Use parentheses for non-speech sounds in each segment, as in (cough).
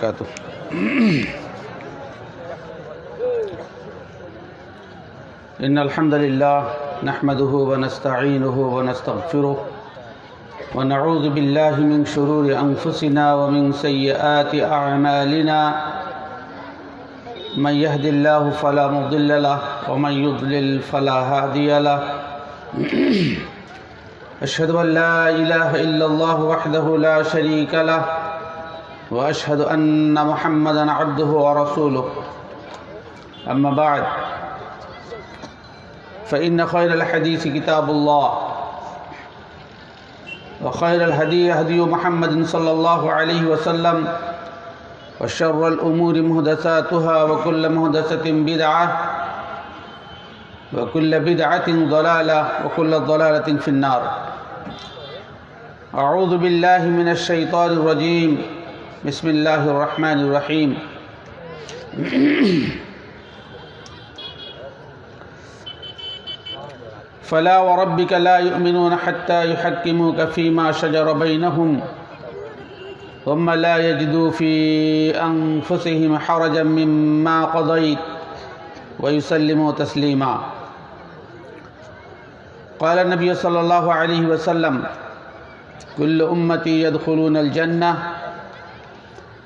وبركاته. إن الحمد لله نحمده ونستعينه ونستغفره ونعوذ بالله من شرور أنفسنا ومن سيئات أعمالنا. من يهد الله فلا مضل له ومن يضلل فلا هادي له. أشهد أن لا إله إلا الله وحده لا شريك له. وأشهد أن محمدا عبده ورسوله. أما بعد فإن خير الحديث كتاب الله وخير الهدي هدي محمد صلى الله عليه وسلم وشر الأمور مهدساتها وكل مهدسة بدعة وكل بدعة ضلالة وكل ضلالة في النار. أعوذ بالله من الشيطان الرجيم. بسم الله الرحمن الرحيم. فلا وربك لا يؤمنون حتى يحكموك فيما شجر بينهم ثم لا يجدوا في أنفسهم حرجا مما قضيت ويسلموا تسليما. قال النبي صلى الله عليه وسلم كل أمتي يدخلون الجنة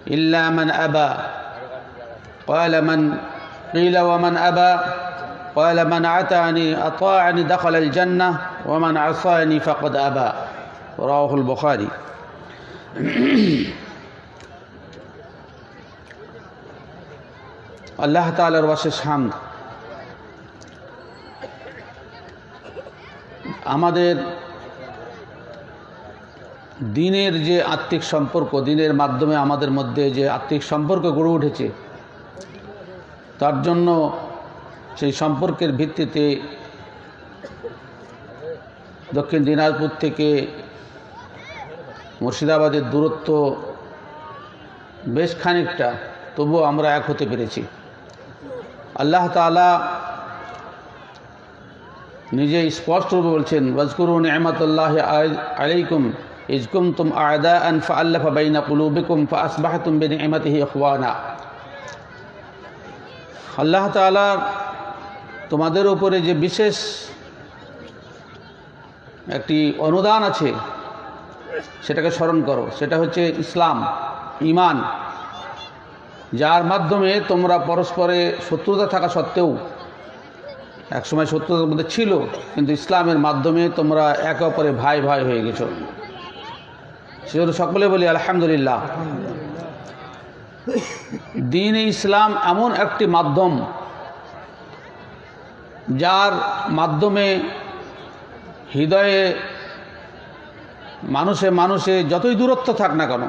إلا من أبى قال من قيل ومن أبى قال من عتاني أطاعني دخل الجنة ومن عصاني فقد أبى رواه البخاري (clears throat) আল্লাহ তালার বাসের হাম আমাদের দিনের যে আত্মিক সম্পর্ক, দিনের মাধ্যমে আমাদের মধ্যে যে আত্মিক সম্পর্ক গড়ে উঠেছে, তার জন্য সেই সম্পর্কের ভিত্তিতে দক্ষিণ দিনাজপুর থেকে মুর্শিদাবাদের দূরত্ব বেশ খানিকটা, তবুও আমরা এক হতে পেরেছি। আল্লাহ তালা নিজে স্পষ্টরূপে বলছেন ওয়াজকুরুন নেহমতুল্লাহ আলাইকুম ইজকুম তুম আয়দা আন ফা আল্লাহ বাইনা কুলুবিকুম ফা আল্লাহ তালা তোমাদের উপরে যে বিশেষ একটি অনুদান আছে, সেটাকে স্মরণ করো। সেটা হচ্ছে ইসলাম ইমান যার মাধ্যমে তোমরা পরস্পরে শত্রুতা থাকা সত্ত্বেও, একসময় শত্রুতার মধ্যে ছিল, কিন্তু ইসলামের মাধ্যমে তোমরা একে অপরে ভাই ভাই হয়ে গেছো। সেজন্য সকলে বলি, আলহামদুলিল্লাহ। দিন ইসলাম এমন একটি মাধ্যম যার মাধ্যমে হৃদয়ে মানুষে মানুষে যতই দূরত্ব থাক না কেন,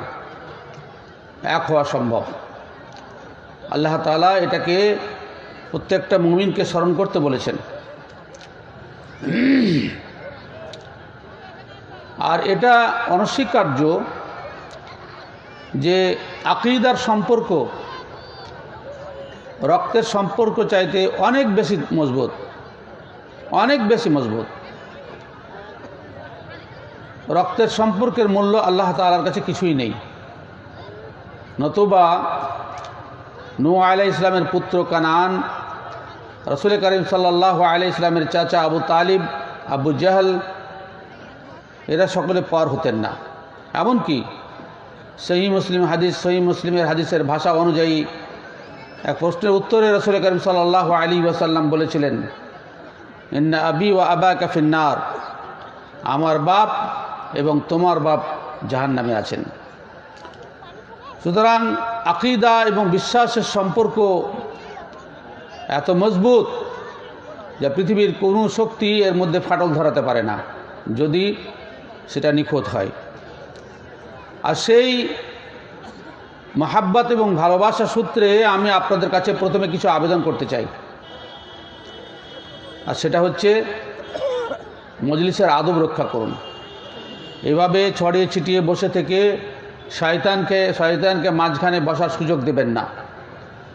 এক হওয়া সম্ভব। আল্লাহ তালা এটাকে প্রত্যেকটা মুমিনকে স্মরণ করতে বলেছেন। আর এটা অনস্বীকার্য যে আকিদার সম্পর্ক, রক্তের সম্পর্ক চাইতে অনেক বেশি মজবুত, অনেক বেশি মজবুত। রক্তের সম্পর্কের মূল্য আল্লাহ তালার কাছে কিছুই নেই। নতুবা নু আলাই ইসলামের পুত্র কানান, রসুল করিম সাল্লাহ আলাই ইসলামের চাচা আবু তালিব, আবু জাহল এরা সকলে পার হতেন না। এমনকি সহি মুসলিম হাদিস, সহি মুসলিমের হাদিসের ভাষা অনুযায়ী এক প্রশ্নের উত্তরে রসুল করিম সাল্লাহ আলী ওয়াসাল্লাম বলেছিলেন, ইন্না আবি ও আবা কাফিন্নার আমার বাপ এবং তোমার বাপ জাহান নামে আছেন। সুতরাং আকিদা এবং বিশ্বাসের সম্পর্ক এত মজবুত যা পৃথিবীর কোনো শক্তি এর মধ্যে ফাটল ধরাতে পারে না। যদি সেটা নিখোঁত হয়। আর সেই মহাব্বাত এবং ভালোবাসা সূত্রে আমি আপনাদের কাছে প্রথমে কিছু আবেদন করতে চাই। আর সেটা হচ্ছে, মজলিসের আদব রক্ষা করুন। এভাবে ছড়িয়ে ছিটিয়ে বসে থেকে শয়তানকে শয়তানকে মাঝখানে বসার সুযোগ দেবেন না।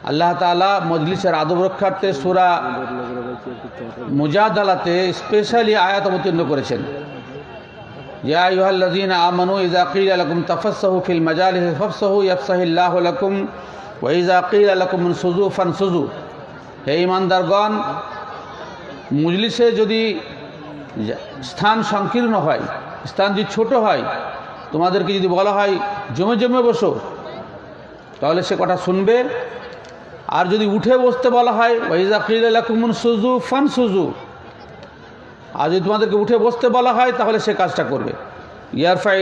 আল্লাহ তালা মজলিসের আদব রক্ষার্থে সুরা মুজাদালাতে স্পেশালি আয়াত অবতীর্ণ করেছেন। يا أيها الذين آمنوا إذا قيل لكم تفسحوا في المجالس فافسحوا يفسح الله لكم وإذا قيل لكم انشزوا فانشزوا হে ইমানদারগণ মজলিসে যদি স্থান সংকীর্ণ হয় স্থান যদি ছোট হয় তোমাদেরকে যদি বলা হয় জমে জমে বসো তাহলে সে কথা শুনবে আর যদি উঠে বসতে বলা হয় ওয়াইজা কিলাকুমুন সুজু ফান সুজু আর যদি তোমাদেরকে উঠে বসতে বলা হয়, তাহলে সে কাজটা করবে। ইয়ারফা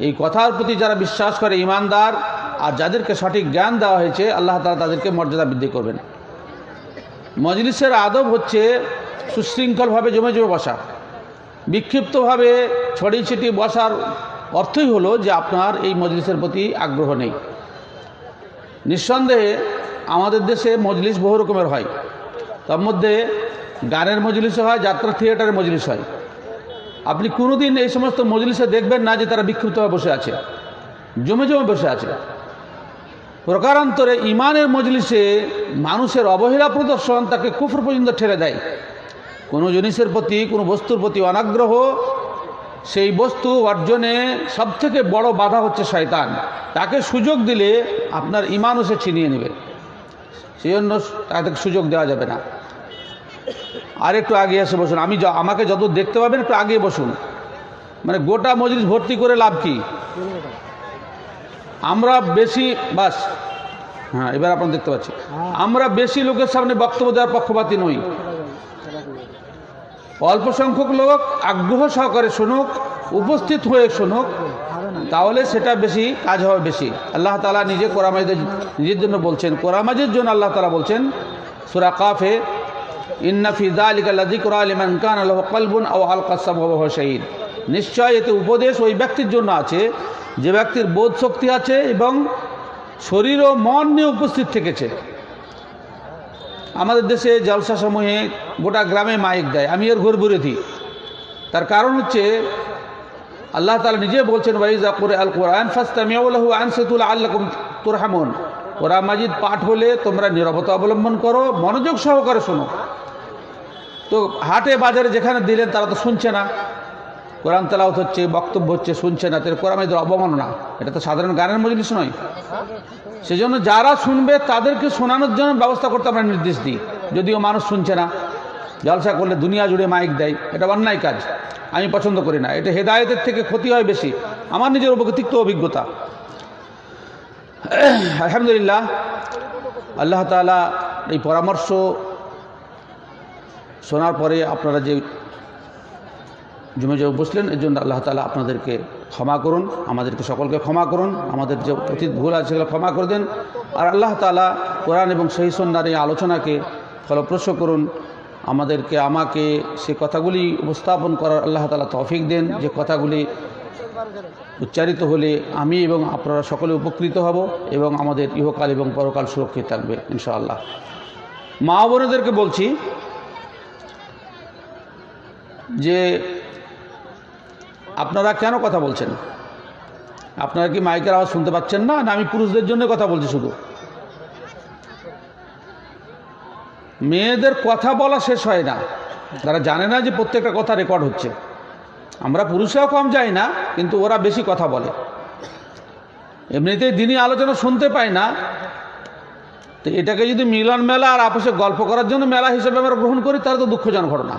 এই কথার প্রতি যারা বিশ্বাস করে, ইমানদার, আর যাদেরকে সঠিক জ্ঞান দেওয়া হয়েছে, আল্লাহ তালা তাদেরকে মর্যাদা বৃদ্ধি করবেন। মজলিসের আদব হচ্ছে সুশৃঙ্খলভাবে জমে জমে বসা। বিক্ষিপ্তভাবে ছড়িয়ে ছিটিয়ে বসার অর্থই হলো যে আপনার এই মজলিসের প্রতি আগ্রহ নেই। নিঃসন্দেহে আমাদের দেশে মজলিস বহু রকমের হয়। তার মধ্যে গানের মজলিসও হয়, যাত্রা থিয়েটারের মজলিস হয়। আপনি কোনোদিন এই সমস্ত মজলিসে দেখবেন না যে তারা বিক্ষিপ্তভাবে বসে আছে, জমে জমে বসে আছে। প্রকারান্তরে ইমানের মজলিসে মানুষের অবহেলা প্রদর্শন তাকে কুফর পর্যন্ত ঠেলে দেয়। কোনো জিনিসের প্রতি, কোনো বস্তুর প্রতি অনাগ্রহ, সেই বস্তু অর্জনে সবথেকে বড় বাধা হচ্ছে শয়তান। তাকে সুযোগ দিলে আপনার ইমানও সে ছিনিয়ে নেবে। সেই জন্য তাকে সুযোগ দেওয়া যাবে না। আর একটু আগে এসে বসুন। আমি আমাকে যত দেখতে পাবেন, একটু আগে বসুন। মানে গোটা মজলিস ভর্তি করে লাভ কি? আমরা বেশি বাস। হ্যাঁ এবার আপনারা দেখতে পাচ্ছি আমরা বেশি লোকের সামনে বক্তব্য দেওয়ার পক্ষপাতী নই। অল্প সংখ্যক লোক আগ্রহ সহকারে শুনুক, উপস্থিত হয়ে শুনুক, তাহলে সেটা বেশি কাজ হবে বেশি। আল্লাহ তালা নিজে কোরআমাজদের নিজের জন্য বলছেন। কোরআমাজের জন্য আল্লাহ তালা বলছেন, সুরা কাফে নিশ্চয় এতে উপদেশ ওই ব্যক্তির জন্য আছে, যে ব্যক্তির বোধ শক্তি আছে এবং শরীর ও মন নিয়ে উপস্থিত থেকেছে। আমাদের দেশে জলসা সমূহে গোটা গ্রামে মাইক দেয়, আমি এর ঘুর বিরোধী তার কারণ হচ্ছে, আল্লাহ তালা নিজে বলছেন ওয়াইজা করে আল কোরআন ফাস্তামিয়াউলাহু আনসাতুল আল্লাকুম তুরহামুন। কোরআন মাজিদ পাঠ হলে তোমরা নিরবতা অবলম্বন করো, মনোযোগ সহকারে শোনো। তো হাটে বাজারে যেখানে দিলেন তারা তো শুনছে না। কোরআন তেলাওত হচ্ছে, বক্তব্য হচ্ছে, শুনছে না। তাহলে কোরআন মাজিদের অবমাননা। এটা তো সাধারণ গানের মজলিস নয়। সেজন্য যারা শুনবে তাদেরকে শোনানোর জন্য ব্যবস্থা করতে আমরা নির্দেশ দিই। যদিও মানুষ শুনছে না। জলসা করলে দুনিয়া জুড়ে মাইক দেয়। এটা অন্যায় কাজ। আমি পছন্দ করি না। এটা হেদায়েতের থেকে ক্ষতি হয় বেশি। আমার নিজের উপকৃত অভিজ্ঞতা। (coughs) আলহামদুলিল্লাহ, আল্লাহ তালা এই পরামর্শ শোনার পরে আপনারা যে জমে জমে বসলেন, এর জন্য আল্লাহ তালা আপনাদেরকে ক্ষমা করুন, আমাদেরকে সকলকে ক্ষমা করুন, আমাদের যে অতীত ভুল আছে সেগুলো ক্ষমা করে দেন। আর আল্লাহ তালা কোরআন এবং সহি সন্ন্যার এই আলোচনাকে ফলপ্রসূ করুন, আমাদেরকে, আমাকে সে কথাগুলি উপস্থাপন করার আল্লাহ তালা তৌফিক দেন, যে কথাগুলি উচ্চারিত হলে আমি এবং আপনারা সকলে উপকৃত হব এবং আমাদের ইহকাল এবং পরকাল সুরক্ষিত থাকবে, ইনশাআল্লাহ। মা বোনেদেরকে বলছি যে, আপনারা কেন কথা বলছেন? আপনারা কি মাইকের আওয়াজ শুনতে পাচ্ছেন না? না, আমি পুরুষদের জন্য কথা বলছি শুধু। মেয়েদের কথা বলা শেষ হয় না। তারা জানে না যে প্রত্যেকটা কথা রেকর্ড হচ্ছে। আমরা পুরুষরাও কম যাই না, কিন্তু ওরা বেশি কথা বলে। এমনিতেই দিনই আলোচনা শুনতে পায় না। তো এটাকে যদি মিলন মেলা আর আপসে গল্প করার জন্য মেলা হিসেবে আমরা গ্রহণ করি, তাহলে তো দুঃখজনক ঘটনা।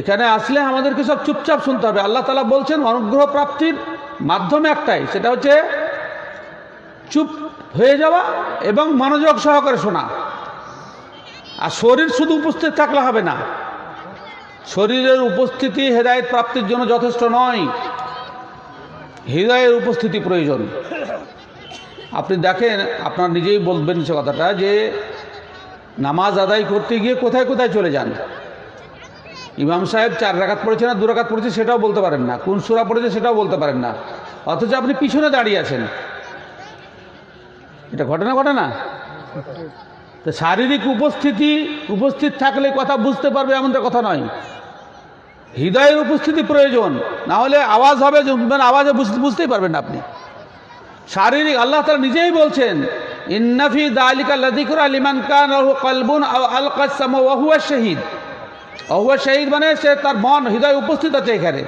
এখানে আসলে আমাদেরকে সব চুপচাপ শুনতে হবে। আল্লাহ তালা বলছেন, অনুগ্রহ প্রাপ্তির মাধ্যম একটাই, সেটা হচ্ছে চুপ হয়ে যাওয়া এবং মনোযোগ সহকারে শোনা। আর শরীর শুধু উপস্থিত থাকলে হবে না। শরীরের উপস্থিতি হেদায়ত প্রাপ্তির জন্য যথেষ্ট নয়। হৃদয়ের উপস্থিতি প্রয়োজন। আপনি দেখেন, আপনার নিজেই বলবেন সে কথাটা যে নামাজ আদায় করতে গিয়ে কোথায় কোথায় চলে যান। ইমাম সাহেব চার রাকাত পড়েছে না দু রাকাত পড়েছে সেটাও বলতে পারেন না। কোন সুরা পড়েছে সেটাও বলতে পারেন না। অথচ আপনি পিছনে দাঁড়িয়ে আছেন। এটা ঘটনা ঘটে না? তো শারীরিক উপস্থিতি, উপস্থিত থাকলে কথা বুঝতে পারবে এমনটা কথা নয়। হৃদয়ের উপস্থিতি প্রয়োজন। না হলে আওয়াজ হবে মানে আওয়াজে বুঝতে বুঝতেই পারবেন আপনি। শারীরিক, আল্লাহ তারা নিজেই বলছেন ইন্নাফি দালিকা লদিকুর আলিমান কান কলবুন আল কাসাম ওহুয়া শহীদ। অহুয়া শহীদ মানে সে তার মন, হৃদয় উপস্থিত আছে এখানে।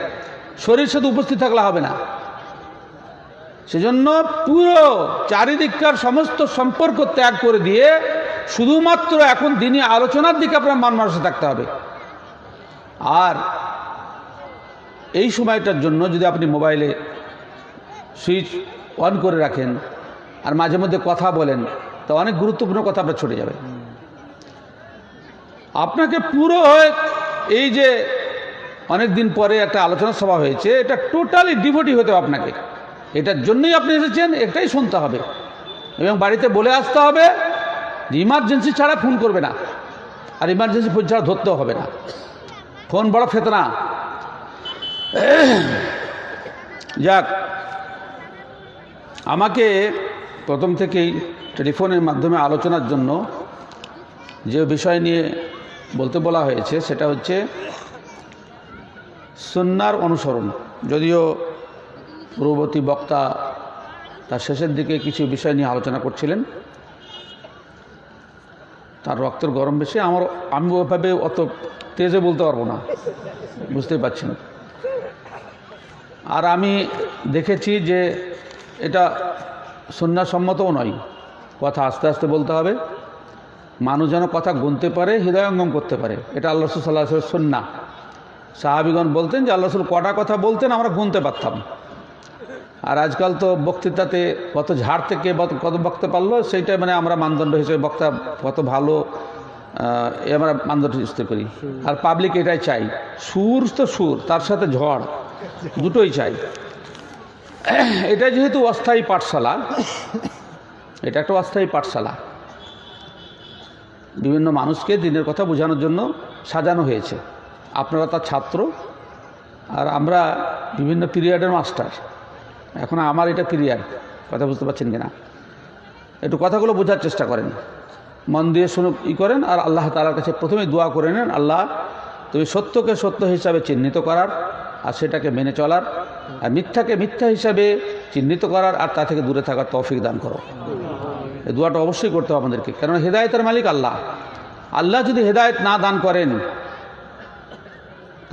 শরীর শুধু উপস্থিত থাকলে হবে না। সেজন্য পুরো চারিদিককার সমস্ত সম্পর্ক ত্যাগ করে দিয়ে শুধুমাত্র এখন দিনই আলোচনার দিকে আপনার মান মানুষে থাকতে হবে। আর এই সময়টার জন্য যদি আপনি মোবাইলে সুইচ অন করে রাখেন আর মাঝে মধ্যে কথা বলেন, তো অনেক গুরুত্বপূর্ণ কথা আপনার ছুটে যাবে। আপনাকে পুরো এই যে অনেক দিন পরে একটা আলোচনা সভা হয়েছে, এটা টোটালি ডিভোটি হতে হবে আপনাকে। এটার জন্যই আপনি এসেছেন, এটাই শুনতে হবে। এবং বাড়িতে বলে আসতে হবে যে, ইমার্জেন্সি ছাড়া ফোন করবে না। আর ইমার্জেন্সি ফোন ছাড়া ধরতেও হবে না। ফোন বড় ফেতনা? যাক, আমাকে প্রথম থেকেই টেলিফোনের মাধ্যমে আলোচনার জন্য যে বিষয় নিয়ে বলতে বলা হয়েছে, সেটা হচ্ছে সন্ন্যার অনুসরণ। যদিও পূর্ববর্তী বক্তা তার শেষের দিকে কিছু বিষয় নিয়ে আলোচনা করছিলেন তার রক্তের গরম বেশি, আমার, আমি ওভাবে অত তেজে বলতে পারব না। বুঝতেই পারছেন? আর আমি দেখেছি যে এটা সন্ন্যাসম্মতও নয়। কথা আস্তে আস্তে বলতে হবে। মানুষ যেন কথা গুনতে পারে, হৃদয়ঙ্গম করতে পারে। এটা আল্লাহ রসুল সাল্লাহ সন্না সাহাবিগণ বলতেন যে, আল্লাহ রসুল কটা কথা বলতেন, আমরা গুনতে পারতাম। আর আজকাল তো বক্তৃতাতে কত ঝাড় থেকে কত বক্তা পারল সেইটা মানে আমরা মানদণ্ড হিসেবে বক্তা কত ভালো এ আমরা মানদণ্ড স্থির করি। আর পাবলিক এটাই চাই। সুর তো সুর, তার সাথে ঝড়, দুটোই চাই। এটা যেহেতু অস্থায়ী পাঠশালা, এটা একটা অস্থায়ী পাঠশালা। বিভিন্ন মানুষকে দিনের কথা বোঝানোর জন্য সাজানো হয়েছে। আপনারা তার ছাত্র, আর আমরা বিভিন্ন পিরিয়ডের মাস্টার। এখন আমার এটা পিরিয়ড কথা বুঝতে পারছেন কিনা? একটু কথাগুলো বোঝার চেষ্টা করেন। মন দিয়ে শুনুক, ই করেন, আর আল্লাহ তালার কাছে প্রথমে দোয়া করে নেন, আল্লাহ, তুমি সত্যকে সত্য হিসাবে চিহ্নিত করার, আর সেটাকে মেনে চলার, আর মিথ্যাকে মিথ্যা হিসাবে চিহ্নিত করার, আর তা থেকে দূরে থাকার তৌফিক দান করো। এই দোয়াটা অবশ্যই করতে হবে আমাদেরকে। কারণ হেদায়তের মালিক আল্লাহ। আল্লাহ যদি হেদায়েত না দান করেন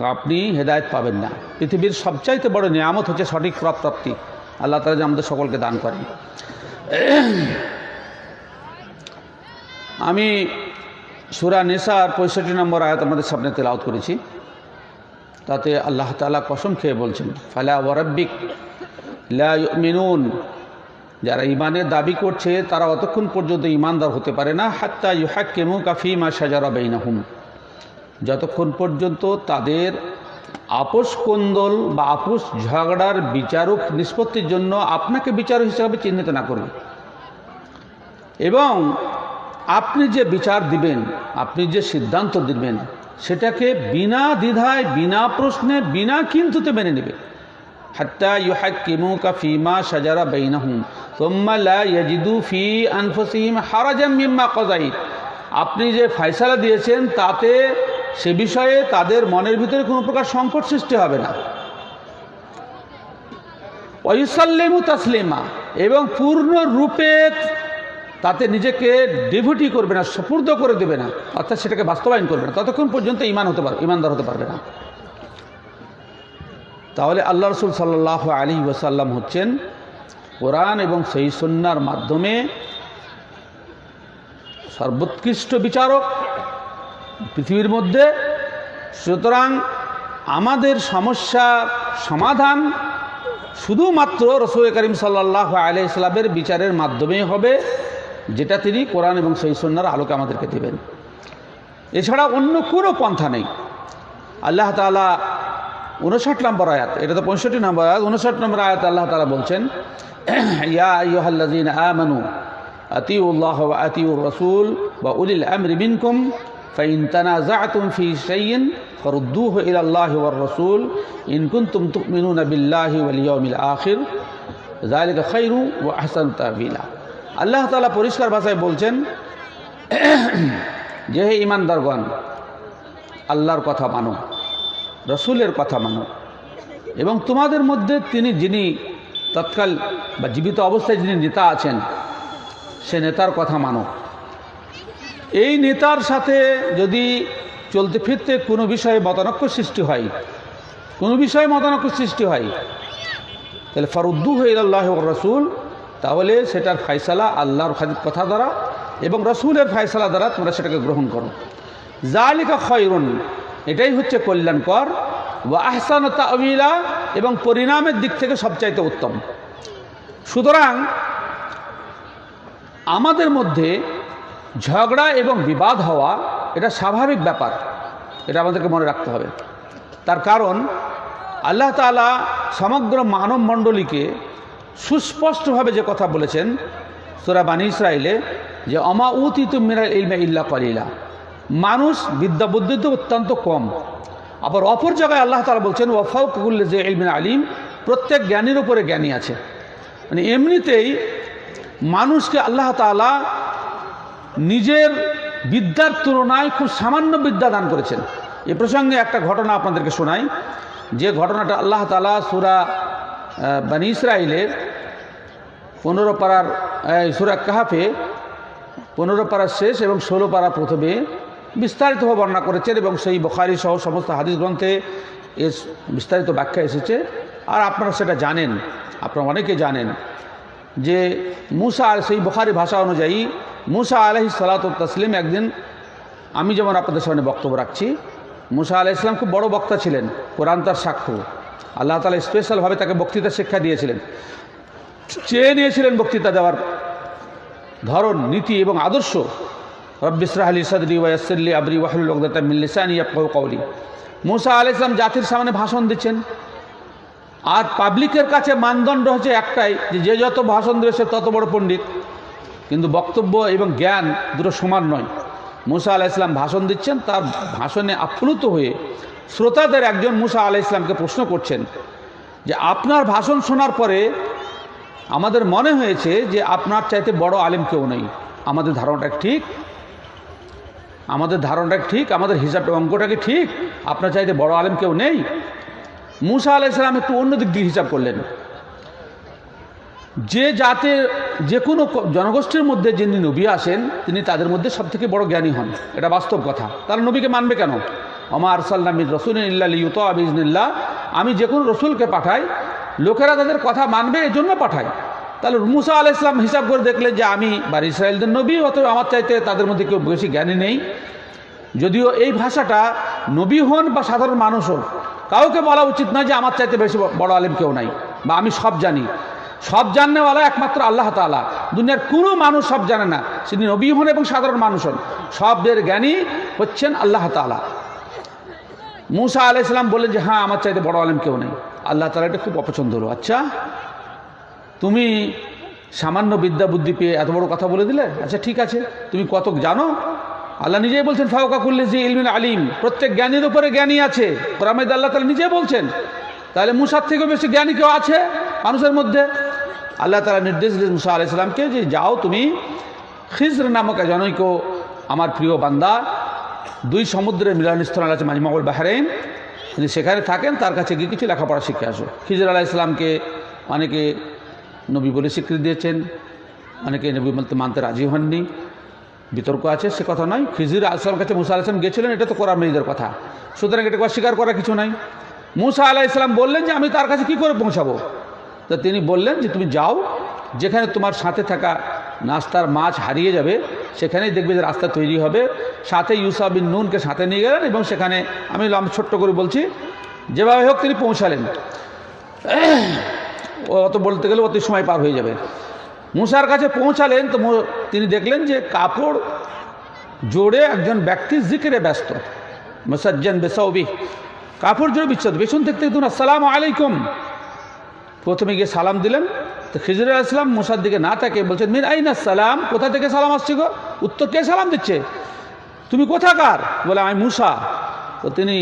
আপনি হেদায়ত পাবেন না। পৃথিবীর সবচাইতে বড় নিয়ামত হচ্ছে সঠিক প্রাপ- প্রাপ্তি আল্লাহ তালা যে আমাদের সকলকে দান করেন। আমি সুরা নেশার পঁয়ষট্টি নম্বর আয়াত আমাদের সামনে তেলাওত করেছি। তাতে আল্লাহ তালা কসম খেয়ে বলছেন, ফালা ওয়ারাব্বিক মিনুন যারা ইমানের দাবি করছে, তারা অতক্ষণ পর্যন্ত ইমানদার হতে পারে না, হাত্তা ইউহাক্কেমু কাফিমা সাজারা বেইনাহুম। যতক্ষণ পর্যন্ত তাদের আপোষ কোন্দল বা আপোষ ঝগড়ার বিচারক নিষ্পত্তির জন্য আপনাকে বিচার হিসাবে চিহ্নিত না করবে। এবং আপনি যে বিচার দিবেন, আপনি যে সিদ্ধান্ত দিবেন, সেটাকে বিনা দ্বিধায়, বিনা প্রশ্নে, বিনা কিন্তুতে মেনে নেবে। হাত্তা ইউহাক্কিমুকা ফিমা সাজারা বাইনাহুম, সুম্মা লা ইয়াজিদু ফি আনফুসিহিম হারাজাম মিম্মা কাযাইত। আপনি যে ফয়সালা দিয়েছেন, তাতে সে বিষয়ে তাদের মনের ভিতরে কোনো প্রকার সংকট সৃষ্টি হবে না। ওয়ুসাল্লিমু তাসলিমা, এবং পূর্ণরূপে তাতে নিজেকে ডিভুটি করবে না, সুপূর্দ করে দেবে না, অর্থাৎ সেটাকে বাস্তবায়ন করবে না। ততক্ষণ পর্যন্ত ইমান হতে পারবে ইমানদার হতে পারবে না। তাহলে আল্লাহ রসুল সাল্লাহ আলী ওসাল্লাম হচ্ছেন কোরআন এবং সেই সন্ন্যার মাধ্যমে সর্বোৎকৃষ্ট বিচারক। পৃথিবীর মধ্যে। সুতরাং আমাদের সমস্যার সমাধান শুধুমাত্র রসুল করিম সাল্লাহ আলি ইসলামের বিচারের মাধ্যমেই হবে, যেটা তিনি কোরআন এবং সেই সন্ন্যার আলোকে আমাদেরকে দেবেন। এছাড়া অন্য কোনো পন্থা নেই। আল্লাহ তালা উনষাট নম্বর আয়াত, এটা তো পঁয়ষট্টি নম্বর আয়াত উনষাট নম্বর আয়াত আল্লাহ তালা বলছেন, ইয়া আমানু আতিউল্লাহ আতিউর রসুল বা উলিল আমরি মিনকুম ফাইন তানাযা'তুম ফি শাইইন ফারুদ্দুহু ইলা আল্লাহি ওয়ার রাসূল ইন কুনতুম তু'মিনুনা বিল্লাহি ওয়াল ইয়াউমিল আখির যালিকা খায়রু ওয়া আহসানু তা'বিলা আল্লাহ তাআলা পরিষ্কার ভাষায় বলছেন, যে হে ঈমানদারগণ, আল্লাহর কথা মানো, রসুলের কথা মানো, এবং তোমাদের মধ্যে তিনি যিনি তৎকাল বা জীবিত অবস্থায় যিনি নেতা আছেন, সে নেতার কথা মানো। এই নেতার সাথে যদি চলতে ফিরতে কোনো বিষয়ে মতানক্য সৃষ্টি হয়, কোনো বিষয়ে মতানক্য সৃষ্টি হয়, তাহলে ফারুদ্দু আল্লাহ রসুল, তাহলে সেটার ফাইসালা আল্লাহর কথা দ্বারা এবং রসুলের ফাইসালা দ্বারা তোমরা সেটাকে গ্রহণ করো। জালিকা খয়রুন, এটাই হচ্ছে কল্যাণকর বা আহসান তামিলা এবং পরিণামের দিক থেকে সবচাইতে উত্তম। সুতরাং আমাদের মধ্যে ঝগড়া এবং বিবাদ হওয়া, এটা স্বাভাবিক ব্যাপার। এটা আমাদেরকে মনে রাখতে হবে। তার কারণ, আল্লাহ তালা সমগ্র মানব মণ্ডলীকে সুস্পষ্টভাবে যে কথা বলেছেন সুরা বানী ইসরায়েলে যে অমা উতিত মিরা ইলমা ইল্লা কলিলা। মানুষ বিদ্যা বুদ্ধিতে অত্যন্ত কম। আবার অপর জায়গায় আল্লাহ তালা বলছেন ওয়াফাউকুল্লে যে ইলমিন আলিম। প্রত্যেক জ্ঞানীর উপরে জ্ঞানী আছে। মানে এমনিতেই মানুষকে আল্লাহ তালা নিজের বিদ্যার তুলনায় খুব সামান্য বিদ্যা দান করেছেন। এ প্রসঙ্গে একটা ঘটনা আপনাদেরকে শোনাই। যে ঘটনাটা আল্লাহ তালা সুরা বানি ইসরায়েলের পনেরো পাড়ার সুরা কাহাফে পনেরো পাড়ার শেষ এবং ষোলো পাড়া প্রথমে বিস্তারিতভাবে বর্ণনা করেছেন এবং সেই বখারি সহ সমস্ত হাদিস গ্রন্থে এর বিস্তারিত ব্যাখ্যা এসেছে। আর আপনারা সেটা জানেন, আপনারা অনেকে জানেন যে মুসা আর সেই বখারি ভাষা অনুযায়ী মুসা আলহি সালাত তসলিম একদিন, আমি যেমন আপনাদের সামনে বক্তব্য রাখছি, মুসা আলাহ ইসলাম খুব বড় বক্তা ছিলেন, কোরআন তার সাক্ষ্য। আল্লাহ তালা স্পেশালভাবে তাকে বক্তৃতা শিক্ষা দিয়েছিলেন। চেয়ে নিয়েছিলেন বক্তৃতা দেওয়ার ধরন, নীতি এবং আদর্শ। রব্বিসরাহ আলী সাদরি ওয়াসল্লি আবরি ওয়াহুল ওকদাতা মিল্লিসানি ইয়াফকাহু কওলি। মুসা আলাইহিস সালাম জাতির সামনে ভাষণ দিচ্ছেন। আর পাবলিকের কাছে মানদণ্ড হচ্ছে একটাই, যে যে যত ভাষণ দেবে সে তত বড় পণ্ডিত। কিন্তু বক্তব্য এবং জ্ঞান দুটো সমান নয়। মুসা আলাহ ইসলাম ভাষণ দিচ্ছেন, তার ভাষণে আপ্লুত হয়ে শ্রোতাদের একজন মুসা আলাহ ইসলামকে প্রশ্ন করছেন যে, আপনার ভাষণ শোনার পরে আমাদের মনে হয়েছে যে আপনার চাইতে বড় আলেম কেউ নেই। আমাদের ধারণাটা ঠিক? আমাদের ধারণাটা ঠিক? আমাদের হিসাবটা অঙ্কটা কি ঠিক? আপনার চাইতে বড় আলেম কেউ নেই? মুসা আলাইসালাম একটু অন্য দিক দিয়ে হিসাব করলেন। যে জাতের যে কোনো জনগোষ্ঠীর মধ্যে যিনি নবী আসেন, তিনি তাদের মধ্যে সবথেকে বড় জ্ঞানী হন। এটা বাস্তব কথা। তারা নবীকে মানবে কেন? আমা আরসাল্লামির রসুল ইউত আবিজনিল্লাহ আমি যে কোনো রসুলকে পাঠাই, লোকেরা তাদের কথা মানবে এই জন্য পাঠাই। তাহলে মুসা আলাহ ইসলাম হিসাব করে দেখলেন যে আমি বা ইসরায়েলদের নবী অত আমার চাইতে তাদের মধ্যে কেউ বেশি জ্ঞানী নেই। যদিও এই ভাষাটা নবী হন বা সাধারণ মানুষ হোক, কাউকে বলা উচিত নয় যে আমার চাইতে বেশি বড় আলেম কেউ নাই, বা আমি সব জানি। সব জাননেওয়ালা একমাত্র আল্লাহ তালা দুনিয়ার কোনো মানুষ সব জানে না। তিনি নবী হন এবং সাধারণ মানুষ হন। সবের জ্ঞানী হচ্ছেন আল্লাহ তালা মুসা আলাইসালাম বললেন যে হ্যাঁ আমার চাইতে বড় আলেম কেউ নেই। আল্লাহ তালা এটা খুব অপছন্দ হলো আচ্ছা তুমি সামান্য বিদ্যা বুদ্ধি পেয়ে এত বড় কথা বলে দিলে? আচ্ছা ঠিক আছে, তুমি কত জানো? আল্লাহ নিজেই বলছেন ফাউকা করলে যে ইলমিন আলিম। প্রত্যেক জ্ঞানীর উপরে জ্ঞানী আছে। কোরআমেদ আল্লাহ তালা নিজেই বলছেন। তাহলে মুসার থেকেও বেশি জ্ঞানী কেউ আছে মানুষের মধ্যে? আল্লাহ তালা নির্দেশ দিলেন মুসা আলাইসালামকে যে যাও তুমি খিজর নামক জনৈক আমার প্রিয় বান্দা, দুই সমুদ্রের মিলনস্থল আছে মাজমাউল বাহরাইন। যদি সেখানে থাকেন, তার কাছে গিয়ে কিছু লেখাপড়া শিখে আসো। খিজর আলাহ ইসলামকে অনেকে নবী বলে স্বীকৃতি দিয়েছেন, অনেকে নবী বলতে মানতে রাজি হননি। বিতর্ক আছে, সে কথা নয়। খিজির আসলামের কাছে মুসা আলাইসলাম গেছিলেন, এটা তো কোরআন মেয়েদের কথা। সুতরাং এটাকে অস্বীকার করার কিছু নাই। মুসা আলাহ ইসলাম বললেন যে আমি তার কাছে কি করে পৌঁছাবো? তো তিনি বললেন যে তুমি যাও, যেখানে তোমার সাথে থাকা নাস্তার মাছ হারিয়ে যাবে, সেখানেই দেখবে যে রাস্তা তৈরি হবে। সাথে ইউসা বিন নুনকে সাথে নিয়ে গেলেন এবং সেখানে আমি ছোট্ট করে বলছি, যেভাবে হোক তিনি পৌঁছালেন। অত বলতে গেলে অত সময় পার হয়ে যাবে। মুসার কাছে পৌঁছালেন তো তিনি দেখলেন যে কাপড় জোরে একজন ব্যক্তি জিকিরে ব্যস্ত। মুসাজ্জান বেসাউবি। কাপড় জোরে বিচ্ছেদ। পেছন থেকে দেখুন, আসসালাম আলাইকুম। প্রথমে গিয়ে সালাম দিলেন, তো খিজুর আসলাম মুসার দিকে না তাকে বলছেন মিন আইন সালাম? কোথা থেকে সালাম আসছে গো? উত্তর কে সালাম দিচ্ছে? তুমি কোথাকার? বলে, আমি মুসা। তো তিনি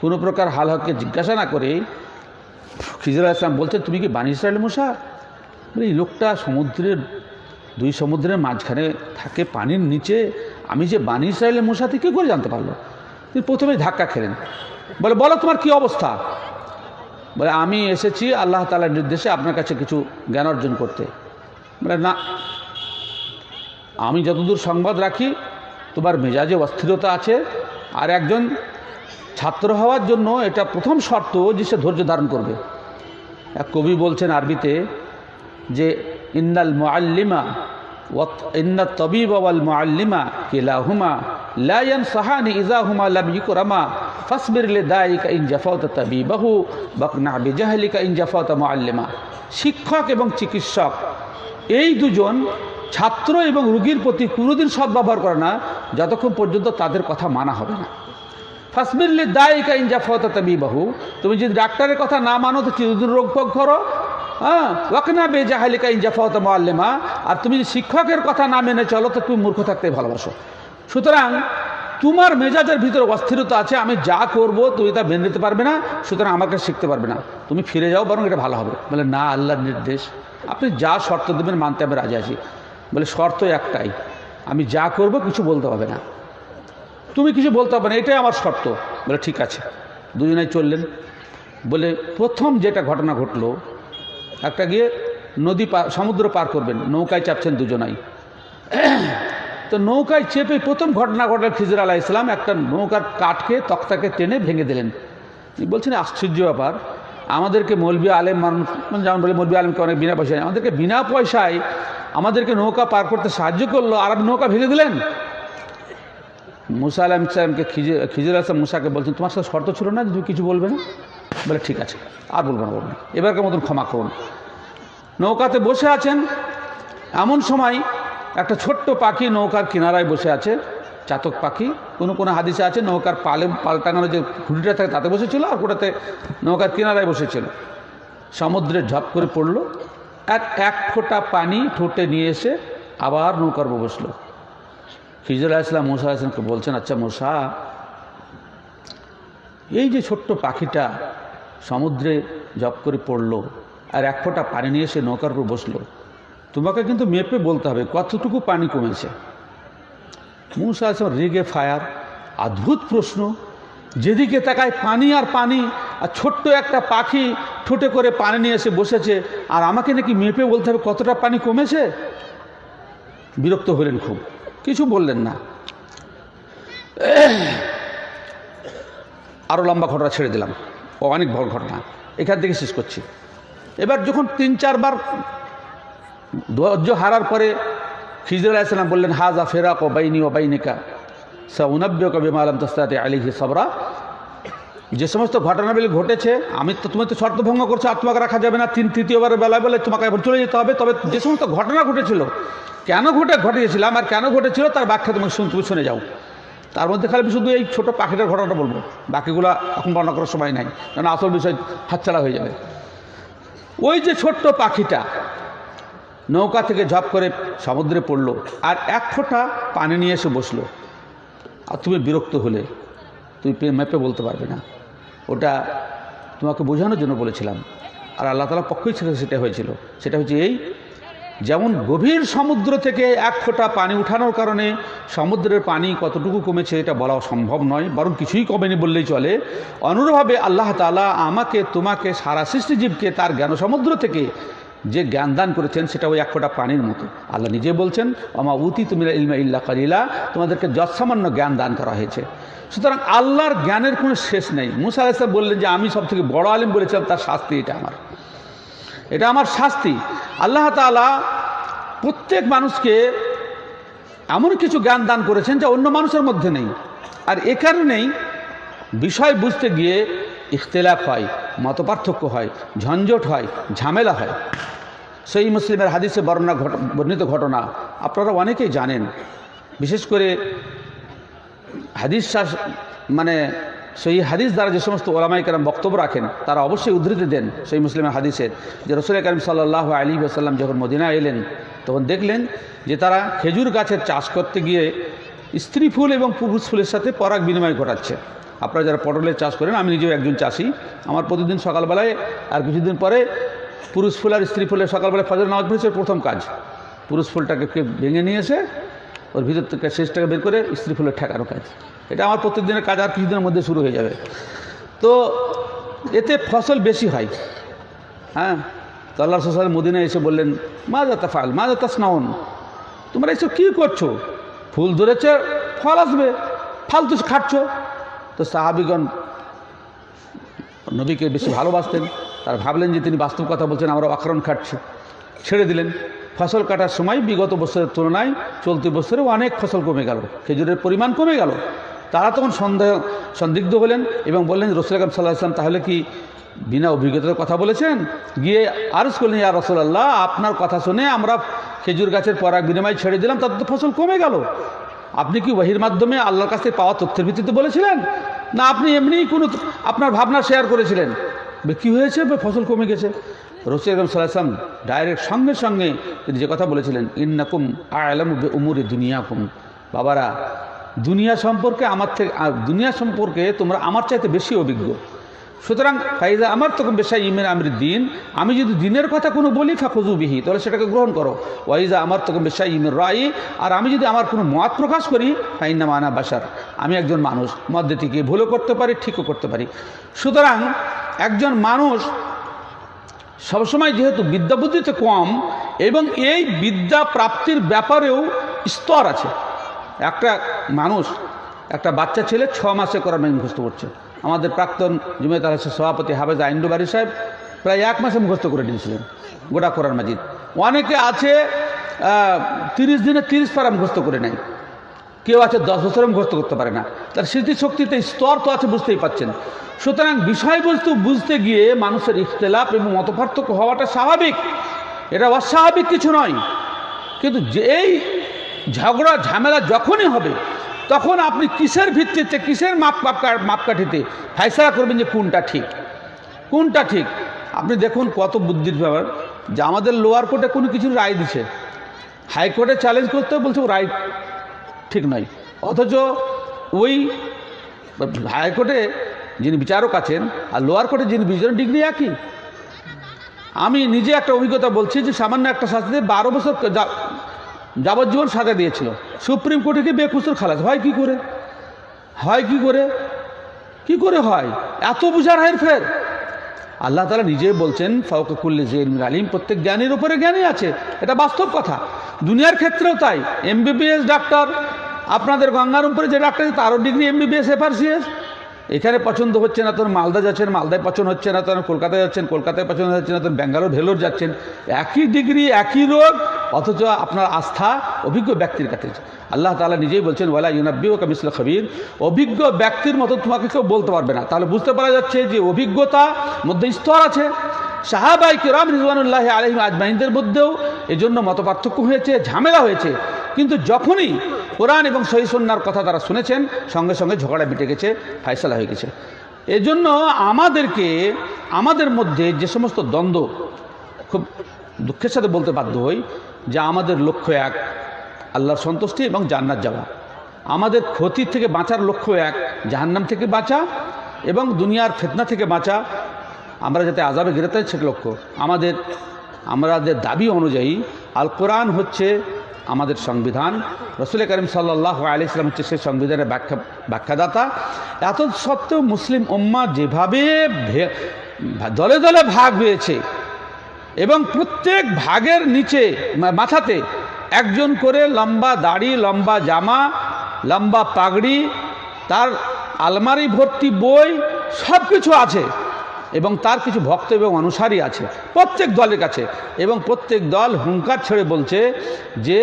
কোনো প্রকার হাল হককে জিজ্ঞাসা না করে খিজুর আসলাম বলছেন, তুমি কি বানি ইসরায়েল মুসা? এই লোকটা সমুদ্রের, দুই সমুদ্রের মাঝখানে থাকে পানির নিচে। আমি যে বানি ইসরায়েলের মশাতে কী করে জানতে পারল? তিনি প্রথমে ধাক্কা খেলেন। বলে, বলো তোমার কি অবস্থা? বলে, আমি এসেছি আল্লাহ তালার নির্দেশে আপনার কাছে কিছু জ্ঞান অর্জন করতে। বলে, না। আমি যতদূর সংবাদ রাখি, তোমার মেজাজে অস্থিরতা আছে। আর একজন ছাত্র হওয়ার জন্য এটা প্রথম শর্ত যে সে ধৈর্য ধারণ করবে। এক কবি বলছেন আরবিতে যে, ইন্নাল মুআল্লিমা ওয়াত ইন তাবিবাহু শিক্ষক এবং চিকিৎসক, এই দুজন ছাত্র এবং রুগীর প্রতি কোনোদিন সদ্ব্যবহার করে না, যতক্ষণ পর্যন্ত তাদের কথা মানা হবে না। ফাসবিরলি দায়িকা ইনজাফতা তবি বাহু তুমি যদি ডাক্তারের কথা না মানো তো চিরদিন রোগ ভোগ করো। হ্যাঁ ওয়াকনা বেজাহালিকা ইনজাফত মোয়াল্লেমা আর তুমি শিক্ষকের কথা না মেনে চলো, তো তুমি মূর্খ থাকতে ভালোবাসো। সুতরাং তোমার মেজাজের ভিতরে অস্থিরতা আছে, আমি যা করব তুমি তা মেনে নিতে পারবে না, সুতরাং আমাকে শিখতে পারবে না। তুমি ফিরে যাও, বরং এটা ভালো হবে। বলে, না, আল্লাহর নির্দেশ। আপনি যা শর্ত দেবেন মানতে আমি রাজি আছি। বলে, শর্ত একটাই, আমি যা করব কিছু বলতে হবে না। তুমি কিছু বলতে হবে না, এটাই আমার শর্ত। বলে, ঠিক আছে। দুজনেই চললেন। বলে, প্রথম যেটা ঘটনা ঘটলো একটা গিয়ে নদী সমুদ্র পার করবেন, নৌকায় চাপছেন দুজনাই। তো নৌকায় চেপে প্রথম ঘটনা ঘটলেন খিজর আলাহ ইসলাম, একটা নৌকার কাঠকে, তক্তাকে টেনে ভেঙে দিলেন। বলছেন, আশ্চর্য ব্যাপার, আমাদেরকে মৌলবী আলেম মানুষ মানে যেমন বলে মৌলবী আলেমকে অনেক বিনা পয়সায়, আমাদেরকে বিনা পয়সায় আমাদেরকে নৌকা পার করতে সাহায্য করল, আর নৌকা ভেঙে দিলেন? মুসা আলাম ইসলামকে খিজে, খিজুর আসলাম মুসাকে বলছেন, তোমার সাথে শর্ত ছিল না তুমি কিছু বলবে না? বলে, ঠিক আছে, আর বলব না, বলব এবারকার মতন ক্ষমা করুন। নৌকাতে বসে আছেন, এমন সময় একটা ছোট্ট পাখি নৌকার কিনারায় বসে আছে, চাতক পাখি। কোনো কোনো হাদিসে আছে, নৌকার পালে পাল টাঙানো যে খুঁটিটা থাকে, তাতে বসেছিল আর কোটাতে নৌকার কিনারায় বসেছিল। সমুদ্রে ঝপ করে পড়ল, এক এক ফোঁটা পানি ঠোঁটে নিয়ে এসে আবার নৌকার বসল। খিজুর আসলাম মুসা আসলামকে বলছেন আচ্ছা মুসা এই যে ছোট্ট পাখিটা সমুদ্রে জপ করে পড়ল আর এক ফোঁটা পানি নিয়ে এসে নৌকার উপর বসল। তোমাকে কিন্তু মেপে বলতে হবে, কতটুকু পানি কমেছে? মুসা আসলাম রেগে ফায়ার, অদ্ভুত প্রশ্ন। যেদিকে তাকায় পানি আর পানি, আর ছোট্ট একটা পাখি ঠোঁটে করে পানি নিয়ে এসে বসেছে, আর আমাকে নাকি মেপে বলতে হবে কতটা পানি কমেছে? বিরক্ত হলেন খুব। কিছু বললেন না। আরও লম্বা ঘটনা ছেড়ে দিলাম। ও অনেক বড় ঘটনা। এখান থেকে শেষ করছি। এবার যখন তিন চারবার ধৈর্য হারার পরে খিজুর আলাইসালাম বললেন, হাজা ফেরাক ও বাইনি ও বাইনিকা সা উনব্য কবি মালাম তস্তাতে আলিহি সবরা। যে সমস্ত ঘটনাগুলি ঘটেছে, আমি তো তুমি তো শর্ত ভঙ্গ করছ, আর তোমাকে রাখা যাবে না। তিন, তৃতীয়বারের বেলায় বলে তোমাকে এবার চলে যেতে হবে। তবে যে সমস্ত ঘটনা ঘটেছিল, কেন ঘটে, ঘটিয়েছিলাম, আর কেন ঘটেছিল, তার ব্যাখ্যা তুমি শুন, তুমি শুনে যাও। তার মধ্যে খালি শুধু এই ছোটো পাখিটার ঘটনাটা বলব। বাকিগুলো এখন বর্ণনা করার সময় নাই, কারণ আসল বিষয় হাতছাড়া হয়ে যাবে। ওই যে ছোট্ট পাখিটা নৌকা থেকে ঝপ করে সমুদ্রে পড়ল আর এক ফোঁটা পানি নিয়ে এসে বসল। আর তুমি বিরক্ত হলে, তুমি মেপে বলতে পারবে না। ওটা তোমাকে বোঝানোর জন্য বলেছিলাম। আর আল্লাহ তালার পক্ষই সেটা হয়েছিল। সেটা হচ্ছে এই যেমন গভীর সমুদ্র থেকে এক ফোঁটা পানি উঠানোর কারণে সমুদ্রের পানি কতটুকু কমেছে এটা বলা সম্ভব নয়, বরং কিছুই কমেনি বললেই চলে। অনুরূপভাবে আল্লাহ তালা আমাকে, তোমাকে, সারা সৃষ্টিজীবকে তার জ্ঞান সমুদ্র থেকে যে জ্ঞান দান করেছেন সেটা ওই এক ফোঁটা পানির মতো। আল্লাহ নিজে বলছেন আমা উতি তুমি ইলমা ইল্লা কালিলা তোমাদেরকে যৎসামান্য জ্ঞান দান করা হয়েছে। সুতরাং আল্লাহর জ্ঞানের কোনো শেষ নেই। মুসা আলাইসলাম বললেন যে, আমি সব থেকে বড় আলিম বলেছিলাম, তার শাস্তি এটা আমার। এটা আমার শাস্তি। আল্লাহ তালা প্রত্যেক মানুষকে এমন কিছু জ্ঞান দান করেছেন যা অন্য মানুষের মধ্যে নেই। আর এ কারণেই বিষয় বুঝতে গিয়ে ইখতলাফ হয়, মতপার্থক্য হয়, ঝঞ্ঝট হয়, ঝামেলা হয়। সেই মুসলিমের হাদিসে বর্ণনা বর্ণিত ঘটনা আপনারা অনেকেই জানেন। বিশেষ করে হাদিস মানে সেই হাদিস দ্বারা যে সমস্ত ওলামাই কালাম বক্তব্য রাখেন, তারা অবশ্যই উদ্ধৃতি দেন সেই মুসলিমের হাদিসের যে রসুল করিম সাল্লাহ আলী আসাল্লাম যখন মদিনা এলেন, তখন দেখলেন যে তারা খেজুর গাছের চাষ করতে গিয়ে স্ত্রী ফুল এবং পুরুষ ফুলের সাথে পরাগ বিনিময় ঘটাচ্ছে। আপনারা যারা পটলের চাষ করেন, আমি নিজেও একজন চাষি। আমার প্রতিদিন সকালবেলায় আর কিছুদিন পরে পুরুষ ফুল আর স্ত্রী ফুলের সকালবেলায় ফজর নামাজ পড়েছে, প্রথম কাজ। পুরুষ ফুলটাকে ভেঙে নিয়ে এসে ওর ভিতর থেকে শেষটাকে বের করে স্ত্রী ফুলের ঠেকানো কাজ। এটা আমার প্রত্যেকদিনের কাজ আর কিছুদিনের মধ্যে শুরু হয়ে যাবে। তো এতে ফসল বেশি হয়। হ্যাঁ? তো আল্লাহ সাল মদিনা এসে বললেন মা যাতা ফাল মা যাতা স্নাউন তোমরা এসব কী করছ? ফুল ধরেছে, ফল আসবে, ফালতু খাচ্ছ। তো সাহাবিগণ নবীকে বেশি ভালোবাসতেন। তারা ভাবলেন যে তিনি বাস্তব কথা বলছেন আমরা অকারণ খাচ্ছি ছেড়ে দিলেন। ফসল কাটার সময় বিগত বছরের তুলনায় চলতি বছরে অনেক ফসল কমে গেল। খেজুরের পরিমাণ কমে গেল। তারা তখন সন্দেহ, সন্দিগ্ধ হলেন এবং বললেন, রসুল আকাম সাল্লাহ ইসলাম তাহলে কি বিনা অভিজ্ঞতার কথা বলেছেন? গিয়ে আরজ করলেন, ইয়া রসুল্লাহ আপনার কথা শুনে আমরা খেজুর গাছের পরাগ বিনিময় ছেড়ে দিলাম, তাতে তো ফসল কমে গেল। আপনি কি ওহির মাধ্যমে আল্লাহর কাছ থেকে পাওয়া তথ্যের ভিত্তিতে বলেছিলেন? না, আপনি এমনিই কোনো আপনার ভাবনা শেয়ার করেছিলেন। কি হয়েছে? ফসল কমে গেছে। রসুল আকরম সাল্লাম ডাইরেক্ট সঙ্গে সঙ্গে তিনি যে কথা বলেছিলেন, ইন্নাকুম আলম উমুরে দুনিয়াকুম। বাবারা দুনিয়া সম্পর্কে আমার থেকে দুনিয়া সম্পর্কে তোমরা আমার চাইতে বেশি অভিজ্ঞ। সুতরাং ফাইজা আমার তখন বেশাই ইমের আমির দিন, আমি যদি দিনের কথা কোনো বলি ফাকুজু বিহি, তাহলে সেটাকে গ্রহণ করো। ওয়াইজা আমার তখন বেশাই ইমের রায় আর আমি যদি আমার কোনো মত প্রকাশ করি, ফাইন্না মানা বাসার আমি একজন মানুষ, মধ্যে থেকে ভুলও করতে পারি, ঠিকও করতে পারি। সুতরাং একজন মানুষ সবসময় যেহেতু বিদ্যা বুদ্ধিতে কম, এবং এই বিদ্যা প্রাপ্তির ব্যাপারেও স্তর আছে। একটা মানুষ, একটা বাচ্চা ছেলে ছ মাসে করার মুখস্থ করছে। আমাদের প্রাক্তন জুমেত আলসের সভাপতি হাফেজ আইন্ডুবাড়ি সাহেব প্রায় এক মাসে মুখস্থ করে নিয়েছিলেন গোটা কোরআন মাজিদ। অনেকে আছে তিরিশ দিনে তিরিশ পারা মুখস্থ করে নেয়। কেউ আছে দশ বছরে মুখস্থ করতে পারে না। তার স্মৃতিশক্তিতে স্তর তো আছে, বুঝতেই পাচ্ছেন। সুতরাং বিষয়বস্তু বুঝতে গিয়ে মানুষের ইখতলাফ এবং মতপার্থক্য হওয়াটা স্বাভাবিক। এটা অস্বাভাবিক কিছু নয়। কিন্তু যেই ঝগড়া, ঝামেলা যখনই হবে, তখন আপনি কিসের ভিত্তিতে, কিসের মাপ, মাপকা- মাপকাঠিতে ফাইসলা করবেন যে কোনটা ঠিক? কোনটা ঠিক? আপনি দেখুন কত বুদ্ধির ব্যাপার, যে আমাদের লোয়ার কোর্টে কোনো কিছু রায় দিছে। হাইকোর্টে চ্যালেঞ্জ করতে বলছে রায় ঠিক নয়। অথচ ওই হাইকোর্টে যিনি বিচারক আছেন, আর লোয়ার কোর্টে যিনি বিচারক ডিগ্রি একই। আমি নিজে একটা অভিজ্ঞতা বলছি যে সামান্য একটা শাস্তিতে বারো বছর যাবজ্জীবন সাজা দিয়েছিল। সুপ্রিম কোর্টে কি বেকুসুর খালাস? হয় কি করে? হয় কি করে? কি করে হয়? এত বুঝার হের ফের আল্লাহ তালা নিজেই বলছেন ফাউকুল্লি জেন আলিম, প্রত্যেক জ্ঞানীর উপরে জ্ঞানী আছে। এটা বাস্তব কথা। দুনিয়ার ক্ষেত্রেও তাই। এমবিবিএস ডাক্তার, আপনাদের গঙ্গার উপরে যে ডাক্তার তারও ডিগ্রি এমবিবিএস, এফআরসিএস। এখানে পছন্দ হচ্ছে না, তোর মালদা যাচ্ছেন, মালদায় পছন্দ হচ্ছে না, তোর কলকাতায় যাচ্ছেন, কলকাতায় পছন্দ হচ্ছে না, তোর ব্যাঙ্গালোর, ভেলোর যাচ্ছেন। একই ডিগ্রি, একই রোগ অথচ আপনার আস্থা অভিজ্ঞ ব্যক্তির কাছে আল্লাহ তালা নিজেই বলছেন, ওয়ালা ইউনাব্বি ও কামিসুল খবির। অভিজ্ঞ ব্যক্তির মতো তোমাকে কেউ বলতে পারবে না। তাহলে বুঝতে পারা যাচ্ছে যে অভিজ্ঞতা মধ্যে স্তর আছে। সাহাবাই কিরাম রিজওয়ানুল্লাহ আলহিম আজমাইনদের মধ্যেও এজন্য মত পার্থক্য হয়েছে, ঝামেলা হয়েছে। কিন্তু যখনই কোরআন এবং সহিসন্নার কথা তারা শুনেছেন, সঙ্গে সঙ্গে ঝগড়া মিটে গেছে, ফায়সালা হয়ে গেছে। এজন্য আমাদেরকে, আমাদের মধ্যে যে সমস্ত দ্বন্দ্ব, খুব দুঃখের সাথে বলতে বাধ্য হই যে আমাদের লক্ষ্য এক, আল্লাহর সন্তুষ্টি এবং জান্নাত যাওয়া। আমাদের ক্ষতি থেকে বাঁচার লক্ষ্য এক, জাহান্নাম থেকে বাঁচা এবং দুনিয়ার ফেতনা থেকে বাঁচা। আমরা যাতে আজাবে গ্রেতার সে লক্ষ্য। আমাদের আমাদের দাবি অনুযায়ী আল কোরআন হচ্ছে আমাদের সংবিধান। রসুল করিম সাল্লাহ আলি ইসলাম হচ্ছে সেই সংবিধানের ব্যাখ্যা, ব্যাখ্যাদাতা। এত সত্ত্বেও মুসলিম উম্মা যেভাবে দলে দলে ভাগ হয়েছে এবং প্রত্যেক ভাগের নিচে মাথাতে একজন করে লম্বা দাড়ি, লম্বা জামা, লম্বা পাগড়ি, তার আলমারি ভর্তি বই সব কিছু আছে। এবং তার কিছু ভক্ত এবং অনুসারী আছে, প্রত্যেক দলের কাছে। এবং প্রত্যেক দল হুঙ্কার ছেড়ে বলছে যে,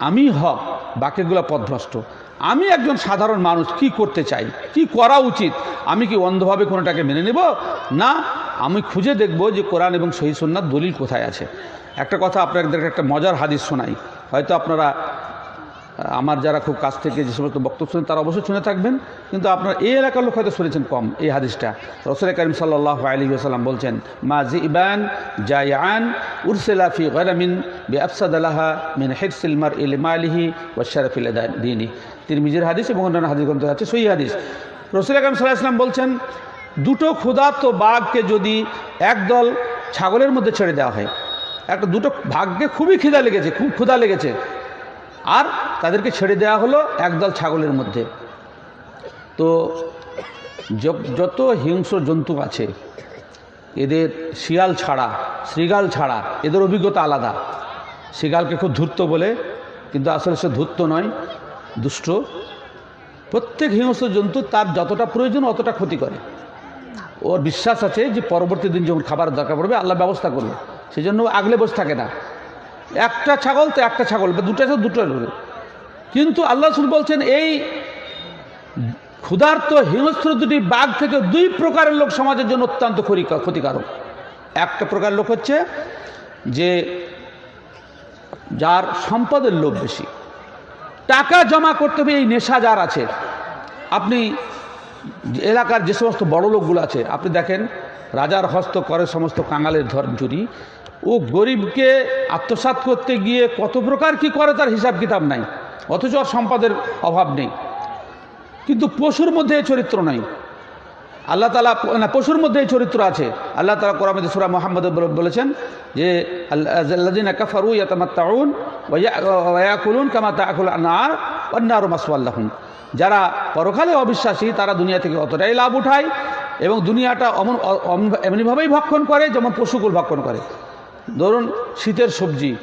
আমি হক, বাকিগুলো পথভ্রষ্ট আমি একজন সাধারণ মানুষ, কি করতে চাই? কি করা উচিত? আমি কি অন্ধভাবে কোনোটাকে মেনে নেব? না, আমি খুঁজে দেখব যে কোরআন এবং সহি সুন্নার দলিল কোথায় আছে। একটা কথা আপনাদেরকে একটা মজার হাদিস শোনাই। হয়তো আপনারা আমার যারা খুব কাছ থেকে যে সমস্ত বক্তব্য শুনেন, তারা অবশ্যই শুনে থাকবেন। কিন্তু আপনার এই এলাকার লোক হয়তো শুনেছেন কম এই হাদিসটা। রসুল করিম সাল্লাহ আলী সাল্লাম বলছেন, মা জি ইবান জায়ান উরসেলাফি গরামিন বি আফসাদ আলাহা মিন হেডসিলমার ইল মালিহি ও শরফিল দিনী তিনি নিজের হাদিস এবং অন্যান্য হাদিস গ্রন্থ আছে সই হাদিস। রসুল করিম সাল্লাহ ইসলাম বলছেন, দুটো ক্ষুধার্ত বাঘকে যদি একদল ছাগলের মধ্যে ছেড়ে দেওয়া হয়, একটা দুটো ভাগ্যে খুবই খিদা লেগেছে, খুব ক্ষুধা লেগেছে, আর তাদেরকে ছেড়ে দেওয়া হলো একদল ছাগলের মধ্যে। তো যত হিংস্র জন্তু আছে, এদের শিয়াল ছাড়া শ্রীগাল ছাড়া, এদের অভিজ্ঞতা আলাদা। শ্রীগালকে খুব ধূর্ত বলে, কিন্তু আসলে সে ধূর্ত নয়। দুষ্ট। প্রত্যেক হিংস্র জন্তু তার যতটা প্রয়োজন অতটা ক্ষতি করে। ওর বিশ্বাস আছে যে পরবর্তী দিন যখন খাবার দরকার পড়বে, আল্লাহ ব্যবস্থা করবে। সেই জন্য আগলে বসে থাকে না। একটা ছাগল তো একটা ছাগল, বা দুটো আছে দুটো। কিন্তু আল্লাহ রসুল বলছেন, এই ক্ষুধার্ত হিংস্র দুটি বাঘ থেকে দুই প্রকারের লোক সমাজের জন্য অত্যন্ত ক্ষতিকা- ক্ষতিকারক। একটা প্রকার লোক হচ্ছে যে যার সম্পদের লোভ বেশি। টাকা জমা করতে হবে, এই নেশা যার আছে। আপনি এলাকার যে সমস্ত বড় লোকগুলো আছে, আপনি দেখেন, রাজার হস্ত করে সমস্ত কাঙালের ধর চুরি। ও গরিবকে আত্মসাত করতে গিয়ে কত প্রকার কি করে, তার হিসাব কিতাব নাই। অথচ সম্পদের অভাব নেই। কিন্তু পশুর মধ্যে চরিত্র নাই। আল্লাহ তালা না, পশুর মধ্যে এই চরিত্র আছে। আল্লাহ তালা কোরআন সুরা মোহাম্মদ বলেছেন যে আল্লাদিন কাফারু ইয়াতামাত্তাউন ওয়াকুলুন কামা তাকুল আনার অন্যার মাসওয়াল্লাহুম যারা পরকালে অবিশ্বাসী, তারা দুনিয়া থেকে অতটাই লাভ উঠায় এবং দুনিয়াটা অমন- এমনিভাবেই ভক্ষণ করে যেমন পশুকুল ভক্ষণ করে। ধরুন, শীতের সবজি,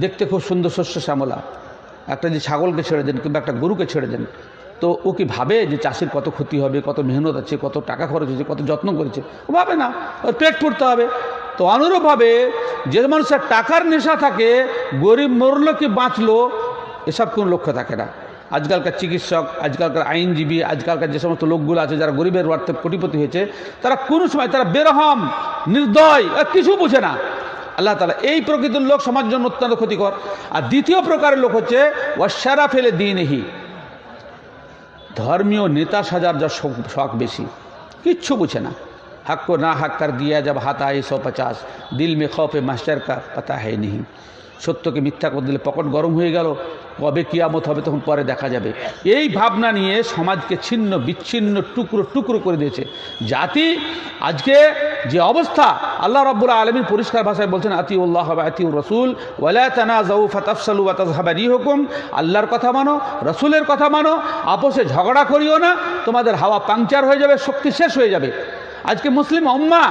দেখতে খুব সুন্দর শস্য শ্যামলা। একটা যে ছাগলকে ছেড়ে দেন কিংবা একটা গরুকে ছেড়ে দেন তো ও কি ভাবে যে চাষির কত ক্ষতি হবে, কত মেহনত আছে, কত টাকা খরচ হয়েছে, কত যত্ন করেছে? ও ভাবে না। ওর পেট পড়তে হবে। তো অনুরূপভাবে যে মানুষের টাকার নেশা থাকে, গরিব মরলো কি বাঁচলো, এসব কোনো লক্ষ্য থাকে না। আজকালকার চিকিৎসক, আজকালকার আইনজীবী, আজকালকার যে সমস্ত লোকগুলো আছে যারা গরিবের অর্থে কোটিপতি হয়েছে, তারা কোনো সময় তারা বেরহম, নির্দয় কিছু বুঝে না। আল্লাহ তালা এই প্রকৃতির লোক সমাজের জন্য অত্যন্ত ক্ষতিকর। আর দ্বিতীয় প্রকারের লোক হচ্ছে ওয়াসারা ফেলে দিনহি ধর্মীয় নেতা সাজার যা শখ শখ বেশি কিচ্ছু বুঝে না हक को ना हक कर दिया जब हाथ आए सौ पचास दिल में खौफ मास्टर का पता है नहीं সত্যকে মিথ্যা করে দিলে পকট গরম হয়ে গেল কবে কিয়ামত হবে তখন পরে দেখা যাবে। এই ভাবনা নিয়ে সমাজকে ছিন্ন, বিচ্ছিন্ন, টুকরো টুকরো করে দিয়েছে। জাতি, আজকে যে অবস্থা, আল্লাহ রব্বুল্লাহ আলমীর পরিষ্কার ভাষায় বলছেন আতি উল্লাহ আতি রসুল ওয়ালা জাউ ফাতাফসালু ওয়াতাজহাবারি হুকুম আল্লাহর কথা মানো, রসুলের কথা মানো, আপোষে ঝগড়া করিও না, তোমাদের হাওয়া পাংচার হয়ে যাবে, শক্তি শেষ হয়ে যাবে। আজকে মুসলিম অম্মা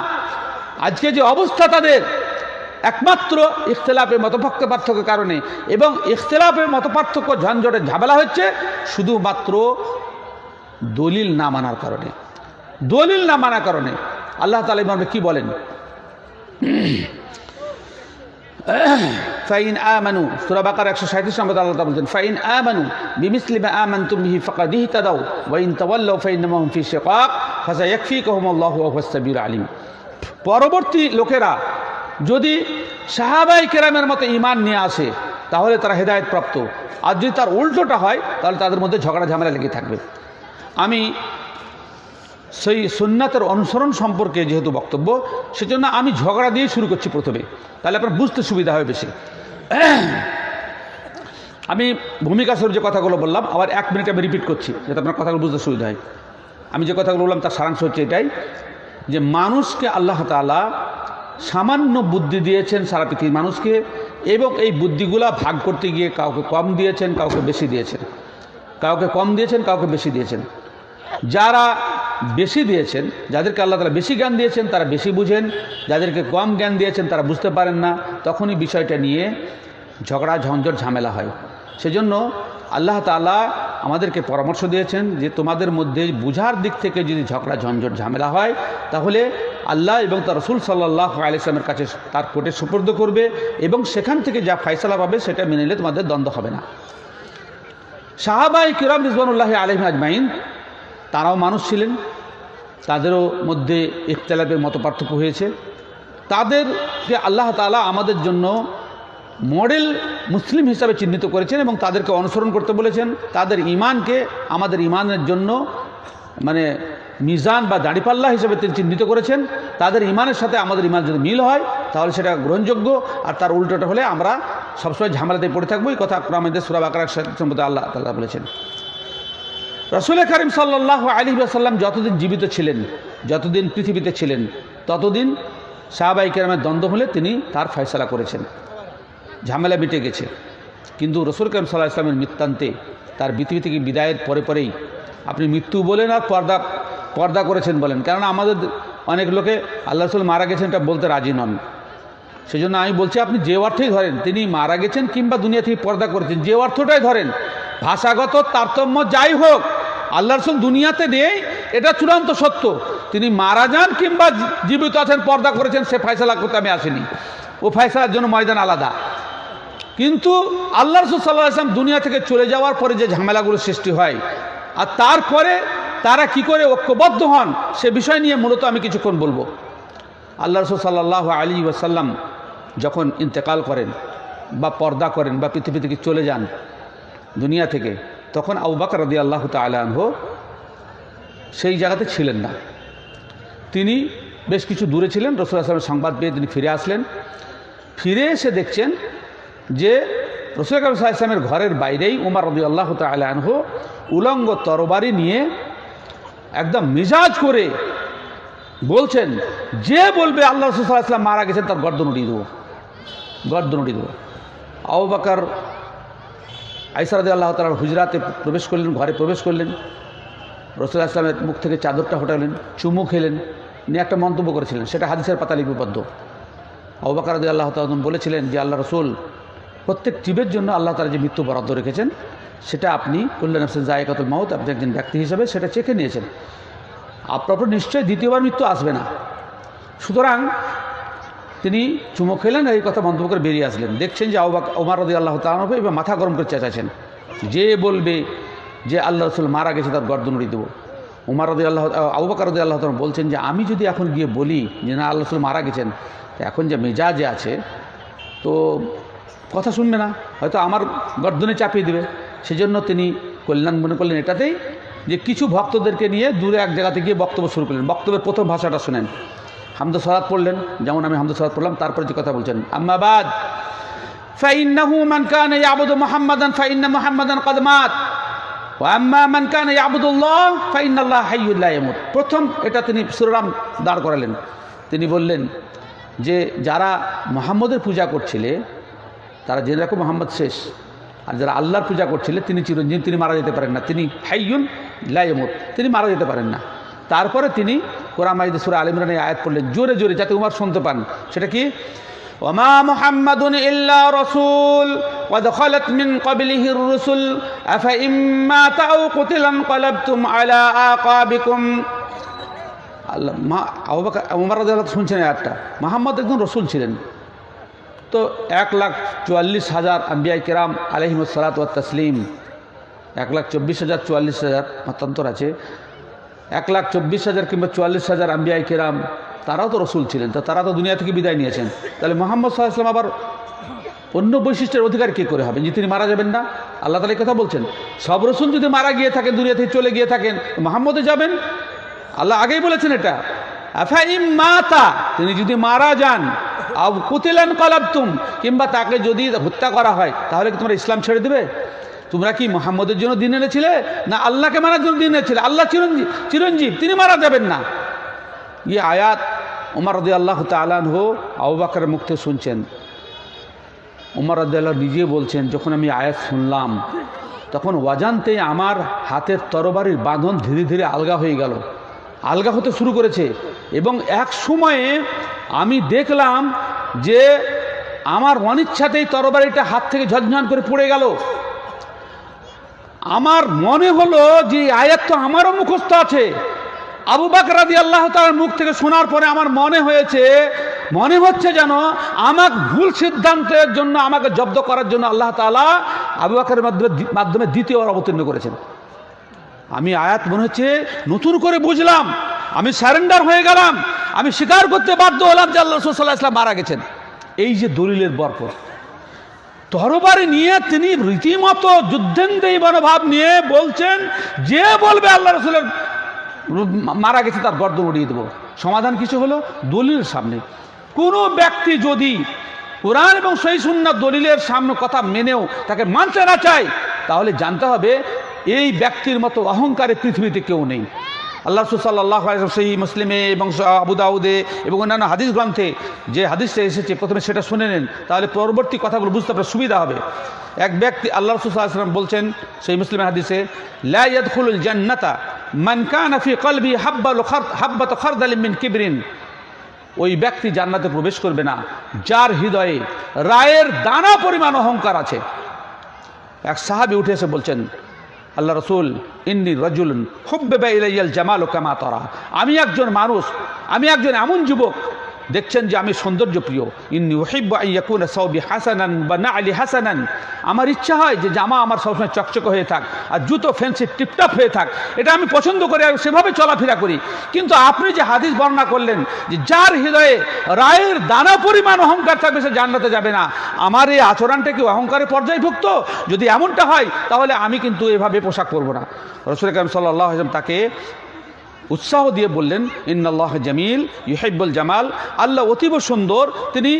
আজকে যে অবস্থা তাদের একমাত্র ইখতলাফের মতপার্থ পার্থক্যের কারণে। এবং ইখতলাফের মতপার্থক্য ঝঞ্ঝটে ঝামেলা হচ্ছে শুধুমাত্র দলিল না মানার কারণে। দলিল না মানার কারণে। আল্লাহ তালা ইমামে কি বলেন? ফাইন আমানু, সুরা বাকার একশো সাঁত্রিশ নম্বর আল্লাহ বলছেন, ফাইন আমানু বিমিসলিমা আমান তুমি ফকাদ ইহতাদাও ওয়াইন তাওয়াল্লাউ ফাইন্নামাহুম ফি শিকাক, ফাসায়াকফিকুহুমুল্লাহু, ওয়া হুয়াস সাবিয়ুল আলিম। পরবর্তী লোকেরা যদি সাহাবাই কেরামের মতো ইমান নিয়ে আসে, তাহলে তারা হেদায়েত প্রাপ্ত। আর যদি তার উল্টোটা হয়, তাহলে তাদের মধ্যে ঝগড়া ঝামেলা লেগে থাকবে। আমি সেই সুন্নাতের অনুসরণ সম্পর্কে যেহেতু বক্তব্য, সেজন্য আমি ঝগড়া দিয়ে শুরু করছি প্রথমে। তাহলে আপনার বুঝতে সুবিধা হবে বেশি। আমি ভূমিকা স্বরূপ যে কথাগুলো বললাম, আবার এক মিনিট আমি রিপিট করছি, যাতে আপনার কথাগুলো বুঝতে সুবিধা হয়। আমি যে কথাগুলো বললাম, তার সারাংশ হচ্ছে এটাই, যে মানুষকে আল্লাহ তালা সামান্য বুদ্ধি দিয়েছেন সারা পৃথিবীর মানুষকে এবং এই বুদ্ধিগুলা ভাগ করতে গিয়ে কাউকে কম দিয়েছেন, কাউকে বেশি দিয়েছেন। কাউকে কম দিয়েছেন, কাউকে বেশি দিয়েছেন। যারা বেশি দিয়েছেন, যাদেরকে আল্লাহ তালা বেশি জ্ঞান দিয়েছেন, তারা বেশি বুঝেন। যাদেরকে কম জ্ঞান দিয়েছেন, তারা বুঝতে পারেন না। তখনই বিষয়টা নিয়ে ঝগড়া, ঝঞ্ঝট, ঝামেলা হয়। সেজন্য আল্লাহ তালা আমাদেরকে পরামর্শ দিয়েছেন যে তোমাদের মধ্যে বুঝার দিক থেকে যদি ঝগড়া, ঝঞ্ঝট, ঝামেলা হয়, তাহলে আল্লাহ এবং তার রসুল সাল্লাহ আলিয়ামের কাছে তার কোর্টে সুপর্দ করবে এবং সেখান থেকে যা ফয়সলা পাবে সেটা মেনে নিলে তোমাদের দ্বন্দ্ব হবে না। সাহাবাই কিরাম রিজবানুল্লাহ আলম আজমাইন, তারাও মানুষ ছিলেন। তাদেরও মধ্যে ইখতলাফের মত পার্থক্য হয়েছে। তাদেরকে আল্লাহ তালা আমাদের জন্য মডেল মুসলিম হিসাবে চিহ্নিত করেছেন এবং তাদেরকে অনুসরণ করতে বলেছেন। তাদের ইমানকে আমাদের ইমানের জন্য মানে মিজান বা দাঁড়িপাল্লা হিসেবে তিনি চিহ্নিত করেছেন। তাদের ইমানের সাথে আমাদের ইমান যদি মিল হয়, তাহলে সেটা গ্রহণযোগ্য। আর তার উল্টোটা হলে আমরা সবসময় ঝামেলাতে পড়ে থাকব। এই কথা আমাদের সুরাব আকার সম্পর্কে আল্লাহ তাল্লাহ বলেছেন। রসুল করিম সাল্লাহ আলী আসাল্লাম যতদিন জীবিত ছিলেন, যতদিন পৃথিবীতে ছিলেন, ততদিন সাহাবাই কেরামের দ্বন্দ্ব হলে তিনি তার ফয়সলা করেছেন। ঝামেলা মিটে গেছে। কিন্তু রসুল করিম সাল্লাহ ইসলামের মৃত্যান্তে তার পৃথিবী থেকে বিদায়ের পরে পরেই আপনি মৃত্যু বলেন আর পর্দা পর্দা করেছেন বলেন। কেননা আমাদের অনেক লোকে আল্লাহ রসুল মারা গেছেন এটা বলতে রাজি নন। সেই জন্য আমি বলছি, আপনি যে অর্থেই ধরেন, তিনি মারা গেছেন কিংবা দুনিয়া থেকে পর্দা করেছেন, যে অর্থটাই ধরেন, ভাষাগত তারতম্য যাই হোক আল্লাহ রসুল দুনিয়াতে নেই, এটা চূড়ান্ত সত্য। তিনি মারা যান কিংবা জীবিত আছেন, পর্দা করেছেন, সে ফয়সালা করতে আমি আসিনি। ও ফয়সালার জন্য ময়দান আলাদা। কিন্তু আল্লাহ রসুল সাল্লাহ আসলাম দুনিয়া থেকে চলে যাওয়ার পরে যে ঝামেলাগুলো সৃষ্টি হয়, আর তারপরে তারা কি করে ঐক্যবদ্ধ হন, সে বিষয় নিয়ে মূলত আমি কিছুক্ষণ বলব। আল্লাহ রসুল সাল্লাহ আলী ওয়াসাল্লাম যখন ইন্তেকাল করেন বা পর্দা করেন বা পৃথিবী থেকে চলে যান দুনিয়া থেকে, তখন আবু বাকর রদি আল্লাহ তালহ সেই জায়গাতে ছিলেন না। তিনি বেশ কিছু দূরে ছিলেন, রসুল আসলামের সংবাদ পেয়ে তিনি ফিরে আসলেন। ফিরে এসে দেখছেন যে রসুল কাবি ইসলামের ঘরের বাইরেই উমার রদি আল্লাহ তালহ উলঙ্গ তরবারি নিয়ে একদম মিজাজ করে বলছেন, যে বলবে আল্লাহ রসুল ইসলাম মারা গেছেন, তার গর্দন উড়িয়ে দেবো। গর্দন উড়িয়ে দেবো। আবু বাকার আইসারদি আল্লাহ তালার হুজরাতে প্রবেশ করলেন, ঘরে প্রবেশ করলেন। রসুল ইসলামের মুখ থেকে চাদরটা হটালেন চুমু খেলেন, নিয়ে একটা মন্তব্য করেছিলেন, সেটা হাদিসের পাতা লিপিবদ্ধ আবু বাকার রদি আল্লাহ তালন বলেছিলেন যে, আল্লাহ রসুল প্রত্যেক জীবের জন্য আল্লাহ তালা যে মৃত্যু বরাদ্দ রেখেছেন, সেটা আপনি কল্যাণ হোসেন জায়গাতুল মাউত, আপনি একজন ব্যক্তি হিসেবে সেটা চেখে নিয়েছেন। আপনার উপর নিশ্চয়ই দ্বিতীয়বার মৃত্যু আসবে না। সুতরাং তিনি চুমো খেলেন এই কথা মন্তব্য করে বেরিয়ে আসলেন। দেখছেন যে আউবাক ওমার রদি আল্লাহ তালানবে এবার মাথা গরম করে চেঁচাছেন যে বলবে যে আল্লাহ রসুল মারা গেছে, তার গর্দন উড়িয়ে দেবো। উমার রদি আল্লাহ আউবাকার রদি আল্লাহ তালা বলছেন যে, আমি যদি এখন গিয়ে বলি যে, না, আল্লাহ রসুল মারা গেছেন এখন যে মেজাজে আছে, তো কথা শুনবে না, হয়তো আমার গর্দনে চাপিয়ে দেবে। সেজন্য তিনি কল্যাণ মনে করলেন এটাতেই যে কিছু ভক্তদেরকে নিয়ে দূরে এক জায়গাতে গিয়ে বক্তব্য শুরু করলেন। বক্তব্যের প্রথম ভাষাটা শোনেন। হামদ সরাত পড়লেন, যেমন আমি হামদ সরাত পড়লাম, তারপরে যে কথা বলছেন। আম্মাবাদ ফাইন্নাহু মান কানা ইয়াবুদু মুহাম্মাদান, ফাইন্না মুহাম্মাদান কদ মাত। ওয়া আম্মা মান কানা ইয়াবুদুল্লাহ, ফাইন্নাল্লাহ হাইয়্যুল লা ইয়ামুত। প্রথম এটা তিনি সুরাম দাঁড় করালেন। তিনি বললেন যে, যারা মোহাম্মদের পূজা করছিলে তারা জেনে রাখো মোহাম্মদ শেষ আর যারা আল্লাহর পূজা করছিলে তিনি চিরঞ্জীব তিনি মারা যেতে পারেন না তিনি হাইয়ুন লাইমুত তিনি মারা যেতে পারেন না তারপরে তিনি কোরআন মাইদ সুরা আলিমরানে আয়াত পড়লেন জোরে জোরে যাতে উমার শুনতে পান সেটা কি ওমা মুহাম্মাদুন ইল্লা রসুল قد خلت من قبله الرسل أفإن مات أو قتل انقلبتم على أعقابكم আল্লাহ মা আবু বকর উমর রাদিয়াল্লাহু আনহু শুনছেন এই আয়াতটা মোহাম্মদ একজন রসুল ছিলেন তো এক লাখ চুয়াল্লিশ হাজার আম্বিয়াই কেরাম আলহিমসালাত তসলিম। এক লাখ চব্বিশ হাজার চুয়াল্লিশ হাজার মতান্তর আছে। এক লাখ চব্বিশ হাজার কিংবা চুয়াল্লিশ হাজার আম্বিয়াই কেরাম, তারাও তো রসুল ছিলেন, তো তারা তো দুনিয়া থেকে বিদায় নিয়েছেন। তাহলে মোহাম্মদ সাল্লাহাম আবার অন্য বৈশিষ্ট্যের অধিকার কী করে হবেন যে তিনি মারা যাবেন না, আল্লাহ তালা কথা বলছেন। সব রসুল যদি মারা গিয়ে থাকেন, দুনিয়া থেকে চলে গিয়ে থাকেন মোহাম্মদে যাবেন। আল্লাহ আগেই বলেছেন এটা। মাতা, তিনি যদি মারা যান আব কুতিলান কলাবতুম, কিংবা তাকে যদি হত্যা করা হয়, তাহলে কি তোমরা ইসলাম ছেড়ে দেবে? তোমরা কি মোহাম্মদের জন্য দিন এনেছিলে? না আল্লাহকে মারার জন্য দিন এনেছিলে? আল্লাহ চিরঞ্জীব চিরঞ্জীব, তিনি মারা যাবেন না। ইয়ে আয়াত উমর রদি আল্লাহ তালান হো আবু বাকরের মুখ থেকে শুনছেন। উমর রদাল্লাহ নিজে বলছেন, যখন আমি আয়াত শুনলাম, তখন অজান্তেই আমার হাতের তরবারির বাঁধন ধীরে ধীরে আলগা হয়ে গেল। আলগা হতে শুরু করেছে। এবং এক সময়ে আমি দেখলাম যে আমার অনিচ্ছাতেই তরবারিটা হাত থেকে ঝনঝন করে পড়ে গেল। আমার মনে হলো যে আয়াত তো আমারও মুখস্থ আছে। আবু বাকর রাদি আল্লাহ তার মুখ থেকে শোনার পরে আমার মনে হয়েছে, মনে হচ্ছে যেন আমাকে ভুল সিদ্ধান্তের জন্য, আমাকে জব্দ করার জন্য আল্লাহ তালা আবু বাকরের মাধ্যমে মাধ্যমে দ্বিতীয়বার অবতীর্ণ করেছেন। আমি আয়াত মনে হচ্ছে নতুন করে বুঝলাম। আমি স্যারেন্ডার হয়ে গেলাম। আমি স্বীকার করতে বাধ্য হলাম যে আল্লাহ রসুল্লাহ ইসলাম মারা গেছেন। এই যে দলিলের বরকত। তরবারি নিয়ে তিনি রীতিমতো যুদ্ধেন্দ্রী মনোভাব নিয়ে বলছেন, যে বলবে আল্লাহ রসুলের মারা গেছে তার গর্দন উড়িয়ে দেবো। সমাধান কিছু হলো? দলিল সামনে। কোনো ব্যক্তি যদি কোরআন এবং সেই সুন্না দলিলের সামনে কথা মেনেও তাকে মানতে না চায়, তাহলে জানতে হবে এই ব্যক্তির মতো অহংকারে পৃথিবীতে কেউ নেই। আল্লাহ সুসাল্লাহ সেই মুসলিমে এবং আবু দাউদে এবং অন্যান্য হাদিস গ্রন্থে যে হাদিসটা এসেছে, প্রথমে সেটা শুনে নেন, তাহলে পরবর্তী কথাগুলো বুঝতে আপনার সুবিধা হবে। এক ব্যক্তি আল্লাহ রসুল্লাহাম বলছেন সেই মুসলিমের হাদিসে লাইয়াদুল জান্নাতা মান কানা ফি কলবি হাব্বাল হাব্বাত খরদালিম মিন কিবরিন। ওই ব্যক্তি জান্নাতে প্রবেশ করবে না, যার হৃদয়ে রায়ের দানা পরিমাণ অহংকার আছে। এক সাহাবি উঠে এসে বলছেন আল্লাহ রসুল, ইন্নি রজুলন হুব্বে ইলাইয়াল জামাল ও কামা তরা। আমি একজন মানুষ, আমি একজন এমন যুবক দেখছেন যে আমি সৌন্দর্য প্রিয় সৌবি হাসানান বা না আলী হাসানান। আমার ইচ্ছা হয় যে জামা আমার সবসময় চকচকে হয়ে থাক আর জুতো ফেন্সি টিপটাপ হয়ে থাক। এটা আমি পছন্দ করি আর সেভাবে চলাফেরা করি। কিন্তু আপনি যে হাদিস বর্ণনা করলেন যে যার হৃদয়ে রায়ের দানা পরিমাণ অহংকার থাকবে সে জান্নাতে যাবে না। আমার এই আচরণটা কি অহংকারের পর্যায়ভুক্ত? যদি এমনটা হয়, তাহলে আমি কিন্তু এভাবে পোশাক পরবো না। রসুল কালাম সাল্লাহ তাকে উৎসাহ দিয়ে বললেন, ইন্নাল্লাহ জামিল ইহেব্বুল জামাল। আল্লাহ অতীব সুন্দর, তিনি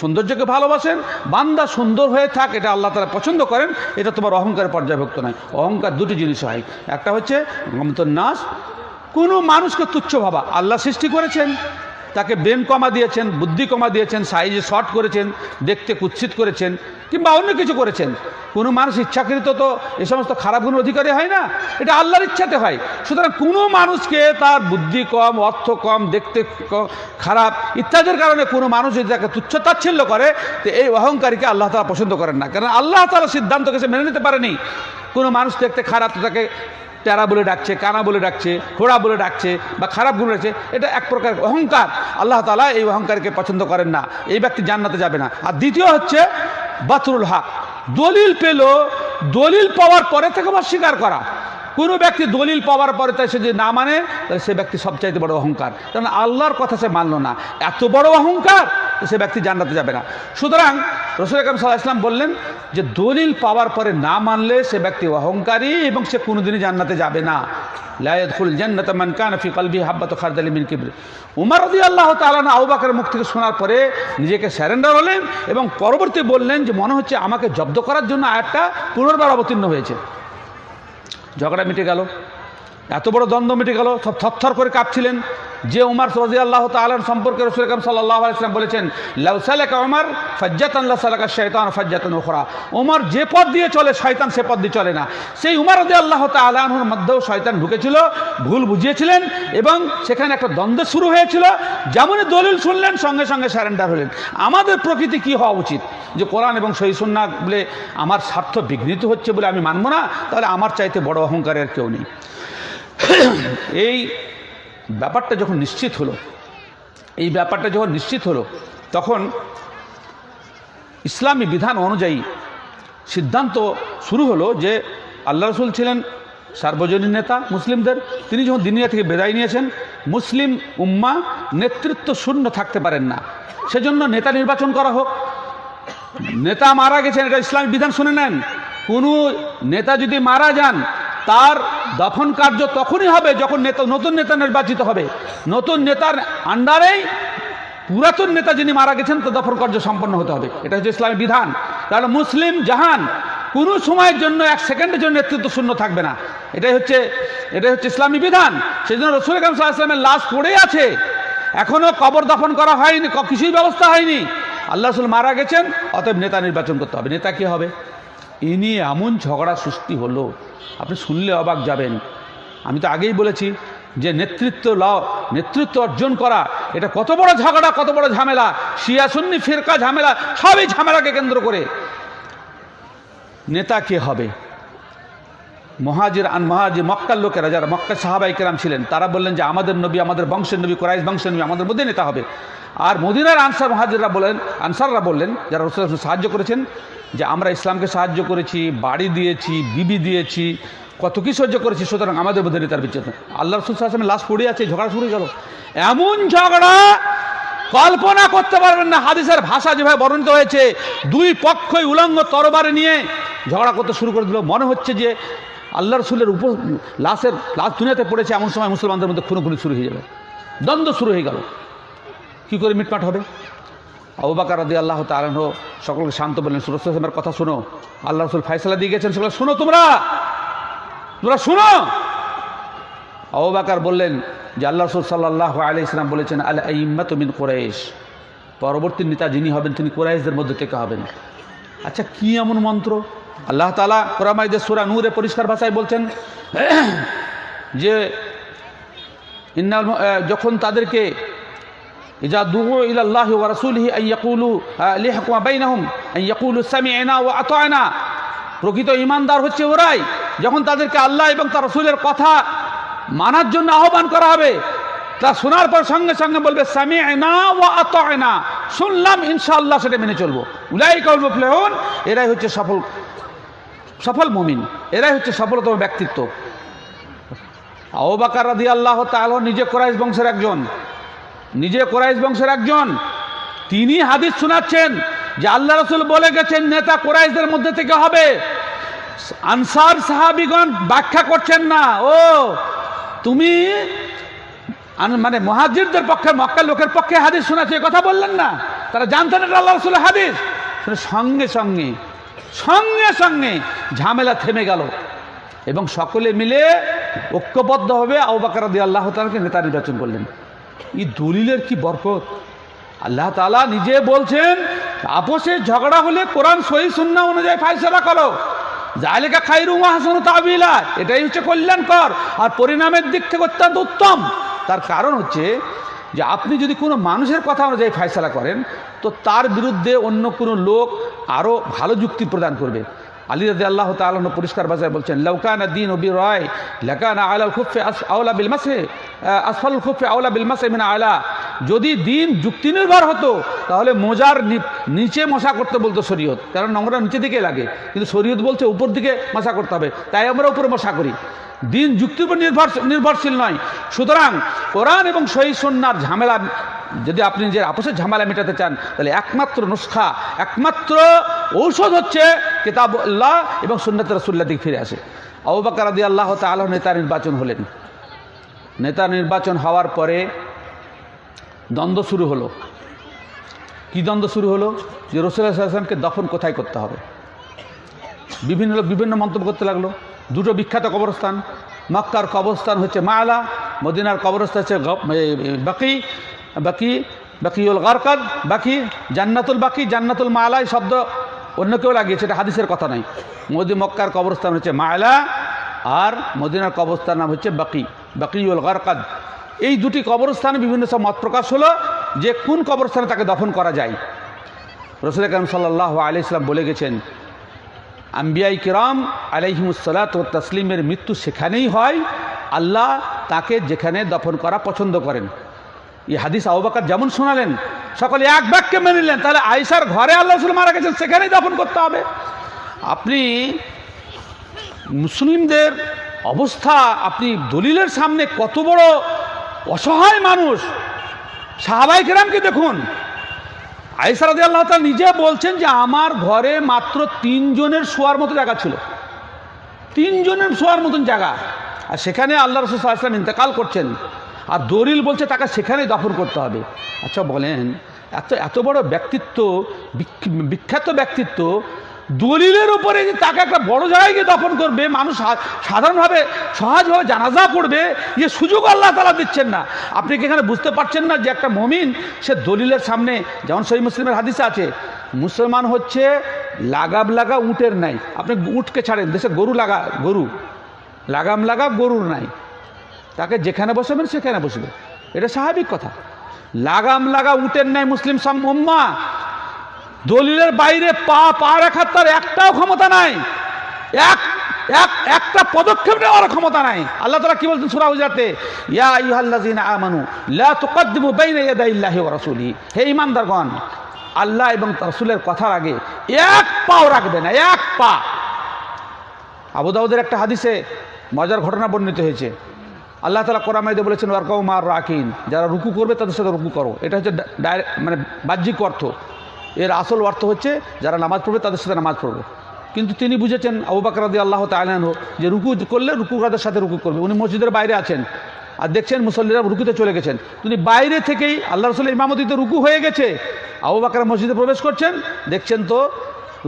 সৌন্দর্যকে ভালোবাসেন, বান্দা সুন্দর হয়ে থাক, এটা আল্লাহ তারা পছন্দ করেন, এটা তোমার অহংকারের পর্যায়ভুক্ত নয়। অহংকার দুটি জিনিস হয়, একটা হচ্ছে গমতন্যাস কোনো মানুষকে তুচ্ছ ভাবা, আল্লাহ সৃষ্টি করেছেন। তাকে ব্রেন কমা দিয়েছেন, বুদ্ধি কমা দিয়েছেন, সাইজে শর্ট করেছেন, দেখতে কুৎসিত করেছেন, কিংবা অন্য কিছু করেছেন। কোনো মানুষ ইচ্ছাকৃত তো এ সমস্ত খারাপ গুণ অধিকারী হয় না, এটা আল্লাহর ইচ্ছাতে হয়। সুতরাং কোনো মানুষকে তার বুদ্ধি কম, অর্থ কম, দেখতে খারাপ ইত্যাদির কারণে কোনো মানুষ যদি তাকে তুচ্ছ তাচ্ছিল্য করে, তো এই অহংকারীকে আল্লাহ তারা পছন্দ করেন না। কারণ আল্লাহ তারা সিদ্ধান্তকে সে মেনে নিতে পারেনি। কোনো মানুষ দেখতে খারাপ, তো তাকে টেরা বলে ডাকছে, কানা বলে ডাকছে, ঘোড়া বলে ডাকছে বা খারাপ গুণ রয়েছে, এটা এক প্রকার অহংকার। আল্লাহ তালা এই অহংকারকে পছন্দ করেন না, এই ব্যক্তি জান্নাতে যাবে না। আর দ্বিতীয় হচ্ছে বাতরুল হক। দলিল পেল, দলিল পাওয়ার পরে থেকে স্বীকার করা। কোনো ব্যক্তি দলিল পাওয়ার পরে তাই সে যদি না মানে তাহলে সে ব্যক্তি সবচাইতে বড় অহংকার। কারণ আল্লাহর কথা সে মানল না। এত বড় অহংকার সে ব্যক্তি জান্নাতে যাবে না। সুতরাং রসুল আকরম সাল্লাহ ইসলাম বললেন যে দলিল পাওয়ার পরে না মানলে সে ব্যক্তি অহংকারী এবং সে কোনোদিনই জান্নাতে যাবে না। লায়দুল জান্নাত মান কান ফি কলবি হাব্বাত খারদালি মিন কিবর। উমর রাদিয়াল্লাহু তাআলা আবু বকরের মুখ থেকে শোনার পরে নিজেকে স্যারেন্ডার হলেন এবং পরবর্তী বললেন যে মনে হচ্ছে আমাকে জব্দ করার জন্য আয়াতটা পুনর্বার অবতীর্ণ হয়েছে। ঝগড়া মিটে গেল। এত বড় দ্বন্দ্ব মিটে গেল সব থরথর করে কাঁপছিলেন। যে উমার সরাজি আল্লাহ তালন সম্পর্কে রসুল কাম সাল্লাহ আলাইসলাম বলেছেন লাউসালেকা উমার, ফজ্জাতান সালাকা শৈতান ফজ্জাতান ওখরা উমার যে পথ দিয়ে চলে, শয়তান সে পথ দিয়ে চলে না। সেই উমার রদি আল্লাহ তালাহুর মধ্যেও শয়তান ঢুকেছিল, ভুল বুঝিয়েছিলেন এবং সেখানে একটা দ্বন্দ্ব শুরু হয়েছিল। যেমনই দলিল শুনলেন, সঙ্গে সঙ্গে স্যারেন্ডার হলেন। আমাদের প্রকৃতি কি হওয়া উচিত? যে কোরআন এবং সহি সুন্না বলে আমার স্বার্থ বিঘ্নিত হচ্ছে বলে আমি মানব না, তাহলে আমার চাইতে বড় অহংকারের কেউ নেই। এই ব্যাপারটা যখন নিশ্চিত হলো, এই ব্যাপারটা যখন নিশ্চিত হলো, তখন ইসলামী বিধান অনুযায়ী সিদ্ধান্ত শুরু হলো যে আল্লাহ রসুল ছিলেন সার্বজনীন নেতা, মুসলিমদের। তিনি যখন দিনিয়া থেকে বেদায় নিয়েছেন, মুসলিম উম্মা নেতৃত্ব শূন্য থাকতে পারেন না। সেজন্য নেতা নির্বাচন করা হোক। নেতা মারা গেছেন, এটা ইসলামী বিধান শুনে নেন। কোনো নেতা যদি মারা যান তার দফন কার্য তখনই হবে যখন নেতা, নতুন নেতা নির্বাচিত হবে। নতুন নেতার আন্ডারেই পুরাতন নেতা যিনি মারা গেছেন তো দফন কার্য সম্পন্ন হতে হবে। এটা হচ্ছে ইসলামী বিধান। তাহলে মুসলিম জাহান কোনো সময়ের জন্য এক সেকেন্ডের জন্য নেতৃত্ব শূন্য থাকবে না। এটাই হচ্ছে এটাই হচ্ছে ইসলামী বিধান। সেই জন্য রসুল ইসলামের লাশ পড়ে আছে। এখনও কবর দফন করা হয়নি কিছুই ব্যবস্থা হয়নি। আল্লাহ রসুল মারা গেছেন, অতএব নেতা নির্বাচন করতে হবে। নেতা কী হবে? নিয়ে এমন ঝগড়া সৃষ্টি হলো আপনি শুনলে অবাক যাবেন। আমি তো আগেই বলেছি যে নেতৃত্ব ল নেতৃত্ব অর্জন করা, এটা কত বড় ঝগড়া কত বড় ঝামেলা। শিয়া, সুন্নি, ফিরকা ঝামেলা, সবই ঝামেলাকে কেন্দ্র করে। নেতা কে হবে? মহাজির আন মহাজির মক্কার লোকেরা, যারা মক্কা সাহাবাই কেরাম ছিলেন, তারা বললেন যে আমাদের নবী, আমাদের বংশের নবী, কোরাইশ বংশের নবী, আমাদের মধ্যে নেতা হবে। আর মদিনার আনসার মহাজিররা বলেন, আনসাররা বললেন, যারা রসুল সাহায্য করেছেন যে আমরা ইসলামকে সাহায্য করেছি, বাড়ি দিয়েছি, বিবি দিয়েছি, কত কি সহ্য করেছি, সুতরাং আমাদের মধ্যে নেতার নেই। আল্লাহ রসুল সাহায্যের লাশ পড়ে আছে, ঝগড়া শুরু গেল। এমন ঝগড়া কল্পনা করতে পারবেন না, হাদিসের ভাষা যেভাবে বর্ণিত হয়েছে, দুই পক্ষই উলঙ্গ তরবারে নিয়ে ঝগড়া করতে শুরু করে দিল। মনে হচ্ছে যে আল্লাহ রসুলের উপ লাশের লাশ দুনিয়াতে পড়েছে, এমন সময় মুসলমানদের মধ্যে খুনোখুনি শুরু হয়ে যাবে। দ্বন্দ্ব শুরু হয়ে গেল। কী করে মিটমাট হবে? আবু বাকার রাদি আল্লাহ তালন সকলকে শান্ত বললেন সুরসের কথা শোনো। আল্লাহ রসুল ফাইসলা দিয়ে গেছেন সকলে শোনো তোমরা। তোমরা শোনো। আবু বাকার বললেন যে আল্লাহ রসুল সাল্লাহ আলি ইসলাম বলেছেন আল ইম্মাত মিন কোরাইশ। পরবর্তী নেতা যিনি হবেন, তিনি কোরাইশদের মধ্যে থেকে হবেন। আচ্ছা কি এমন মন্ত্র? আল্লাহ তালা কোরআমাইদের সুরা নূরে পরিষ্কার ভাষায় বলছেন যে যখন তাদেরকে إذا دعوا إلى الله ورسوله أن يقولوا آه، ليحكم بينهم أن يقولوا سمعنا وأطعنا প্রকৃত ইমানদার হচ্ছে ওরাই যখন তাদেরকে আল্লাহ এবং তার রসুলের কথা মানার জন্য আহ্বান করা হবে তা শোনার পর সঙ্গে সঙ্গে বলবে সামি না ও আতনা শুনলাম ইনশাআল্লাহ সেটা মেনে চলবো উলাই কল মুফলেহন এরাই হচ্ছে সফল সফল মুমিন এরাই হচ্ছে সফলতম ব্যক্তিত্ব আবু বাকার রাদি আল্লাহ তাআলা নিজে কোরাইশ বংশের একজন নিজে কোরাইশ বংশের একজন, তিনি হাদিস শোনাচ্ছেন যে আল্লাহ রসুল বলে গেছেন, নেতা কোরাইশদের মধ্যে থেকে হবে। আনসার সাহাবিগণ ব্যাখ্যা করছেন না, ও, তুমি মানে মহাজিরদের পক্ষে, মক্কার লোকের পক্ষে হাদিস শোনাচ্ছে কথা বললেন না। তারা জানতেন এটা আল্লাহ রসুলের হাদিস। সঙ্গে সঙ্গে সঙ্গে সঙ্গে ঝামেলা থেমে গেল এবং সকলে মিলে ঐক্যবদ্ধভাবে আউবাকার দিয়ে আল্লাহ তালাকে নেতা নির্বাচন করলেন। এই দলিলের কি বরকত? আল্লাহ তালা নিজে বলছেন আপোষে ঝগড়া হলে কোরআন সহি সুন্না অনুযায়ী ফাইসলা করো। জালিকা খাইরু হাসান তাবিলা। এটাই হচ্ছে কল্যাণকর আর পরিণামের দিক থেকে অত্যন্ত উত্তম। তার কারণ হচ্ছে যে আপনি যদি কোনো মানুষের কথা অনুযায়ী ফাইসলা করেন, তো তার বিরুদ্ধে অন্য কোনো লোক আরও ভালো যুক্তি প্রদান করবে। আলী রাজি আল্লাহ তালন পরিষ্কার ভাষায় বলছেন লৌকানা দিন ওবি রয় লেকানা আলাল খুফে আওলা বিল মাসে আসফল খুফে আওলা বিল মাসে মিনা আলা। যদি দিন যুক্তি নির্ভর হতো, তাহলে মোজার নিচে মশা করতে বলতো শরীয়ত। কারণ নোংরা নিচে দিকে লাগে। কিন্তু শরীয়ত বলছে উপর দিকে মশা করতে হবে। তাই আমরা উপরে মশা করি। দিন যুক্তির উপর নির্ভর নির্ভরশীল নয়। সুতরাং কোরআন এবং সহি সন্ন্যার ঝামেলা, যদি আপনি নিজের আপোষের ঝামেলা মেটাতে চান, তাহলে একমাত্র নুস্খা, একমাত্র ঔষধ হচ্ছে কিতাব আল্লাহ এবং সুন্নত রসুল্লাহ দিক ফিরে আসে। আবু বাকর রাদি আল্লাহ তাআলা নেতা নির্বাচন হলেন। নেতা নির্বাচন হওয়ার পরে দ্বন্দ্ব শুরু হলো। কি দ্বন্দ্ব শুরু হলো? যে রসুল্লাহ সাল্লামকে দফন কোথায় করতে হবে? বিভিন্ন বিভিন্ন মন্তব্য করতে লাগল। দুটো বিখ্যাত কবরস্থান। মক্কার কবরস্থান হচ্ছে মায়ালা মদিনার কবরস্থান হচ্ছে বাকি বাকি, বাকিউল গারকাদ, বাকি জান্নাতুল বাকি, জান্নাতুল মালা শব্দ অন্য কেউ লাগিয়েছে, এটা হাদিসের কথা নয়। মোদি, মক্কার কবরস্থান হচ্ছে মায়ালা আর মদিনার কবরস্থান নাম হচ্ছে বাকি, বাকিউল গারকাদ। এই দুটি কবরস্থানে বিভিন্ন সব মত প্রকাশ হলো যে কোন কবরস্থানে তাকে দফন করা যায়। রসুল কালাম সাল্লাহ আলি ইসলাম বলে গেছেন আম্বিয়াই কিরাম আলাইহিমুসালাত ও তসলিমের মৃত্যু সেখানেই হয়। আল্লাহ তাকে যেখানে দফন করা পছন্দ করেন। এই হাদিস আবুবাকার যেমন শোনালেন, সকলে এক বাক্যে মেনে নিলেন, তাহলে আয়েশার ঘরে আল্লাহ রসুল মারা গেছেন, সেখানেই দফন করতে হবে। আপনি মুসলিমদের অবস্থা, আপনি দলিলের সামনে কত বড় অসহায় মানুষ। সাহাবাই কেরামকে দেখুন আইসারাদি আল্লাহ তালা নিজে বলছেন যে আমার ঘরে মাত্র তিনজনের শোয়ার মতো জায়গা ছিল। তিনজনের শোয়ার মতন জায়গা। আর সেখানে আল্লাহ রসুল সাল্লাম ইন্তেকাল করছেন। আর দলিল বলছে তাকে সেখানেই দফন করতে হবে। আচ্ছা বলেন, এত এত বড় ব্যক্তিত্ব, বিখ্যাত ব্যক্তিত্ব দলিলের উপরে যে তাকে একটা বড় জায়গায় গিয়ে দফন করবে, মানুষ সাধারণভাবে সহজভাবে জানাজা পড়বে যে সুযোগ আল্লাহ তালা দিচ্ছেন না। আপনি কি এখানে বুঝতে পারছেন না যে একটা মমিন, সে দলিলের সামনে, যেমন সহি মুসলিমের হাদিসে আছে, মুসলমান হচ্ছে লাগাম লাগা উটের নাই আপনি উটকে ছাড়েন, দেশে গরু লাগা, গরু। লাগাম লাগা গরুর নাই তাকে যেখানে বসাবেন, সেখানে বসবে। এটা স্বাভাবিক কথা। লাগাম লাগা উটের নাই মুসলিম সম্মা দলিলের বাইরে পা পা রাখার তার একটাও ক্ষমতা নাই। এক এক, একটা পদক্ষেপ নেওয়ার ক্ষমতা নাই। আল্লাহ তালা কি বলছেন সুরা হুজাতে ইয়া আইয়ুহাল্লাযীনা আমানু, লা তুকদ্দিমু বাইনা ইয়াদাইল্লাহি ওয়া রাসূলিহি হে ঈমানদারগণ, আল্লাহ এবং রাসূলের কথার আগে এক পাও রাখবে না, এক পা। আবু দাউদের একটা হাদিসে মজার ঘটনা বর্ণিত হয়েছে। আল্লাহ তালা কোরআমাইদে বলেছেন ওয়ারকাউ মার রাকিন, যারা রুকু করবে তাদের সাথে রুকু করো। এটা হচ্ছে মানে বাহ্যিক অর্থ। এর আসল অর্থ হচ্ছে যারা নামাজ পড়বে তাদের সাথে নামাজ পড়বে। কিন্তু তিনি বুঝেছেন আবু বাকর রাদি আল্লাহ তালাহ যে রুকু করলে রুকু কাদের সাথে রুকু করবে। উনি মসজিদের বাইরে আছেন আর দেখছেন মুসল্লিরা রুকুতে চলে গেছেন। তিনি বাইরে থেকেই আল্লাহ রসুলের ইমামতিতে রুকু হয়ে গেছে। আবু বাকর মসজিদে প্রবেশ করছেন, দেখছেন তো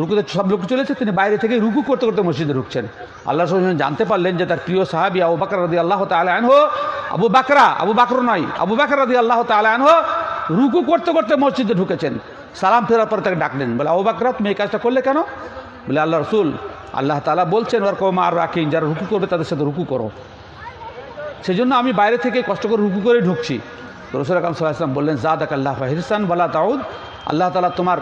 রুকুতে সব লোক চলেছে, তিনি বাইরে থেকে রুকু করতে করতে মসজিদে ঢুকছেন। আল্লাহ রসুল জানতে পারলেন যে তার প্রিয় সাহাবি আবু বাকর রাদি আল্লাহ আনহো, আবু বাকরা, আবু বাকর নয়, আবু বাকর রাদি আল্লাহ আনহো রুকু করতে করতে মসজিদে ঢুকেছেন। সালাম ফেরার পরে তাকে ডাকলেন। বলে, আবু বাকরা, তুমি এই কাজটা করলে কেন? বলে, আল্লাহ রসুল, আল্লাহ তালা বলছেন ওর কম আর রাখিন যারা রুকু করবে তাদের সাথে রুকু করো। সেই জন্য আমি বাইরে থেকে কষ্ট করে রুকু করে ঢুকছি। রসুল আকরম ইসলাম বললেন জাদ আক আল্লাহ হিরসান বলা তাউদ, আল্লাহ তালা তোমার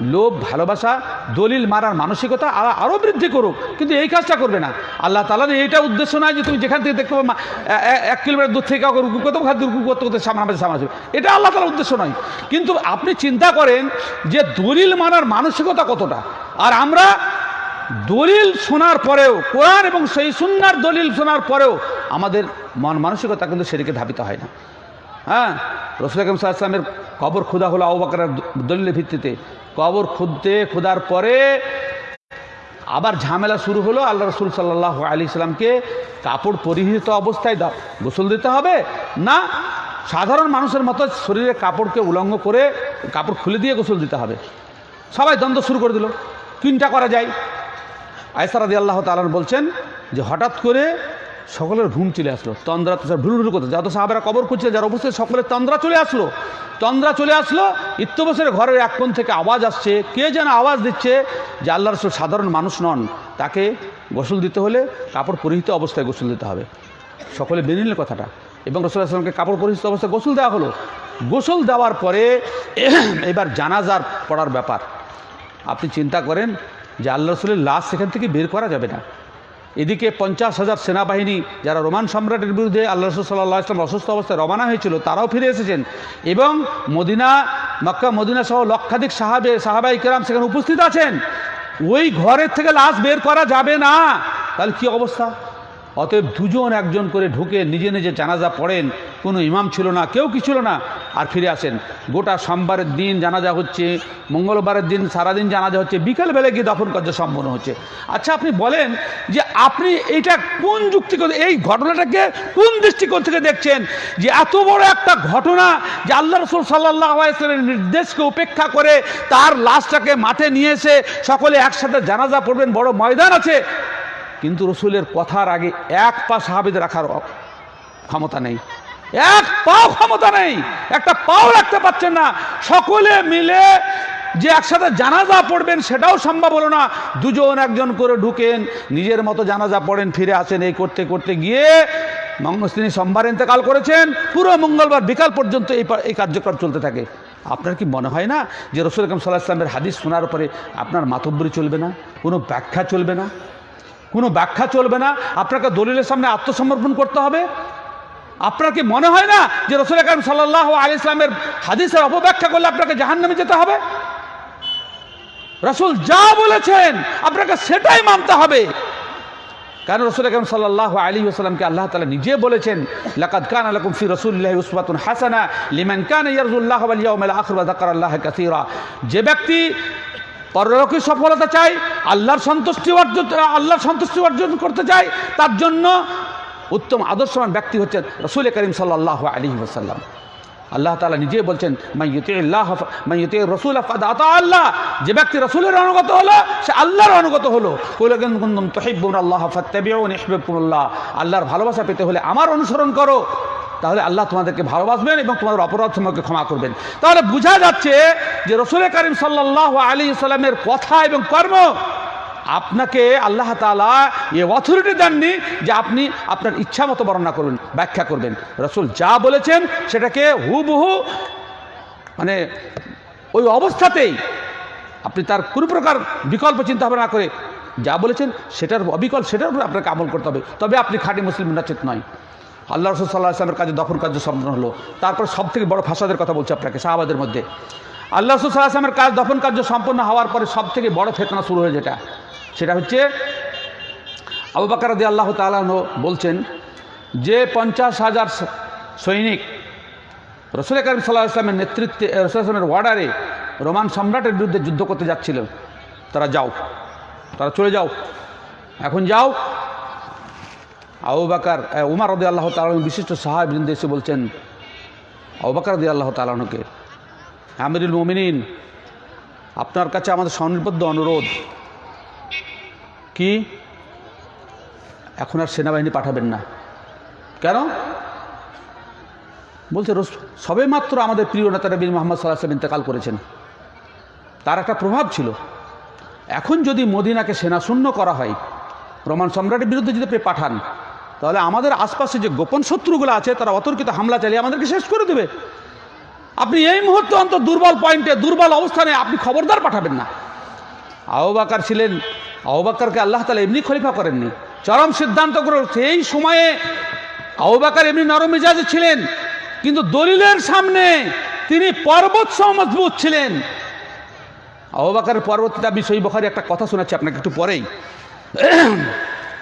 লোভ, ভালোবাসা, দলিল মারার মানসিকতা আ- আরও বৃদ্ধি করুক। কিন্তু এই কাজটা করবে না। আল্লাহ তালার এইটা উদ্দেশ্য নয় যে তুমি যেখান থেকে দেখতে পাবো এক কিলোমিটার দূর থেকে কাউকে রুকু করতে খাদ্য রুকু করতে করতে সামনে সামনে আসবে। এটা আল্লাহ তালার উদ্দেশ্য নয়। কিন্তু আপনি চিন্তা করেন যে দলিল মারার মানসিকতা কতটা। আর আমরা দলিল শোনার পরেও, কোরআন এবং সেই সুন্নার দলিল শোনার পরেও আমাদের মন মানসিকতা কিন্তু সেদিকে ধাবিত হয় না। হ্যাঁ? রসুল আকরম সাল্লামের কবর খুদা হলো আবাকারের দলিলের ভিত্তিতে। কবর খুদতে খুদার পরে আবার ঝামেলা শুরু হলো, আল্লাহ রসুল সাল্লাহ আলি সাল্লামকে কাপড় পরিহিত অবস্থায় গোসল দিতে হবে? না, সাধারণ মানুষের মতো শরীরে কাপড়কে উলঙ্গ করে কাপড় খুলে দিয়ে গোসল দিতে হবে। সবাই দ্বন্দ্ব শুরু করে দিল। তিনটা করা যায়। আয়সারাদি আল্লাহ তালান বলছেন যে হঠাৎ করে সকলের ঘুম চলে আসলো। তন্দ্রা তো ভুল ভুল করতো যত সাহাবেরা কবর খুঁজছে যার অবশ্যই সকলের তন্দ্রা চলে আসলো। তন্দ্রা চলে আসলো ইত্যবসের ঘরের এক কোণ থেকে আওয়াজ আসছে। কে যেন আওয়াজ দিচ্ছে যে আল্লাহ রসুল সাধারণ মানুষ নন। তাকে গোসল দিতে হলে কাপড় পরিহিত অবস্থায় গোসল দিতে হবে। সকলে মেনে নিল কথাটা। এবং রসুল আসলামকে কাপড় পরিহিত অবস্থায় গোসল দেওয়া হলো। গোসল দেওয়ার পরে (clears throat) এবার জানাজার পড়ার ব্যাপার। আপনি চিন্তা করেন যে আল্লাহ রসুলের লাশ সেখান থেকে বের করা যাবে না। এদিকে পঞ্চাশ হাজার সেনাবাহিনী যারা রোমান সম্রাটের বিরুদ্ধে আল্লাহ রসুল সাল্লাহ ইসলাম অসুস্থ অবস্থায় রবানা হয়েছিল, তারাও ফিরে এসেছেন। এবং মদিনা, মক্কা, মদিনা সহ লক্ষাধিক সাহাবে, সাহাবাই কেরাম সেখানে উপস্থিত আছেন। ওই ঘরের থেকে লাশ বের করা যাবে না। তাহলে কী অবস্থা? অতএব দুজন একজন করে ঢুকে নিজে নিজে জানাজা পড়েন। কোনো ইমাম ছিল না, কেউ কি ছিল না, আর ফিরে আসেন। গোটা সোমবারের দিন জানাজা হচ্ছে, মঙ্গলবারের দিন সারাদিন জানাজা হচ্ছে বিকেলবেলা গিয়ে দফন কার্য সম্পন্ন হচ্ছে। আচ্ছা আপনি বলেন যে আপনি এইটা কোন যুক্তি এই ঘটনাটাকে কোন দৃষ্টিকোণ থেকে দেখছেন? যে এত বড় একটা ঘটনা যে আল্লাহ রসুল সাল্লাহ ইসলামের নির্দেশকে উপেক্ষা করে তার লাশটাকে মাঠে নিয়ে এসে সকলে একসাথে জানাজা পড়বেন, বড় ময়দান আছে। কিন্তু রসুলের কথার আগে এক পা সাহাবিদের রাখার ক্ষমতা নেই। এক পাও ক্ষমতা নেই। একটা পাও রাখতে পারছেন না। সকলে মিলে যে একসাথে জানাজা পড়বেন সেটাও সম্ভব হলো না। দুজন একজন করে ঢুকেন, নিজের মতো জানাজা পড়েন, ফিরে আসেন, এই করতে করতে গিয়ে তিনি সোমবার ইন্তেকাল করেছেন। পুরো মঙ্গলবার বিকাল পর্যন্ত এই এই কার্যক্রম চলতে থাকে। আপনার কি মনে হয় না যে রসুল আকরম সাল্লাহ ইসলামের হাদিস শোনার পরে আপনার মাতব্বরি চলবে না? কোনো ব্যাখ্যা চলবে না? কোনো ব্যাখ্যা চলবে না। আপনাকে দলিলের সামনে আত্মসমর্পণ করতে হবে। আপনার কি মনে হয় না যে রসুল আকরম সাল্লাহ আলি ইসলামের হাদিসের অপব্যাখ্যা করলে আপনাকে জাহান্নামে যেতে হবে? রসুল যা বলেছেন, আপনাকে সেটাই মানতে হবে। কারণ রসুল আকরম সাল্লাহ আলী আসসালামকে আল্লাহ তালা নিজে বলেছেন, লাকাদ কান আলকুম ফি রসুল্লাহ উসবাতুন হাসানা লিমান কান ইয়ারজুল্লাহ ইয়াউমিল আখির আল্লাহ কাসীরা। যে ব্যক্তি পরলোকীয় সফলতা চাই? আল্লাহর সন্তুষ্টি অর্জন আল্লাহর সন্তুষ্টি অর্জন করতে চায় তার জন্য উত্তম আদর্শবান ব্যক্তি হচ্ছেন রসুল করিম সাল্লাহ আলী ওসাল্লাম আল্লাহ তালা নিজে বলছেন মাইয়ুতি রসুল আল্লাহ। যে ব্যক্তি রসুলের অনুগত হলো, সে আল্লাহর অনুগত হলো। তহিবুন আল্লাহ আল্লাহর ভালোবাসা পেতে হলে আমার অনুসরণ করো। তাহলে আল্লাহ তোমাদেরকে ভালোবাসবেন এবং তোমাদের অপরাধ তোমাকে ক্ষমা করবেন। তাহলে বোঝা যাচ্ছে যে রসুল করিম সাল্লাহ আলী সাল্লামের কথা এবং কর্ম আপনাকে আল্লাহ তালা এ অথরিটি দেননি যে আপনি আপনার ইচ্ছা মতো বর্ণনা করবেন ব্যাখ্যা করবেন। রসুল যা বলেছেন সেটাকে হুবহু মানে ওই অবস্থাতেই আপনি তার কোনো প্রকার বিকল্প চিন্তা ভাবনা করে যা বলেছেন সেটার অবিকল সেটার উপর আপনাকে আমল করতে হবে। তবে আপনি খাঁটি মুসলিম নাচেত নয়। আল্লাহ রসুল সাল্লাহ আসলামের কাজে দফন কার্য সম্পন্ন হলো। তারপর সব থেকে বড় ফাসাদের কথা বলছি আপনাকে শাহবাদের মধ্যে। আল্লাহ রসুল সাল্লাহ আসলামের কাজ দফন কার্য সম্পন্ন হওয়ার পরে সব থেকে বড় ফেতনা শুরু হয়ে যেটা। সেটা হচ্ছে, আবু বাকার দি আল্লাহ তালানো বলছেন, যে পঞ্চাশ হাজার সৈনিক রসুল করিম সাল্লাহ ইসলামের নেতৃত্বে রসুল ইসলামের ওয়ার্ডারে রোমান সম্রাটের বিরুদ্ধে যুদ্ধ করতে যাচ্ছিল তারা যাও, তারা চলে যাও। এখন যাও আবু বাকার উমার রদি আল্লাহ তালন বিশিষ্ট সাহাব বৃন্দে এসে বলছেন, আবু বাকার আল্লাহ তালনকে আমিরুল মোমিনিন, আপনার কাছে আমাদের স্বনির্বদ্ধ অনুরোধ, কি? এখন আর সেনাবাহিনী পাঠাবেন না। কেন? বলছে সবে মাত্র আমাদের প্রিয় নেতা নবীন মোহাম্মদ সাল্লাহ সাল্লাম ইন্তেকাল করেছেন। তার একটা প্রভাব ছিল। এখন যদি মদিনাকে সেনা শূন্য করা হয়, রোমান সম্রাটের বিরুদ্ধে যদি আপনি পাঠান তাহলে আমাদের আশপাশে যে গোপন শত্রুগুলো আছে, তারা অতর্কিত হামলা চালিয়ে আমাদেরকে শেষ করে দেবে। আপনি এই মুহূর্তে অন্তত দুর্বল পয়েন্টে, দুর্বল অবস্থানে আপনি খবরদার পাঠাবেন না। আহবাকার ছিলেন আহবাকারকে আল্লাহ তালা এমনি খলিফা করেননি। চরম সিদ্ধান্ত করে সেই সময়ে আহবাকার এমনি নরম মেজাজে ছিলেন, কিন্তু দলিলের সামনে তিনি পর্বত মজবুত ছিলেন। আহবাকারের পরবর্তীতে আমি বখারি একটা কথা শোনাচ্ছি আপনাকে একটু পরেই।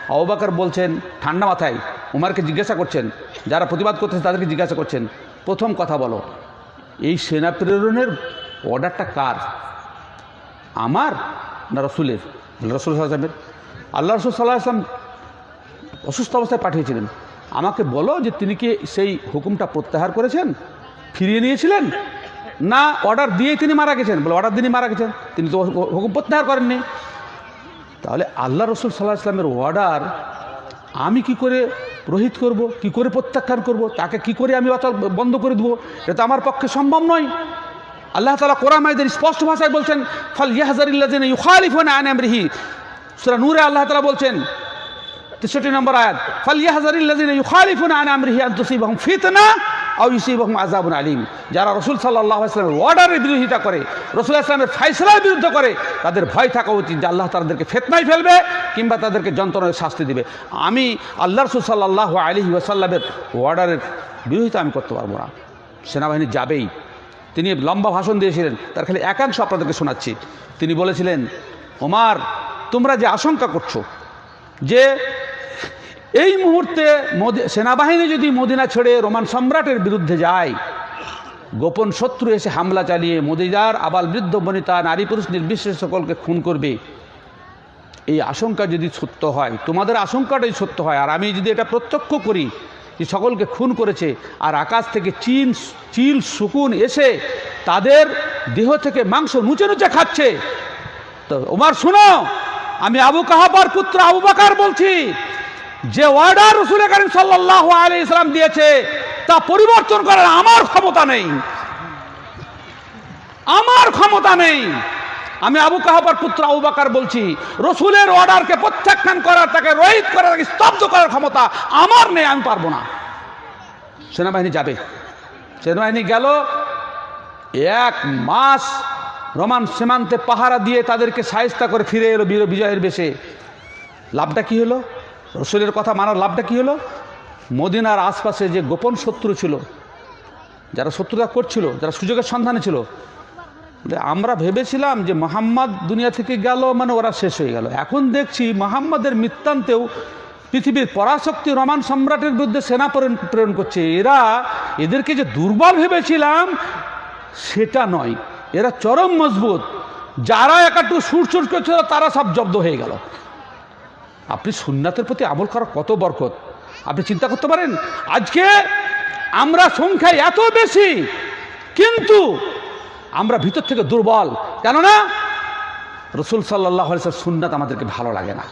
আহবাকার বলছেন, ঠান্ডা মাথায় উমারকে জিজ্ঞাসা করছেন, যারা প্রতিবাদ করতেছে তাদেরকে জিজ্ঞাসা করছেন, প্রথম কথা বলো, এই সেনা প্রেরণের অর্ডারটা কার? আমার না রসুলের? রসুল সাল্লামের আল্লাহ রসুল সাল্লাহ আসলাম অসুস্থ অবস্থায় পাঠিয়েছিলেন। আমাকে বলো যে তিনি কি সেই হুকুমটা প্রত্যাহার করেছেন? ফিরিয়ে নিয়েছিলেন? না, অর্ডার দিয়েই তিনি মারা গেছেন? বলে, অর্ডার দিনই মারা গেছেন। তিনি তো হুকুম প্রত্যাহার করেননি। তাহলে আল্লাহ রসুল সাল্লাহ ইসলামের অর্ডার আমি কি করে রোহিত করব, কি করে প্রত্যাখ্যান করব, তাকে কি করে আমি অচল বন্ধ করে দেবো, এটা আমার পক্ষে সম্ভব নয়। আল্লাহ তালা কোরআন মাইদের স্পষ্ট ভাষায় বলছেন, ফল আন আমরিহি। সুরা নূরে আল্লাহ তালা বলছেন, তেষট্টি নম্বর আয়াত, ফল ইয়াহাজারিল্লাহ ইউখালিফুন আন ফিতনা। ইউসিবাহুম আযাবুন আলিম। যারা রসুল সাল্লাহ ইসলামের অর্ডারের বিরোধিতা করে, রসুল ইসলামের ফাইসলার বিরুদ্ধে করে, তাদের ভয় থাকা উচিত যে আল্লাহ তাদেরকে ফেতনায় ফেলবে কিংবা তাদেরকে যন্ত্রণায় শাস্তি দিবে। আমি আল্লাহ রসুল সাল্লাহ আলী ওয়াসাল্লামের অর্ডারের বিরোধিতা আমি করতে পারব না। সেনাবাহিনী যাবেই। তিনি লম্বা ভাষণ দিয়েছিলেন, তার খালি একাংশ আপনাদেরকে শোনাচ্ছি। তিনি বলেছিলেন, ওমার, তোমরা যে আশঙ্কা করছ যে এই মুহূর্তে সেনাবাহিনী যদি মদিনা ছেড়ে রোমান সম্রাটের বিরুদ্ধে যায়, গোপন শত্রু এসে হামলা চালিয়ে মদিনার আবাল বৃদ্ধ বনিতা নারী পুরুষ নির্বিশেষে সকলকে খুন করবে। এই আশঙ্কা যদি সত্য হয়, তোমাদের আশঙ্কাটাই সত্য হয়, আর আমি যদি এটা প্রত্যক্ষ করি যে সকলকে খুন করেছে, আর আকাশ থেকে চিন, চিল শুকুন এসে তাদের দেহ থেকে মাংস নুচে নুচে খাচ্ছে, তো ওমার শোনো, আমি আবু কাহাবার পুত্র আবু বাকার বলছি যে অর্ডার রসুল করিম সাল্লাহ আলী ইসলাম দিয়েছে, তা পরিবর্তন করার আমার ক্ষমতা নেই। আমার ক্ষমতা নেই। আমি আবু কাহাবার পুত্র আবু বাকার বলছি, রসুলের অর্ডারকে প্রত্যাখ্যান করার, তাকে রহিত করার, তাকে স্তব্ধ করার ক্ষমতা আমার নেই, আমি পারব না। সেনাবাহিনী যাবে। সেনাবাহিনী গেল। এক মাস রোমান সীমান্তে পাহারা দিয়ে তাদেরকে সাহেস্তা করে ফিরে এলো বিজয়ের বেশে। লাভটা কি হলো? রসুলের কথা মানার লাভটা কি হলো? মদিনার আশপাশে যে গোপন শত্রু ছিল, যারা শত্রুতা করছিল, যারা সুযোগের সন্ধানে ছিল আমরা ভেবেছিলাম যে মোহাম্মদ দুনিয়া থেকে গেল মানে ওরা শেষ হয়ে গেল। এখন দেখছি মোহাম্মদের মৃত্যান্তেও পৃথিবীর পরাশক্তি রোমান সম্রাটের বিরুদ্ধে সেনা প্রেরণ করছে। এরা এদেরকে যে দুর্বল ভেবেছিলাম, সেটা নয়। এরা চরম মজবুত। যারা একাটু সুর সুর করছিল, তারা সব জব্দ হয়ে গেল। আপনি সুন্নাতের প্রতি আমল করা কত বরকত? আপনি চিন্তা করতে পারেন, আজকে আমরা সংখ্যায় এত বেশি, কিন্তু আমরা ভিতর থেকে দুর্বল। কেননা, রসুল সাল্লাহ সুন্নাত আমাদেরকে ভালো লাগে না।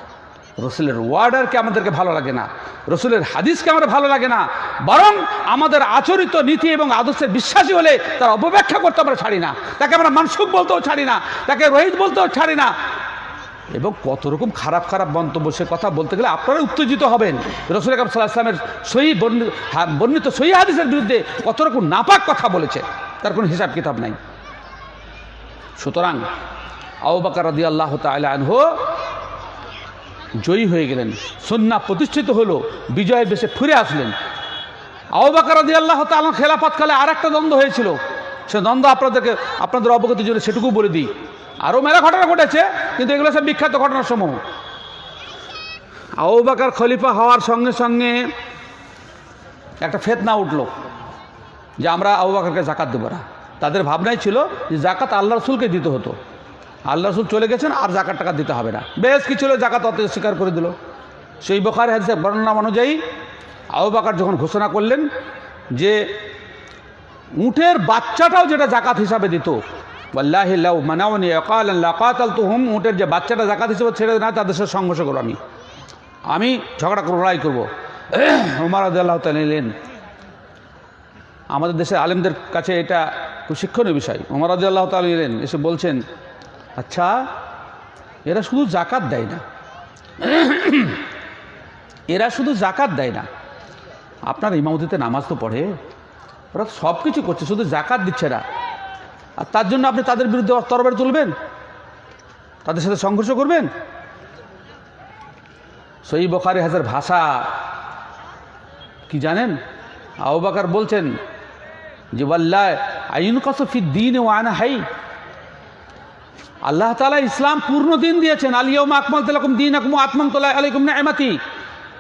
রসুলের ওয়ার্ডারকে আমাদেরকে ভালো লাগে না। রসুলের হাদিসকে আমরা ভালো লাগে না। বরং আমাদের আচরিত নীতি এবং আদর্শের বিশ্বাসী হলে তার অপব্যাখ্যা করতে আমরা ছাড়ি না। তাকে আমরা মানসুক বলতেও ছাড়ি না। তাকে রোহিত বলতেও ছাড়ি না। এবং কত রকম খারাপ খারাপ মন্তব্য সে কথা বলতে গেলে আপনারা উত্তেজিত হবেন। রসুল কাম সাল্লাহ ইসলামের সহি বর্ণিত সহি হাদিসের বিরুদ্ধে কত রকম নাপাক কথা বলেছে, তার কোনো হিসাব কিতাব নাই। সুতরাং আউবাকার রদি আল্লাহ তালা আনহো জয়ী হয়ে গেলেন সন্না প্রতিষ্ঠিত হলো, বিজয়ের বেশে ফিরে আসলেন। আউবাকার রদি আল্লাহ তালা খেলাফতকালে আর একটা দ্বন্দ্ব হয়েছিল, সে দ্বন্দ্ব আপনাদেরকে আপনাদের অবগতির জন্য সেটুকু বলে দিই। আরও মেলা ঘটনা ঘটেছে, কিন্তু এগুলো সব বিখ্যাত ঘটনার সমূহ আউবাকার খলিফা হওয়ার সঙ্গে সঙ্গে একটা ফেতনা উঠল যে আমরা আউবাকারকে জাকাত দেবো না। তাদের ভাবনাই ছিল যে জাকাত আল্লাহ রসুলকে দিতে হতো। আল্লাহ রসুল চলে গেছেন, আর জাকাত টাকা দিতে হবে না। বেশ কিছু লোক জাকাত অত স্বীকার করে দিল। সেই বখার হাদিসের বর্ণনা অনুযায়ী আউবাকার যখন ঘোষণা করলেন যে উটের বাচ্চাটাও যেটা জাকাত হিসাবে দিত আল্লাহ মানাওনি অকাল তো হুম উটের যে বাচ্চাটা জাকাত হিসেবে ছেড়ে না, তাদের সাথে সংঘর্ষ করব আমি। আমি ঝগড়া করব, লড়াই করব। উমার আল্লাহ নিলেন আমাদের দেশের আলেমদের কাছে এটা খুব শিক্ষণীয় বিষয়। রাজি আল্লাহ তাল এলেন, এসে বলছেন আচ্ছা এরা শুধু জাকাত দেয় না। (clears throat) এরা শুধু জাকাত দেয় না। আপনার ইমামতিতে নামাজ তো পড়ে। ওরা সব কিছু করছে, শুধু জাকাত দিচ্ছে না। আর তার জন্য আপনি তাদের বিরুদ্ধে তরবারি তুলবেন? তাদের সাথে সংঘর্ষ করবেন? সই বখারি হাজার ভাষা কি জানেন? আউবাকার বলছেন যে, ওয়াল্লাহ আইন কসফি দিন ও আনা হাই। আল্লাহ তালা ইসলাম পূর্ণ দিন দিয়েছেন। আলিয়ম আকমল তালাকুম দিন আকম আত্মম তোলা আলাইকুম না এমাতি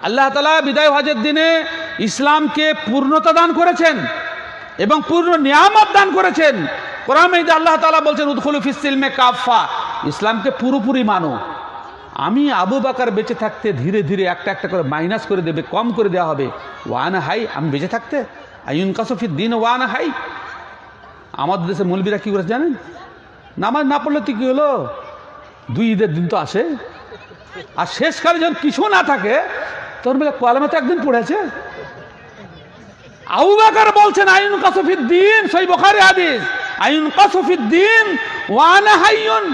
আল্লাহ তালা বিদায় হজের দিনে ইসলামকে পূর্ণতা দান করেছেন এবং পূর্ণ নিয়ামত দান করেছেন। কোরআন আল্লাহ তালা বলছেন, উদ্খুল ফিসিলমে কাফা ইসলামকে পুরোপুরি মানো। আমি আবু বাকার বেঁচে থাকতে ধীরে ধীরে একটা একটা করে মাইনাস করে দেবে, কম করে দেওয়া হবে। ওয়ান হাই, আমি বেঁচে থাকতে? আইন কাসফির দিন ওয়ান হাই। আমাদের দেশে মৌলবীরা কী করে জানেন? নামাজ না পড়লে তো কী হলো? দুই ঈদের দিন তো আসে। আর শেষকালে যখন কিছু না থাকে, তখন বলে কলমে তো একদিন পড়েছে? আবু আউবাকার বলছেন আইন কাসফির দিন সই বখারি হাদিস। আইন কাসফির দিন ওয়ানা হাইয়ন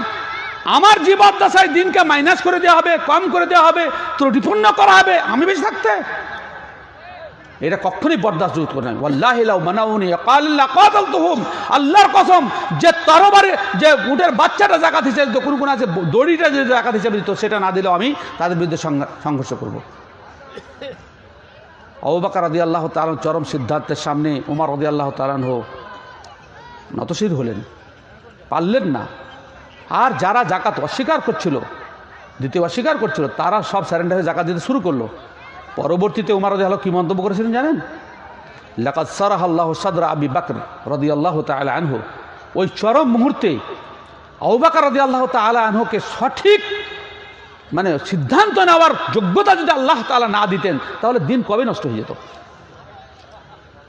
আমার জীবদ্দশায় দিনকে মাইনাস করে দেওয়া হবে, কম করে দেওয়া হবে, ত্রুটিপূর্ণ করা হবে, আমি বেশি থাকতে। এটা কখনই বরদাস্ত করে না। আল্লাহ মানাউনি কাল্লা কাতাল তুহুম আল্লাহর কসম, যে তরবারে, যে উটের বাচ্চাটা জাকাত হিসেবে কোন কোন আছে, দড়িটা যে জাকাত হিসেবে দিত, সেটা না দিলেও আমি তাদের বিরুদ্ধে সংঘর্ষ করব। অবাকা রদি আল্লাহ তালন চরম সিদ্ধান্তের সামনে, উমার রদি আল্লাহ তালান হো নতশির হলেন। পারলেন না। আর যারা জাকাত অস্বীকার করছিল, দ্বিতীয় অস্বীকার করছিল, তারা সব স্যারেন্ডার হয়ে জাকাত দিতে শুরু করল। পরবর্তীতে উমার রদি আল্লাহ কী মন্তব্য করেছিলেন জানেন? লাকাত সারাহ আল্লাহ সাদরা আবি বাকর রদি আল্লাহ তালা আনহু। ওই চরম মুহূর্তে আউবাকার রদি আল্লাহ তালা আনহুকে সঠিক মানে সিদ্ধান্ত নেওয়ার যোগ্যতা যদি আল্লাহ তালা না দিতেন, তাহলে দিন কবে নষ্ট হয়ে যেত?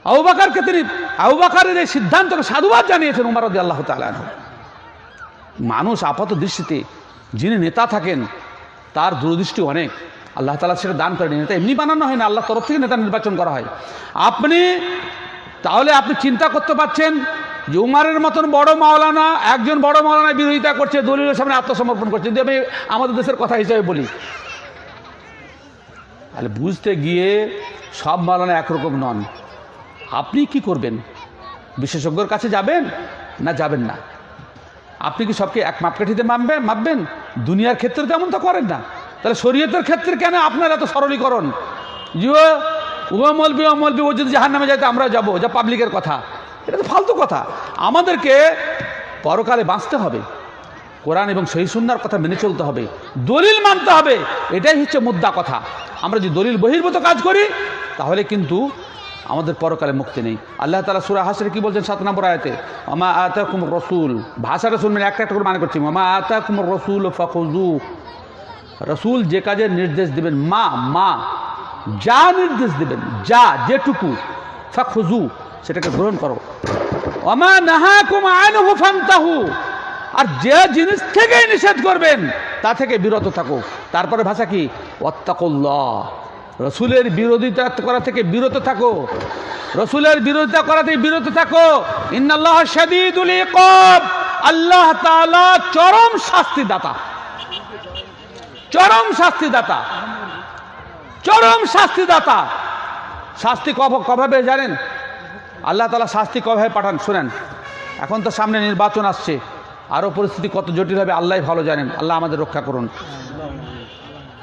আউবাকারকে তিনি আউবাকারের এই সিদ্ধান্তকে সাধুবাদ জানিয়েছেন উমার রদি আল্লাহ তালা মানুষ আপাত দৃষ্টিতে যিনি নেতা থাকেন, তার দূরদৃষ্টি অনেক। আল্লাহ তালা সেটা দান করেন। নেতা এমনি বানানো হয় না আল্লাহ তরফ থেকে নেতা নির্বাচন করা হয়। আপনি তাহলে আপনি চিন্তা করতে পারছেন যে উমারের মতন বড় মাওলানা, একজন বড় মাওলানা বিরোধিতা করছে, দলিলের সামনে আত্মসমর্পণ করছে। যদি আমি আমাদের দেশের কথা হিসেবে বলি, তাহলে বুঝতে গিয়ে সব মাওলানা একরকম নন। আপনি কি করবেন? বিশেষজ্ঞর কাছে যাবেন না যাবেন না? আপনি কি সবকে এক মাপকাঠিতে মাপবেন মাপবেন? দুনিয়ার ক্ষেত্রে তেমন তো করেন না। তাহলে শরীয়তের ক্ষেত্রে কেন আপনার এত সরলীকরণ? যে ও ও মলবি ও ও যদি জাহান নামে যাইতে আমরা যাব, যা পাবলিকের কথা। এটা তো ফালতু কথা। আমাদেরকে পরকালে বাঁচতে হবে। কোরআন এবং সহি সুন্দর কথা মেনে চলতে হবে। দলিল মানতে হবে। এটাই হচ্ছে মুদ্রা কথা। আমরা যদি দলিল বহির্ভূত কাজ করি, তাহলে কিন্তু আমাদের পরকালে মুক্তি নেই। আল্লাহ তালা সুরা হাসরে কি বলছেন সাত নম্বর আয়াতে? আমা আতা কুমর রসুল ভাষা রসুল মানে একটা একটা করে মানে করছি। আমা আতা কুমর রসুল ফখুজু রসুল যে কাজের নির্দেশ দেবেন, মা মা, যা নির্দেশ দেবেন, যা, যেটুকু ফখুজু সেটাকে গ্রহণ করো। অমা নাহা কুমা আনহু আর যে জিনিস থেকেই নিষেধ করবেন, তা থেকে বিরত থাকো। তারপরে ভাষা কি? অত্তাকুল্লাহ রসুলের বিরোধিতা করা থেকে বিরত থাকো। রসুলের বিরোধিতা করা থেকে বিরত থাকো। ইন্নাল্লাহ শাদীদুল ইকাব। আল্লাহ তাআলা চরম শাস্তিদাতা। চরম শাস্তিদাতা। চরম শাস্তিদাতা। শাস্তি কভাবে জানেন? আল্লাহ তালা শাস্তি কভাবে পাঠান, শুনেন। এখন তো সামনে নির্বাচন আসছে। আরও পরিস্থিতি কত জটিল হবে আল্লাহ ভালো জানেন। আল্লাহ আমাদের রক্ষা করুন।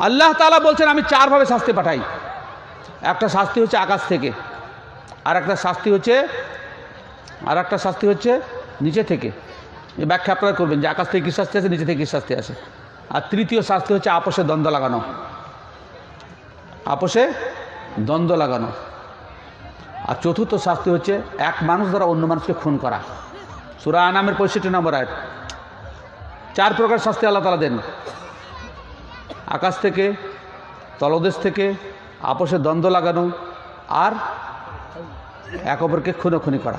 আল্লাহ তালা বলছেন, আমি চারভাবে শাস্তি পাঠাই। একটা শাস্তি হচ্ছে আকাশ থেকে আর একটা শাস্তি হচ্ছে আর একটা শাস্তি হচ্ছে নিচে থেকে। এই ব্যাখ্যা আপনারা করবেন যে আকাশ থেকে কী শাস্তি আছে, নিচে থেকে কী শাস্তি আছে। আর তৃতীয় শাস্তি হচ্ছে আপোষে দ্বন্দ্ব লাগানো। আপোষে দ্বন্দ্ব লাগানো। আর চতুর্থ শাস্তি হচ্ছে এক মানুষ দ্বারা অন্য মানুষকে খুন করা। সুরা আনামের পঁয়ষট্টি নম্বর আয় চার প্রকার শাস্তি আল্লাহ তালা দেন। আকাশ থেকে, তলদেশ থেকে আপোষে দ্বন্দ্ব লাগানো আর এক অপরকে খুনোখুনি করা।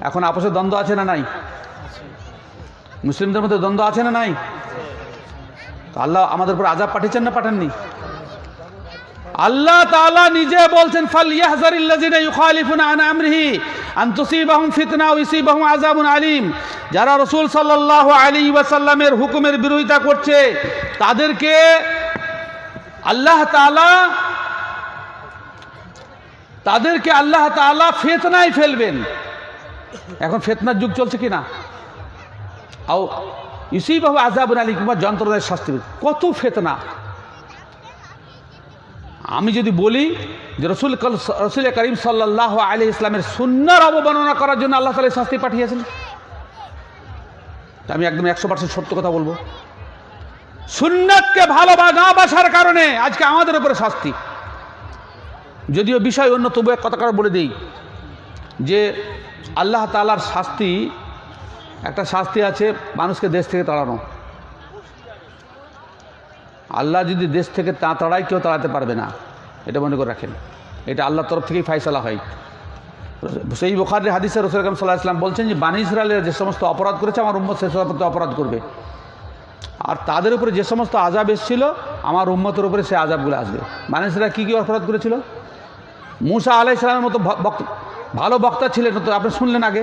এখন আপোষে দ্বন্দ্ব আছে না নাই? মুসলিমদের মধ্যে দ্বন্দ্ব আছে না নাই? আল্লাহ আমাদের উপর আজাব পাঠিয়েছেন না পাঠাননি? আল্লাহ তাআলা নিজে বলছেন ফালিয়াহজারিল্লাযিনা ইউখালিফুনা আন আন আলীম। যারা রাসূল সাল্লাল্লাহু হুকুমের বিরোধিতা করছে, তাদেরকে আল্লাহ তাআলা, তাদেরকে আল্লাহ তাআলা ফিতনায় ফেলবেন। এখন ফিতনার যুগ চলছে কি না? আও ইউসিবাহু আযাবুন আলীম কিংবা যন্ত্রণায় শাস্তি। কত ফেতনা? আমি যদি বলি যে রসুল রসুল করিম সাল্লাহ আলী ইসলামের সুন্নার অবমাননা করার জন্য আল্লাহ তালা শাস্তি পাঠিয়েছেন। আমি একদম একশো পার্সেন্ট সত্য কথা বলব। সুন্নাতকে ভালোবা না বাসার কারণে আজকে আমাদের উপরে শাস্তি। যদিও বিষয় অন্য, তবু এক কথা বলে দিই যে আল্লাহ তালার শাস্তি, একটা শাস্তি আছে মানুষকে দেশ থেকে তাড়ানো। আল্লাহ যদি দেশ থেকে তা তাড়ায়, কেউ তাড়াতে পারবে না। এটা মনে করে রাখেন। এটা আল্লাহর তরফ থেকেই ফাইসলা হয়। সেই বোখারের হাদিসে রসুল কাম সাল্লাহ ইসলাম বলছেন যে, বানি ইসরায়েলের যে সমস্ত অপরাধ করেছে, আমার উম্মত সে সমস্ত অপরাধ করবে। আর তাদের উপরে যে সমস্ত আজাব এসেছিল, আমার উম্মতের উপরে সে আজাবগুলো আসবে। ইসরায়েল কী কী অপরাধ করেছিল? মুসা আলাহ ইসলামের মতো ভালো বক্তা ছিলেন তো, আপনি শুনলেন আগে।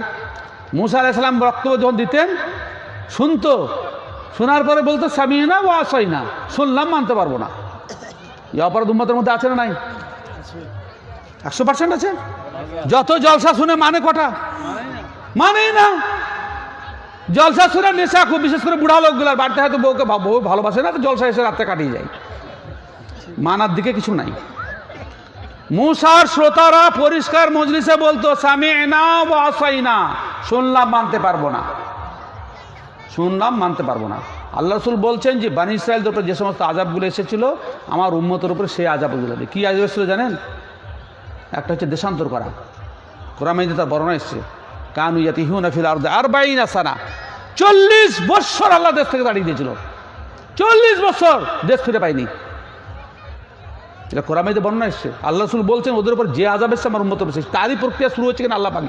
মুসা আলাহ ইসলাম বক্তব্য যখন দিতেন, শুনতো শোনার পরে বলতো, স্বামী না, ও আসাই না। শুনলাম, মানতে পারব না। এই অপরাধ উম্মতের মধ্যে আছে না নাই? একশো পার্সেন্ট আছে? যত জলসা শুনে মানে কটা? মানেই না। জলসা শুনে নেশা, খুব বিশেষ করে বুড়া লোকগুলার বাড়িতে হয়তো বউকে বউ ভালোবাসে না জলসা এসে রাত্রে কাটিয়ে যায়। মানার দিকে কিছু নাই। মুসার শ্রোতারা পরিষ্কার মজলিসে বলতো, স্বামী না আসাই না। শুনলাম, মানতে পারব না। শুনলাম মানতে পারব না। আল্লাহ রসুল বলছেন যে, বানি ইসরায়েলদের উপরে যে সমস্ত আজাবগুলো এসেছিল, আমার উম্মতের উপরে সেই আজাবগুলো কী আজাব এসেছিল জানেন? একটা হচ্ছে দেশান্তর করা। কোরআমাইতে তার বর্ণনা এসছে, কানু ইয়াতিহু নাফিল আর আর বাইন আসানা চল্লিশ বৎসর আল্লাহ দেশ থেকে দাঁড়িয়ে দিয়েছিল। চল্লিশ বছর দেশ ফিরে পাইনি এটা কোরআমাইতে বর্ণনা এসছে। আল্লাহ রসুল বলছেন, ওদের উপর যে আজাব এসছে, আমার উন্মত তারই প্রক্রিয়া শুরু হচ্ছে কিনা, আল্লাহ পাক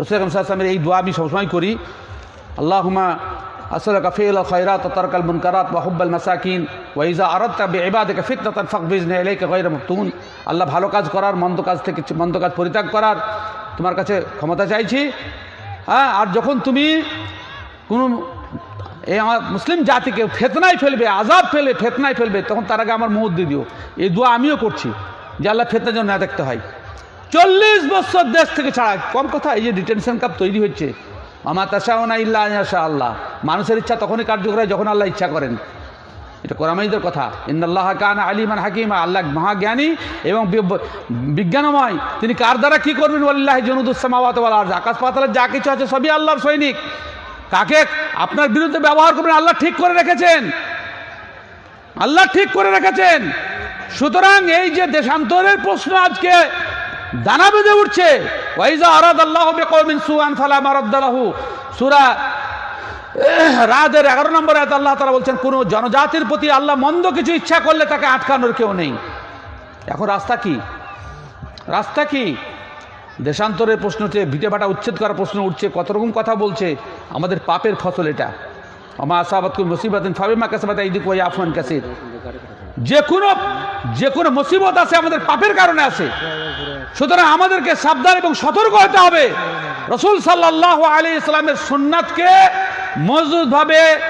রসুল আকরম সাল্লামের এই দোয়া আমি সবসময় করি আল্লাহুমা আসলাকা ফিল খৈরাত তরকাল মুনকারাত ওয়া হুব্বাল মাসাকিন ওয়াইজা আরাদতা বিইবাদিকা ফিতনাতান ফাকবিজনি ইলাইকা গায়রা মাফতুন আল্লাহ ভালো কাজ করার, মন্দ কাজ থেকে মন্দ কাজ পরিত্যাগ করার তোমার কাছে ক্ষমতা চাইছি। হ্যাঁ আর যখন তুমি কোনো এই আমার মুসলিম জাতিকে ফেতনায় ফেলবে আজাব ফেলবে ফেতনায় ফেলবে, তখন তার আগে আমার মুহূর্ত দিও। এই দোয়া আমিও করছি যে আল্লাহ ফেতনা যেন না দেখতে হয়। চল্লিশ বছর দেশ থেকে ছাড়া, কম কথা, এই যে ডিটেনশন কাপ তৈরি হচ্ছে আমার তাসাও না ইল্লা আশা আল্লাহ। মানুষের ইচ্ছা তখনই কার্যকর হয় যখন আল্লাহ ইচ্ছা করেন। এটা কোরআমাইদের কথা। ইন্দাল্লাহ কান আলিমান হাকিমা। আল্লাহ মহাজ্ঞানী এবং বিজ্ঞানময়। তিনি কার দ্বারা কী করবেন? আল্লাহ জনুদুসামাওয়াত আকাশ পাতালের যা কিছু আছে সবই আল্লাহর সৈনিক। কাকে? আপনার বিরুদ্ধে ব্যবহার করবেন। আল্লাহ ঠিক করে রেখেছেন। আল্লাহ ঠিক করে রেখেছেন। সুতরাং এই যে দেশান্তরের প্রশ্ন আজকে দানা বেঁধে উঠছে। ওয়াইজা আরাদ আল্লাহ বিকৌমিন সূরা, রাদের এগারো নম্বর আয়াত আল্লাহ তাআলা বলছেন, কোন জনজাতির প্রতি আল্লাহ মন্দ কিছু ইচ্ছা করলে তাকে আটকানোর কেউ নেই। এখন রাস্তা কি? রাস্তা কি? দেশান্তরের প্রশ্ন উঠছে ভিটে ভাটা উচ্ছেদ করার প্রশ্ন উঠছে, কত রকম কথা বলছে, আমাদের পাপের ফসল এটা। আমা আসাবাত কোন মুসিবাতিন ফাবিমা কাসাবাত ইদিক ওয়া আফওয়ান কাসির। যে কোনো যে কোনো মুসিবত আছে আমাদের পাপের কারণে আছে। সুতরাং আমাদেরকে সাবধান এবং সতর্ক হতে হবে। রসুল সাল্লাহ আলী ইসলামের সুন্নাতকে মজবুতভাবে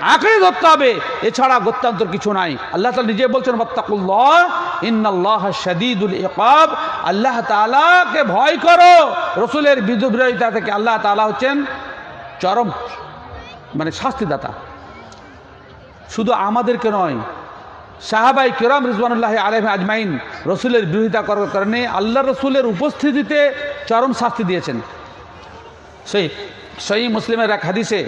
আঁকড়ে ধরতে হবে। এছাড়া গত্যান্তর কিছু নাই। আল্লাহ তালা নিজে বলছেন বত্তাকুল্লাহ ইন্নাল্লাহ শাদীদুল ইকাব। আল্লাহ তাআলাকে ভয় করো। রসুলের বিদ্যুৎ বিরোধিতা থেকে আল্লাহ তাআলা হচ্ছেন চরম মানে শাস্তিদাতা। শুধু আমাদেরকে নয় সাহাবাই কেরাম রিজওয়ানুল্লাহ আলহ আজমাইন রসুলের বিরোধিতা করার কারণে আল্লাহ রসুলের উপস্থিতিতে চরম শাস্তি দিয়েছেন। সেই সেই মুসলিমের এক হাদিসে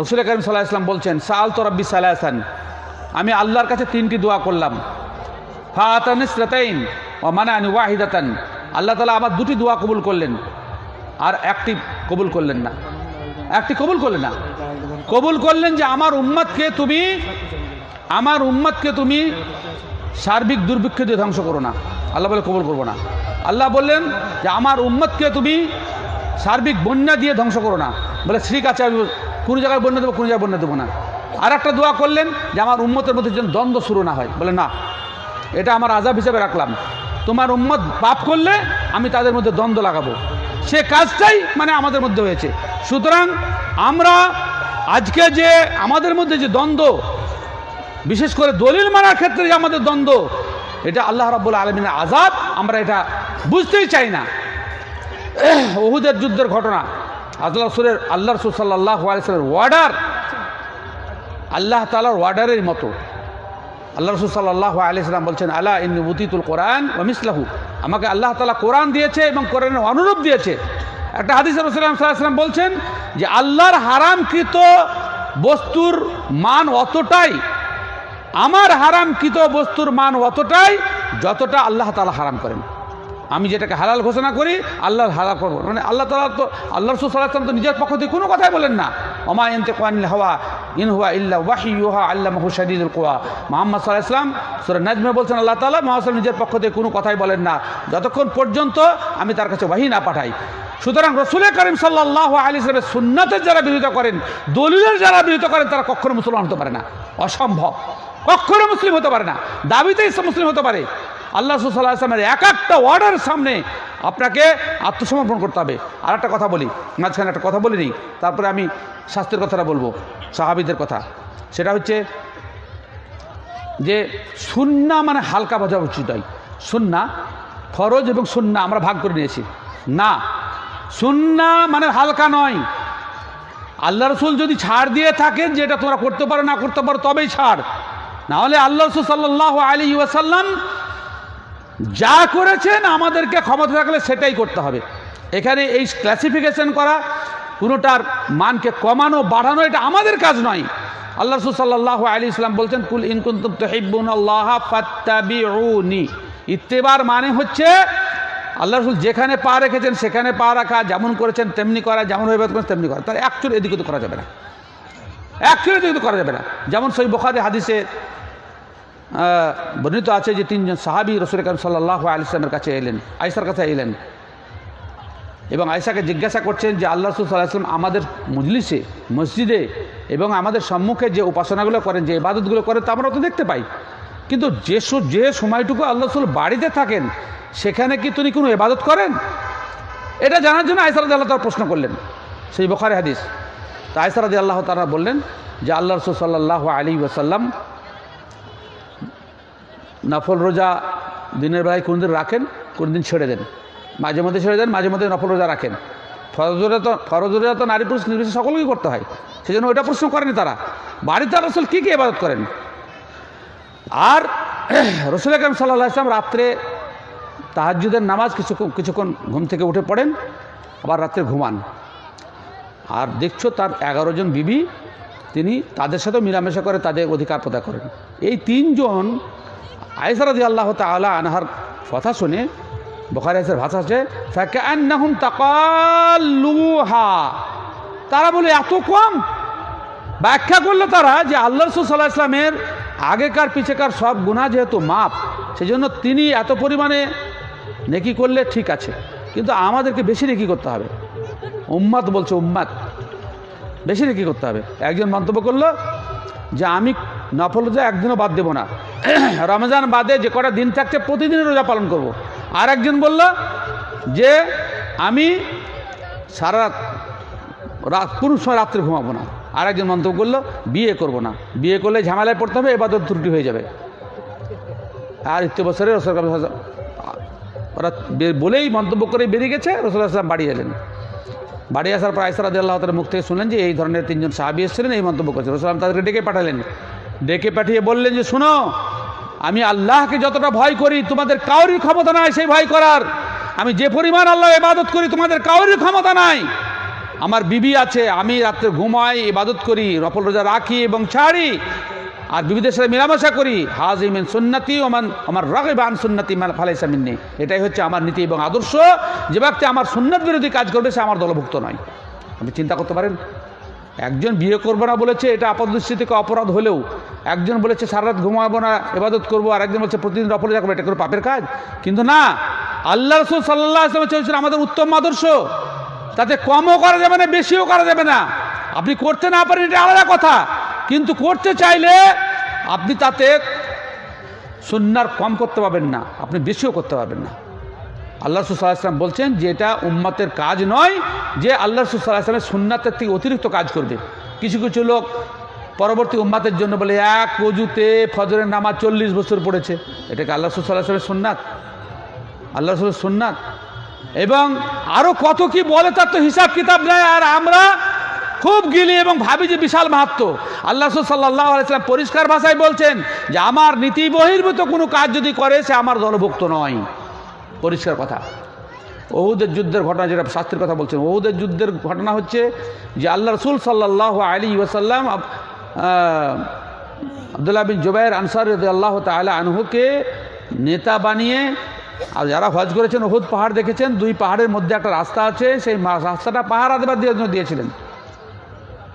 রসুল করিম সাল্লাহ ইসলাম বলছেন সাল তো রব্বি সাল্লাহান আমি আল্লাহর কাছে তিনটি দোয়া করলাম। ফাতানিসরাতাইন ও মানানি ওয়াহিদাতান। আল্লাহ তালা আমার দুটি দোয়া কবুল করলেন, আর একটি কবুল করলেন না। একটি কবুল করলেন না। কবুল করলেন যে আমার উম্মতকে তুমি আমার উম্মতকে তুমি সার্বিক দুর্ভিক্ষ দিয়ে ধ্বংস করো না। আল্লাহ বলে কবল করব না। আল্লাহ বললেন যে আমার উম্মতকে তুমি সার্বিক বন্যা দিয়ে ধ্বংস করো না। বলে, ঠিক আছে, আমি কোনো জায়গায় বন্যা দেবো, কোনো জায়গায় বন্যা দেবো না। আর একটা দোয়া করলেন যে আমার উম্মতের মধ্যে যেন দ্বন্দ্ব শুরু না হয়। বলে, না, এটা আমার আজাব হিসাবে রাখলাম। তোমার উম্মত পাপ করলে আমি তাদের মধ্যে দ্বন্দ্ব লাগাবো। সে কাজটাই মানে আমাদের মধ্যে হয়েছে। সুতরাং আমরা আজকে যে আমাদের মধ্যে যে দ্বন্দ্ব বিশেষ করে দলিল মানার ক্ষেত্রে আমাদের দ্বন্দ্ব, এটা আল্লাহ রাব্বুল আলমিনের আজাদ আমরা এটা বুঝতেই চাই না। ওহুদের যুদ্ধের ঘটনা আল্লাহ সুরের, আল্লাহ রসুল সাল্লাহ আলিয়াল্লামের ওয়ার্ডার, আল্লাহ তালার ওয়ার্ডারের মতো। আল্লাহ রসুল সাল্লাহ আলিয়াল্লাম বলছেন আল্লাহ ইন উতিতুল কোরআন ওমিসলাহু আমাকে আল্লাহ তালা কোরআন দিয়েছে এবং কোরআনের অনুরূপ দিয়েছে। একটা হাদিস রসুলাম সাল্লাম বলছেন যে, আল্লাহর হারামকৃত বস্তুর মান অতটাই আমার হারামকৃত বস্তুর মান অতটাই যতটা আল্লাহ তালা হারাম করেন। আমি যেটাকে হালাল ঘোষণা করি, আল্লাহর হালাল করব। মানে আল্লাহ তালা তো, আল্লাহ রসুল সাল্লাহ তো নিজের পক্ষ থেকে কোনো কথাই বলেন না। অমা এনতে হওয়া ইন হুয়া ইল্লা ওয়াহি ইউহা আল্লাহ মাহু শাদিদুল কোয়া মোহাম্মদ সাল্লাহ ইসলাম সুরা নাজমে বলছেন, আল্লাহ তালা মোহাম্মদ নিজের পক্ষ থেকে কোনো কথাই বলেন না। যতক্ষণ পর্যন্ত আমি তার কাছে ওয়াহি না পাঠাই। সুতরাং রসুলের করিম সাল্লাহ আলী ইসলামের সুন্নাতের যারা বিরোধিতা করেন, দলিলের যারা বিরোধিতা করেন, তারা কখনো মুসলমান হতে পারে না। অসম্ভব। কখনো মুসলিম হতে পারে না। দাবিতে মুসলিম হতে পারে। আল্লাহ সুসাল্লাহ এক একটা ওয়ার্ডের সামনে আপনাকে আত্মসমর্পণ করতে হবে। আর একটা কথা বলি, মাঝখানে একটা কথা বলিনি, তারপরে আমি স্বাস্থ্যের কথাটা বলব, সাহাবিদের কথা। সেটা হচ্ছে যে সুন্না মানে হালকা বোঝা উচিত হয় সুন্না ফরজ এবং সুন্না আমরা ভাগ করে নিয়েছি। না, সুন্না মানে হালকা নয়। আল্লাহ রসুল যদি ছাড় দিয়ে থাকেন যে এটা তোমরা করতে পারো, না করতে পারো, তবেই ছাড়। নাহলে আল্লাহ রসুল সাল্লাহ আলী ওয়াসাল্লাম যা করেছেন আমাদেরকে ক্ষমতা থাকলে সেটাই করতে হবে। এখানে এই ক্লাসিফিকেশন করা কোনোটার মানকে কমানো, বাড়ানো, এটা আমাদের কাজ নয়। আল্লাহ রসুল সাল্লাহ আলী ইসলাম বলছেন, কুল ফাত্তাবিউনি। ইত্তেবার মানে হচ্ছে, আল্লাহ রসুল যেখানে পা রেখেছেন সেখানে পা রাখা, যেমন করেছেন তেমনি করা, যেমন হয়ে করেন তেমনি করা। তার অ্যাকচুয়ালি এদিকে তো করা যাবে না। অ্যাকচুয়ালি এদিকে তো করা যাবে না। যেমন সই বখারি হাদিসে বর্ণিত আছে যে তিনজন সাহাবি রসুল কাম সাল্লাহ আলিসলামের কাছে এলেন আয়সার কাছে এলেন। এবং আয়সাকে জিজ্ঞাসা করছেন যে, আল্লাহ রসুল সাল্লাহাম আমাদের মজলিসে, মসজিদে এবং আমাদের সম্মুখে যে উপাসনাগুলো করেন, যে ইবাদতগুলো করেন, তা আমরা তো দেখতে পাই। কিন্তু যে যে সময়টুকু আল্লাহ রসুল বাড়িতে থাকেন, সেখানে কি তিনি কোনো ইবাদত করেন? এটা জানার জন্য আয়সারাদি আল্লাহ তার প্রশ্ন করলেন। সেই বখারে হাদিস। তা আয়সারাদি আল্লাহ তারা বললেন যে আল্লাহ রসুল সাল্লাহ আলী ওসাল্লাম নফল রোজা দিনের বেলায় কোন দিন রাখেন কোন দিন ছেড়ে দেন। মাঝে মধ্যে ছেড়ে দেন, মাঝে মধ্যে নফল রোজা রাখেন। ফরজ রোজা তো, ফরজ রোজা তো নারী পুরুষ নির্বিশেষে সকলকেই করতে হয়। সেই জন্য ওইটা প্রশ্ন করেনি তারা। বাড়িতে রসুল কী কী ইবাদত করেন? আর রসুল আকরম সাল্লাহ আসলাম রাত্রে তাহাজুদের নামাজ কিছুক্ষণ কিছুক্ষণ ঘুম থেকে উঠে পড়েন, আবার রাত্রে ঘুমান। আর দেখছ তার এগারো জন বিবি, তিনি তাদের সাথেও মিলামেশা করে তাদের অধিকার প্রদায় করেন। এই তিনজন আয়সারদি আল্লাহ তালা আনহার কথা শুনে, বখারি আইসার ভাষা আছে ফ্যাকান্নাহুম তাকাল্লুহা। তারা বলে, এত কম? ব্যাখ্যা করল তারা যে, আল্লাহ রসুল সাল্লাহ ইসলামের আগেকার, পিছেকার সব গুণা যেহেতু মাপ সেই জন্য তিনি এত পরিমাণে নেকি করলে ঠিক আছে। কিন্তু আমাদেরকে বেশি নেকি করতে হবে। উম্মাদ বলছে উম্মাদ। বেশি নেকি করতে হবে? একজন মন্তব্য করল যে আমি নফল রোজা একদিনও বাদ দেবো না। (clears throat) রমজান বাদে যে কটা দিন থাকছে প্রতিদিন রোজা পালন করব। আর একজন বলল যে আমি সারা রাত কোনো সময় রাত্রে ঘুমাবো না। আর একজন মন্তব্য করল, বিয়ে করব না। বিয়ে করলে ঝামেলায় পড়তে হবে এবার ত্রুটি হয়ে যাবে। আর ইত্য বছরে রসুল ওরা বলেই মন্তব্য করে বেরিয়ে গেছে, রসুল আসলাম বাড়ি এলেন। বাড়ি আসার পর আয়সার আদি আল্লাহ তার মুখ থেকে শুনলেন যে এই ধরনের তিনজন সাহাবি এসেছিলেন, এই মন্তব্য করছেন। রসুলাম তাদেরকে ডেকে পাঠালেন। ডেকে পাঠিয়ে বললেন যে, শুনো, আমি আল্লাহকে যতটা ভয় করি, তোমাদের কাউরই ক্ষমতা নাই সেই ভয় করার। আমি যে পরিমাণ আল্লাহ ইবাদত করি, তোমাদের কাউরই ক্ষমতা নাই। আমার বিবি আছে, আমি রাত্রে ঘুমাই, ইবাদত করি, রফল রোজা রাখি এবং ছাড়ি। আর বিবিদের সাথে মেলামেশা করি, হাজ ইমেন সুন্নাতি ওমান আমার রাগে বান সুন্নাতি ফালাইসা মিন্নি। এটাই হচ্ছে আমার নীতি এবং আদর্শ। যে ব্যক্তি আমার সুন্নত বিরোধী কাজ করবে, সে আমার দলভুক্ত নয়। আপনি চিন্তা করতে পারেন, একজন বিয়ে করব না বলেছে, এটা আপাতদৃষ্টি অপরাধ হলেও, একজন বলেছে, সারা রাত ঘুমাবো না এবাদত করব, আর একজন বলছে, প্রতিদিন রফলে যাব এটা কোনো পাপের কাজ? কিন্তু না, আল্লাহ রসুল সাল্লাহ চলছেন আমাদের উত্তম আদর্শ। তাতে কমও করা যাবে না, বেশিও করা যাবে না। আপনি করতে না পারেন, এটা আলাদা কথা। কিন্তু করতে চাইলে আপনি তাতে সুন্নার কম করতে পারবেন না, আপনি বেশিও করতে পারবেন না। আল্লাহ রসুল্লাহাম বলছেন যে এটা উম্মতের কাজ নয় যে আল্লাহ রসুল্লাহামের সুন্নাতের থেকে অতিরিক্ত কাজ করবে। কিছু কিছু লোক পরবর্তী উম্মাতের জন্য বলে, এক অজুতে ফজরের নামাজ চল্লিশ বছর পড়েছে। এটাকে আল্লাহ রসুল্লাহামের সুন্নাত। আল্লাহ সুন্নাত। এবং আরও কত কি বলে তার তো হিসাব কিতাব নেয় আর আমরা খুব গিলি এবং ভাবি যে বিশাল মাহাত্ম। আল্লাহ সাল্লাহ আলাইসালাম পরিষ্কার ভাষায় বলছেন যে আমার নীতি বহির্ভূত কোনো কাজ যদি করে সে আমার দলভুক্ত নয়। পরিষ্কার কথা। ওহুদের যুদ্ধের ঘটনা যেটা শাস্ত্রের কথা বলছেন ওহুদের যুদ্ধের ঘটনা হচ্ছে যে আল্লাহ রসুল সাল্লাহ আলী আহ, আবদুল্লাহ বিন জুবাইর আনসার আল্লাহ তালা আনহুকে নেতা বানিয়ে আর যারা হজ করেছেন ওহুদ পাহাড় দেখেছেন দুই পাহাড়ের মধ্যে একটা রাস্তা আছে সেই রাস্তাটা পাহাড় জন্য দিয়েছিলেন।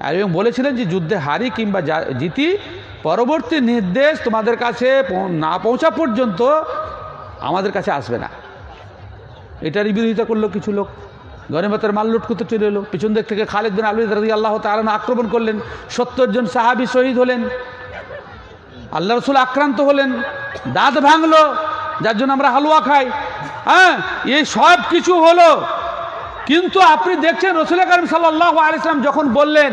আর এবং বলেছিলেন যে যুদ্ধে হারি কিংবা জিতি, পরবর্তী নির্দেশ তোমাদের কাছে না পৌঁছা পর্যন্ত আমাদের কাছে আসবে না। এটারই বিরোধিতা করল কিছু লোক। গণিমতের মাল লুট করতে চলে এলো। পিছন দিক থেকে খালেদ বিন আলী রাজি আল্লাহ তালন আক্রমণ করলেন। সত্তর জন সাহাবি শহীদ হলেন। আল্লাহ রসুল আক্রান্ত হলেন। দাঁত ভাঙলো। যার জন্য আমরা হালুয়া খাই। হ্যাঁ এই সব কিছু হলো কিন্তু আপনি দেখছেন রসুল করিম সাল্লাহ আলিয়াম যখন বললেন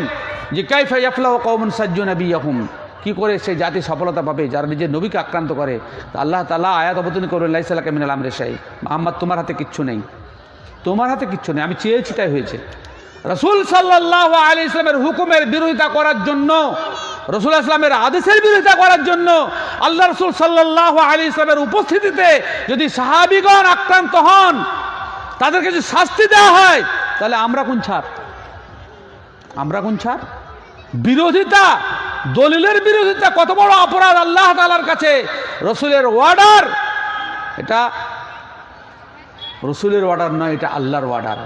যে, কাইফা ইয়াফলাহ কৌমন সাজ্জু নবী ইয়াহুম কি করে সেই জাতি সফলতা পাবে? যারা নিজের নবীকে আক্রান্ত করে আল্লাহ তালা আয়াত অবতরণ করবেন লাইসাল্লাহ কামিনাল আমরে শাহী মোহাম্মদ, তোমার হাতে কিচ্ছু নেই। তোমার হাতে কিচ্ছু নেই? আমি চেয়েছি, তাই হয়েছে। রসুল সাল্লাহ আলী ইসলামের হুকুমের বিরোধিতা করার জন্য, রসুল ইসলামের আদেশের বিরোধিতা করার জন্য, আল্লাহ রসুল সাল্লাহ আলি ইসলামের উপস্থিতিতে যদি সাহাবিগণ আক্রান্ত হন তাদেরকে যদি শাস্তি দেওয়া হয়, তাহলে আমরা কোন ছাড় আমরা কোন ছাড় বিরোধিতা, দলিলের বিরোধিতা, কত বড় অপরাধ আল্লাহ তালার কাছে? রসুলের ওয়ার্ডার এটা রসুলের অর্ডার নয়, এটা আল্লাহর অর্ডার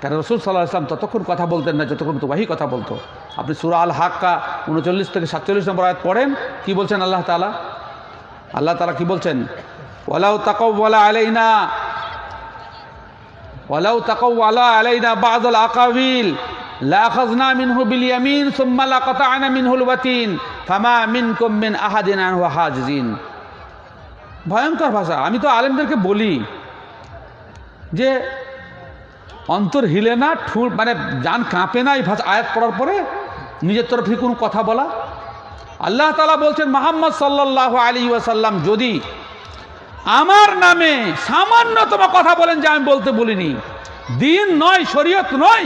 কারণ রসুল সাল্লাহ ইসলাম ততক্ষণ কথা বলতেন না, যতক্ষণ তোবাহি কথা বলতো। আপনি সুরা আল হাক্কা উনচল্লিশ থেকে সাতচল্লিশ নম্বর আয়াত পড়েন, কি বলছেন আল্লাহ তালা আল্লাহ তালা কি বলছেন? ওয়ালাউ তাকাউ ওয়ালা আলাইনা ওয়ালাউ তাকাউ ওয়ালা আলাইনা বাদল আকাবিল। লাখাজনা মিনহু বিল ইয়ামিন, সুম্মা লাকাতা'না মিনহুল ওয়াতিন ফামা মিনকুম মিন আহাদিন আনহু হাজিজিন। ভয়ঙ্কর ভাষা। আমি তো আলেমদেরকে বলি যে, অন্তর হিলে না, ঠুঁ মানে যান কাঁপে না এই ভাষা, আয়াত পড়ার পরে নিজের তরফ কোনো কথা বলা। আল্লাহ তালা বলছেন, মোহাম্মদ সাল্লাহ আলী ওয়াসাল্লাম যদি আমার নামে সামান্যতম কথা বলেন যে আমি বলতে বলিনি। দিন নয়, শরীয়ত নয়।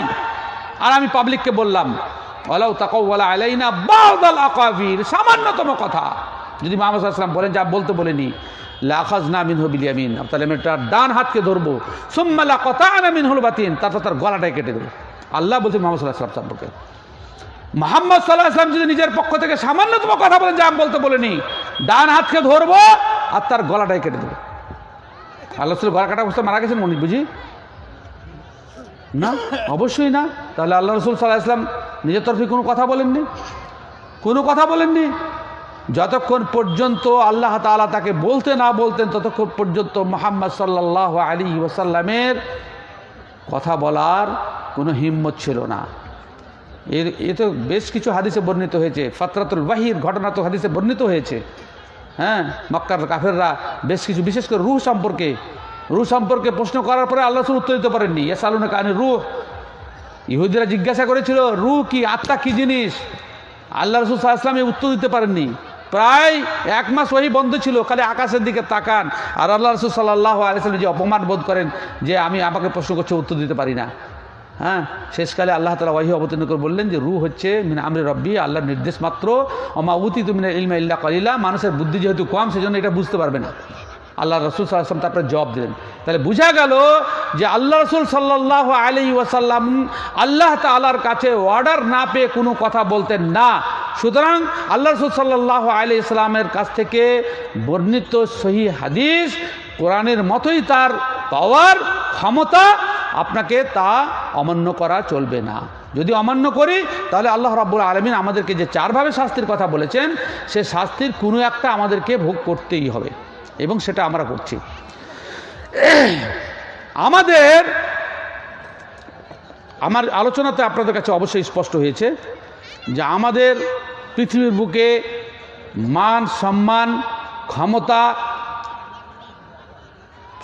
আর আমি পাবলিককে বললাম ওলাউ তাকাউলা আলাইনা বাউদাল আকাবির। সামান্যতম কথা। যদি মোহাম্মদ সাল্লাম বলেন যা বলতে বলেনি লাখাজ না মিন হবিলিয়ামিন তাহলে আমি তার ডান হাতকে ধরবো। সুম্মালা কথা আনা মিন হল বাতিন। তারপর তার গলাটাই কেটে দেবো। আল্লাহ বলছে মোহাম্মদ সাল্লাহ সাল্লাম সম্পর্কে। মোহাম্মদ সাল্লাহ আসলাম যদি নিজের পক্ষ থেকে সামান্যতম কথা বলেন, যে আমি বলতে বলিনি, ডান হাতকে ধরবো আর তার গলাটাই কেটে দেবো। আল্লাহ গলা কাটা অবস্থা মারা গেছেন মনি বুঝি? না? অবশ্যই না। তাহলে আল্লাহ রসুল সাল্লাহ আসলাম নিজের তরফে কোনো কথা বলেননি? কোনো কথা বলেননি? যতক্ষণ পর্যন্ত আল্লাহ তাআলা তাকে বলতে না বলতেন, ততক্ষণ পর্যন্ত মোহাম্মদ সাল্লাহ আলী ওয়াসাল্লামের কথা বলার কোনো হিম্মত ছিল না। এর, এ তো বেশ কিছু হাদিসে বর্ণিত হয়েছে। ফাতরাতুল বাহির ঘটনা তো হাদিসে বর্ণিত হয়েছে। হ্যাঁ মক্কার কাফেররা বেশ কিছু, বিশেষ করে রুহ সম্পর্কে রুহ সম্পর্কে প্রশ্ন করার পরে আল্লাহ উত্তর দিতে পারেননি। এস আলুনা কানে রুহ। ইহুদিরা জিজ্ঞাসা করেছিল, রুহ কি, আত্মা কি জিনিস? আল্লাহ রসুল সাল্লাম এই উত্তর দিতে পারেননি। প্রায় এক মাস ওই বন্ধ ছিল, খালি আকাশের দিকে তাকান। আর আল্লাহ রসুল সাল্লাহ আলিয়াল্লাম যে অপমান বোধ করেন, যে আমি আমাকে প্রশ্ন করছে উত্তর দিতে পারি না। হ্যাঁ শেষকালে আল্লাহ তালা ওয়াহি অবতীর্ণ করে বললেন যে রু হচ্ছে মিনা আমরে রব্বি, আল্লাহর নির্দেশ মাত্র। অমাউতি তুমি ইলমা ইল্লা কালিলা। মানুষের বুদ্ধি যেহেতু কম, সেজন্য এটা বুঝতে পারবে না। আল্লাহ রসুল সাল্লাম তারপরে জবাব দিলেন। তাহলে বোঝা গেল যে আল্লাহ রসুল সাল্লাহ আলী ওয়াসাল্লাম আল্লাহ তালার কাছে অর্ডার না পেয়ে কোনো কথা বলতেন না। সুতরাং আল্লাহ রসুল সাল্লাহ আলী ইসলামের কাছ থেকে বর্ণিত সহি হাদিস কোরআনের মতোই তার পাওয়ার ক্ষমতা আপনাকে তা অমান্য করা চলবে না। যদি অমান্য করি, তাহলে আল্লাহ রাব্বুল আলমিন আমাদেরকে যে চারভাবে শাস্তির কথা বলেছেন, সে শাস্তির কোনো একটা আমাদেরকে ভোগ করতেই হবে। এবং সেটা আমরা করছি। আমাদের আমার আলোচনাতে আপনাদের কাছে অবশ্যই স্পষ্ট হয়েছে যে আমাদের পৃথিবীর বুকে মান, সম্মান, ক্ষমতা,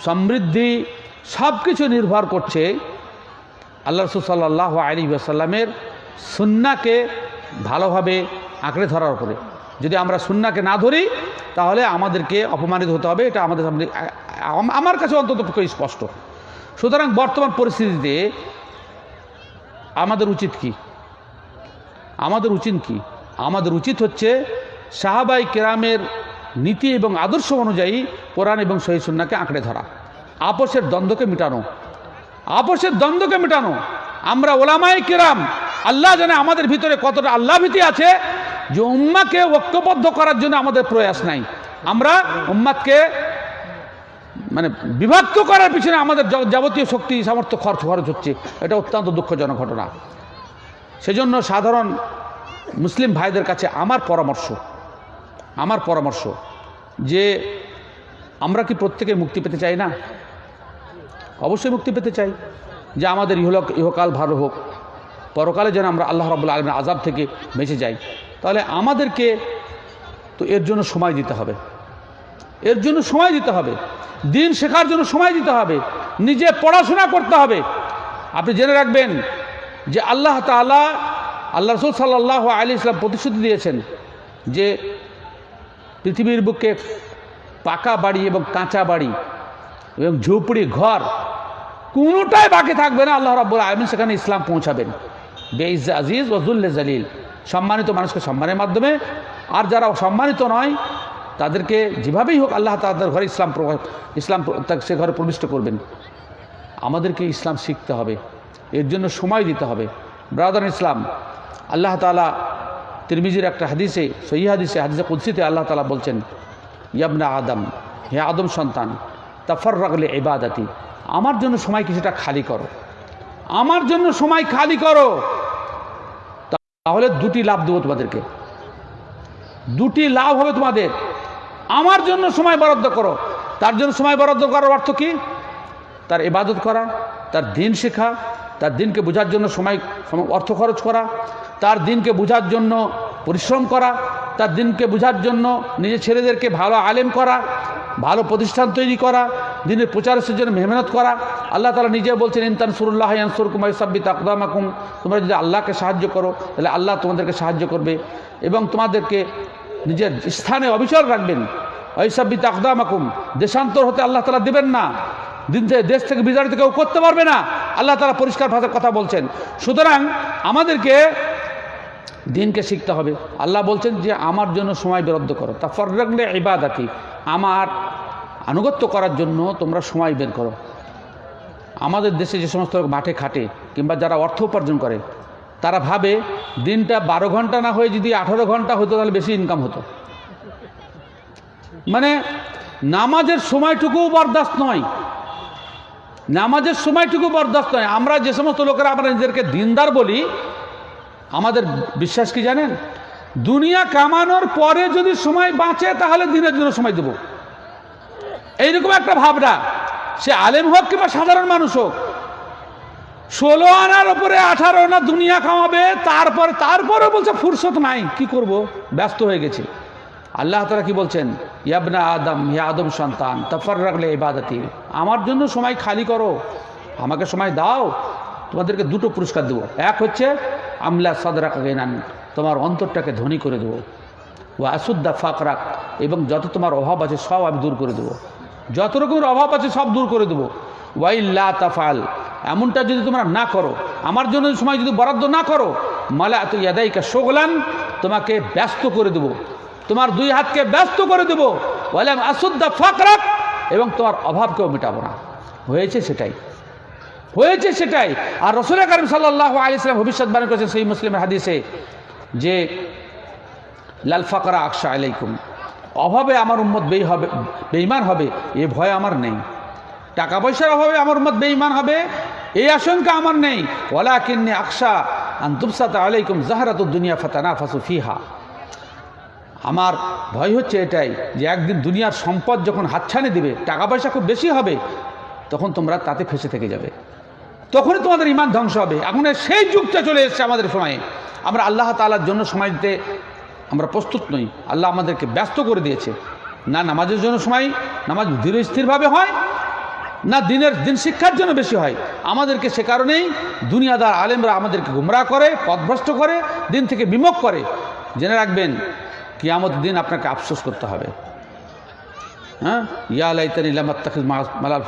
সমৃদ্ধি সব কিছু নির্ভর করছে আল্লাহ রসুল আলী আসাল্লামের সুন্নাকে ভালোভাবে আঁকড়ে ধরার উপরে। যদি আমরা সুন্নাকে না ধরি তাহলে আমাদেরকে অপমানিত হতে হবে, এটা আমাদের সামনে, আমার কাছে অন্তত স্পষ্ট। সুতরাং বর্তমান পরিস্থিতিতে আমাদের উচিত কি? আমাদের উচিত কি? আমাদের উচিত হচ্ছে সাহাবাই কেরামের নীতি এবং আদর্শ অনুযায়ী কোরআন এবং সহি সুন্নাকে আঁকড়ে ধরা, আপোষের দ্বন্দ্বকে মেটানো। আপোষের দ্বন্দ্বকে মেটানো। আমরা ওলামাই কেরাম, আল্লাহ জানে আমাদের ভিতরে কতটা আল্লাহ ভীতি আছে যে উম্মাকে ঐক্যবদ্ধ করার জন্য আমাদের প্রয়াস নাই। আমরা উম্মাদকে মানে বিভক্ত করার পিছনে আমাদের যাবতীয় শক্তি, সামর্থ্য খরচ খরচ হচ্ছে। এটা অত্যন্ত দুঃখজনক ঘটনা। সেজন্য সাধারণ মুসলিম ভাইদের কাছে আমার পরামর্শ আমার পরামর্শ যে আমরা কি প্রত্যেকে মুক্তি পেতে চাই না? অবশ্যই মুক্তি পেতে চাই যে আমাদের ইহলোক ইহকাল ভালো হোক। পরকালে যেন আমরা আল্লাহ রবুল্লা আলমের আজাব থেকে বেঁচে যাই। তাহলে আমাদেরকে তো এর জন্য সময় দিতে হবে। এর জন্য সময় দিতে হবে। দিন শেখার জন্য সময় দিতে হবে। নিজে পড়াশোনা করতে হবে। আপনি জেনে রাখবেন যে আল্লাহ তালা আল্লাহ রসুল সাল্লাহ আলী ইসলাম প্রতিশ্রুতি দিয়েছেন যে পৃথিবীর বুকে পাকা বাড়ি এবং কাঁচা বাড়ি এবং ঝুপড়ি ঘর কোনোটাই বাকি থাকবে না। আল্লাহ রাব্বুল আলমিন সেখানে ইসলাম পৌঁছাবেন। বেইজ আজিজ ওজুল্লে জালিল। সম্মানিত মানুষকে সম্মানের মাধ্যমে। আর যারা সম্মানিত নয়, তাদেরকে যেভাবেই হোক আল্লাহ তাদের ঘরে ইসলাম ইসলাম সে ঘরে প্রবিষ্ট করবেন। আমাদেরকে ইসলাম শিখতে হবে। এর জন্য সময় দিতে হবে। ব্রাদার ইসলাম, আল্লাহ তালা তিরমিজির একটা হাদিসে সহি হাদিসে হাদিসে কুদ্সিতে আল্লাহ তালা বলছেন, ইয়াবনা আদম, হে আদম সন্তান তাফর রাগলে এবাদাতি আমার জন্য সময় কিছুটা খালি করো। আমার জন্য সময় খালি করো। তাহলে দুটি লাভ দেবো তোমাদেরকে। দুটি লাভ হবে তোমাদের। আমার জন্য সময় বরাদ্দ করো। তার জন্য সময় বরাদ্দ করার অর্থ কি? তার ইবাদত করা, তার দিন শেখা, তার দিনকে বোঝার জন্য সময়, অর্থ খরচ করা, তার দিনকে বোঝার জন্য পরিশ্রম করা তার দিনকে বোঝার জন্য, নিজের ছেলেদেরকে ভালো আলেম করা, ভালো প্রতিষ্ঠান তৈরি করা, দিনের প্রচারের জন্য মেহনত করা। আল্লাহ তালা নিজে বলছেন ইনতান সুরুল্লাহ ইয়ানসুর কুমার সাব্বিত আকদামাকুম। তোমরা যদি আল্লাহকে সাহায্য করো, তাহলে আল্লাহ তোমাদেরকে সাহায্য করবে এবং তোমাদেরকে নিজের স্থানে অবিচল রাখবেন। ঐসাব্বিত আকদামাকুম। দেশান্তর হতে আল্লাহ তালা দেবেন না। দিন থেকে, দেশ থেকে বিতাড়িত কেউ করতে পারবে না। আল্লাহ তালা পরিষ্কার ভাষার কথা বলছেন। সুতরাং আমাদেরকে দিনকে শিখতে হবে। আল্লাহ বলছেন যে, আমার জন্য সময় বরাদ্দ করো। তা ফররাগলে ইবাদাতি। আমার আনুগত্য করার জন্য তোমরা সময় বের করো। আমাদের দেশে যে সমস্ত লোক মাঠে খাটে কিংবা যারা অর্থ উপার্জন করে, তারা ভাবে দিনটা বারো ঘণ্টা না হয়ে যদি আঠারো ঘণ্টা হতো, তাহলে বেশি ইনকাম হতো। মানে নামাজের সময়টুকুও বরদাস্ত নয়। নামাজের সময়টুকু বরদাস্ত নয়। আমরা যে সমস্ত লোকেরা আমরা নিজেদেরকে দিনদার বলি আমাদের বিশ্বাস কি জানেন? দুনিয়া কামানোর পরে যদি সময় বাঁচে, তাহলে দিনের জন্য সময় দেব। এইরকম একটা ভাবনা। সে আলেম হোক কিংবা সাধারণ মানুষ হোক, ষোলো আনার ওপরে আঠারো আনা দুনিয়া কামাবে, তারপর তারপরে বলছে, ফুরসত নাই, কি করব? ব্যস্ত হয়ে গেছে। আল্লাহ তারা কি বলছেন? ইয়াবনা আদম, হে আদম সন্তান তফর রাখলে ইবাদতি। আমার জন্য সময় খালি করো। আমাকে সময় দাও। তোমাদেরকে দুটো পুরস্কার দেবো। এক হচ্ছে আমলা সদরা গেনান, তোমার অন্তরটাকে ধনী করে দেবো। ও আসুদ্দা ফাকরাক, এবং যত তোমার অভাব আছে সব আমি দূর করে দেবো। যত রকমের অভাব আছে সব দূর করে দেবো। ওয়াইল্লা তাফাল, এমনটা যদি তোমরা না করো, আমার জন্য সময় যদি বরাদ্দ না করো মালা এত ইয়াদাইকা শোগলান, তোমাকে ব্যস্ত করে দেবো। তোমার দুই হাতকে ব্যস্ত করে দেবো। বললাম আসুদ্দা ফাকরাক, এবং তোমার অভাবকেও মেটাবো না। হয়েছে সেটাই। হয়েছে সেটাই। আর রসুল করিম সাল্লাহ আলি ইসলাম ভবিষ্যৎবাণী করেছেন সেই মুসলিমের হাদিসে যে, লাল ফাকরা আকশা আলাইকুম। অভাবে আমার উম্মত বেই হবে বেইমান হবে, এ ভয় আমার নেই। টাকা পয়সার অভাবে আমার উম্মত বেইমান হবে এই আশঙ্কা আমার নেই। ওলা কিন্নি আকশা আন্তুবসাত আলাইকুম জাহারাত দুনিয়া ফাতানা ফাসু ফিহা। আমার ভয় হচ্ছে এটাই যে একদিন দুনিয়ার সম্পদ যখন হাতছানি দিবে, টাকা পয়সা খুব বেশি হবে, তখন তোমরা তাতে ফেসে থেকে যাবে। তখনই তোমাদের ইমান ধ্বংস হবে। এখন সেই যুগটা চলে এসেছে আমাদের সময়ে। আমরা আল্লাহ তালার জন্য সময় দিতে আমরা প্রস্তুত নই। আল্লাহ আমাদেরকে ব্যস্ত করে দিয়েছে। না নামাজের জন্য সময়, নামাজ ধীর স্থিরভাবে হয়, না দিনের দিন শিক্ষার জন্য বেশি হয়। আমাদেরকে সে কারণেই দুনিয়াদার আলেমরা আমাদেরকে গুমরা করে, পথভ্রষ্ট করে, দিন থেকে বিমুখ করে। জেনে রাখবেন কিয়ামত দিন আপনাকে আফসোস করতে হবে। হ্যাঁ? ইয়া লাইতানি লামাত্তাখিজ মালাল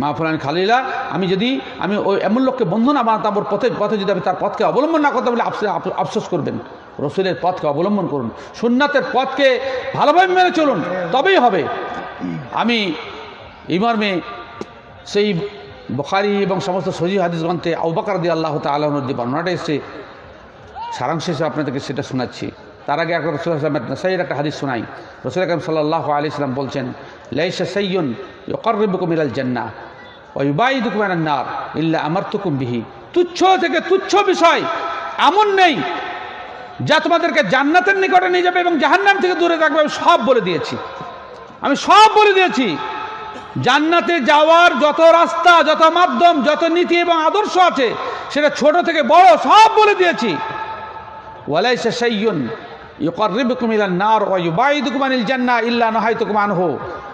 মা ফুলানি খালিলা। আমি যদি, আমি ওই এমন লোককে বন্ধু না বানাতাম ওর পথে পথে যদি আমি তার পথকে অবলম্বন না করতে বলে আফসোস করবেন। রসুলের পথকে অবলম্বন করুন। সুন্নাতের পথকে ভালোভাবে মেনে চলুন, তবেই হবে। আমি এই মর্মে সেই বখারি এবং সমস্ত সজি হাদিস গ্রন্থে আউবাকার দিয়ে আল্লাহ তালন যে বর্ণনাটা এসছে, সারাংশ হিসেবে আপনাদেরকে সেটা শোনাচ্ছি। তার আগে একটা রসুল আসলামের নাসাইয়ের একটা হাদিস শোনাই। রসুল আকরম সাল্লাহ আলি ইসলাম বলছেন, লাইসা সৈয়ন ইকর্রিবুকুম ইলাল জান্না ওয়ুবাইদুকুম আনান নার ইল্লা আমারতুকুম বিহি। তুচ্ছ থেকে তুচ্ছ বিষয় এমন নেই যা তোমাদেরকে জান্নাতের নিকটে নিয়ে যাবে এবং জাহান্নাম থেকে দূরে রাখবে আমি সব বলে দিয়েছি। আমি সব বলে দিয়েছি। জান্নাতে যাওয়ার যত রাস্তা, যত মাধ্যম, যত নীতি এবং আদর্শ আছে, সেটা ছোট থেকে বড় সব বলে দিয়েছি। ওয়ালাইসা সাইয়ুন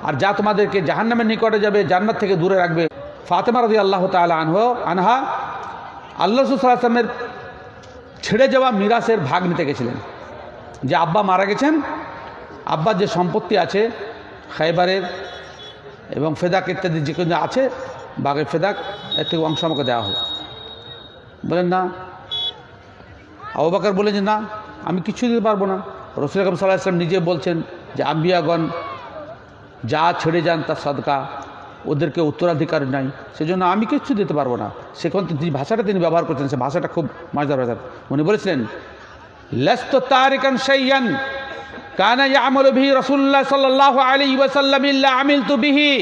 আর যা তোমাদেরকে জাহান্নামের নিকটে যাবে, জান্নাত থেকে দূরে রাখবে। ফাতেমা রাদিয়াল্লাহু তাআলা আনহু, আনহা, আল্লাহ আলাইহি ছেড়ে যাওয়া মিরাসের ভাগ নিতে গেছিলেন। যে আব্বা মারা গেছেন, আব্বার যে সম্পত্তি আছে, খাইবারের এবং ফেদাক ইত্যাদি যে কোনো আছে, বাঘের ফেদাক, এর থেকে অংশ আমাকে দেওয়া হোক। বলেন না। আবু বাকর বলেন যে না আমি কিছু দিতে পারব না। রসুল আকরম সাল্লাহ ইসলাম নিজে বলছেন যে, আম্বিয়াগণ যা ছেড়ে যান তার সদকা, ওদেরকে উত্তরাধিকার নাই। সেজন্য আমি কিচ্ছু দিতে পারব না। সেখান যে ভাষাটা তিনি ব্যবহার করছেন, সে ভাষাটা খুব মজার ভাষা। উনি বলেছিলেন, লেস্ত তারিকান সাইয়ান কানা ইয়ামলু বিহি রাসূলুল্লাহ সাল্লাল্লাহু আলাইহি ওয়াসাল্লাম ইল্লা আমিলতু বিহি।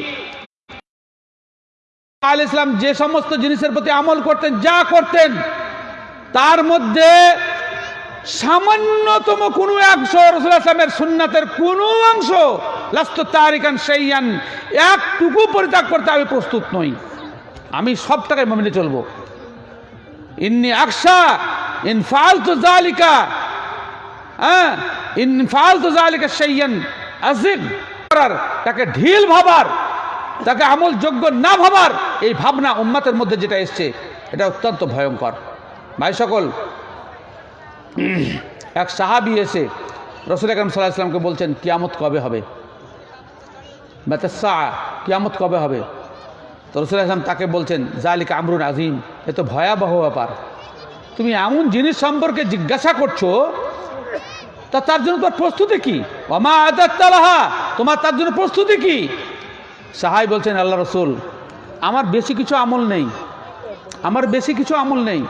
আল ইসলাম যে সমস্ত জিনিসের প্রতি আমল করতেন, যা করতেন, তার মধ্যে সামান্যতম কোনো অংশ রসুল আসলামের সুন্নাতের কোনো অংশ, লাস্ত তারিকান সেইয়ান একটুকু পরিত্যাগ করতে আমি প্রস্তুত নই। আমি সব টাকায় মেনে চলবো। ইন্নি আকশা ইন ফালতু জালিকা হ্যাঁ ইন ফালতু জালিকা সেইয়ান আজিব করার, তাকে ঢিল ভাবার, তাকে আমল যোগ্য না ভাবার, এই ভাবনা উম্মাতের মধ্যে যেটা এসছে, এটা অত্যন্ত ভয়ঙ্কর। ভাই সকল এক সাহাবি এসে রসুল আকরম সাল্লাহ ইসলামকে বলছেন, কিয়ামত কবে হবে? বেতসা, কিয়ামত কবে হবে? তো রসুল আসলাম তাকে বলছেন জালিকা আমরুন আজিম এ তো ভয়াবহ ব্যাপার। তুমি এমন জিনিস সম্পর্কে জিজ্ঞাসা করছ, তা তার জন্য তোমার প্রস্তুতি কি? অমা আদাত্তালাহা তোমার তার জন্য প্রস্তুতি কি? সাহাই বলছেন, আল্লাহ রসুল, আমার বেশি কিছু আমল নেই। আমার বেশি কিছু আমল নেই।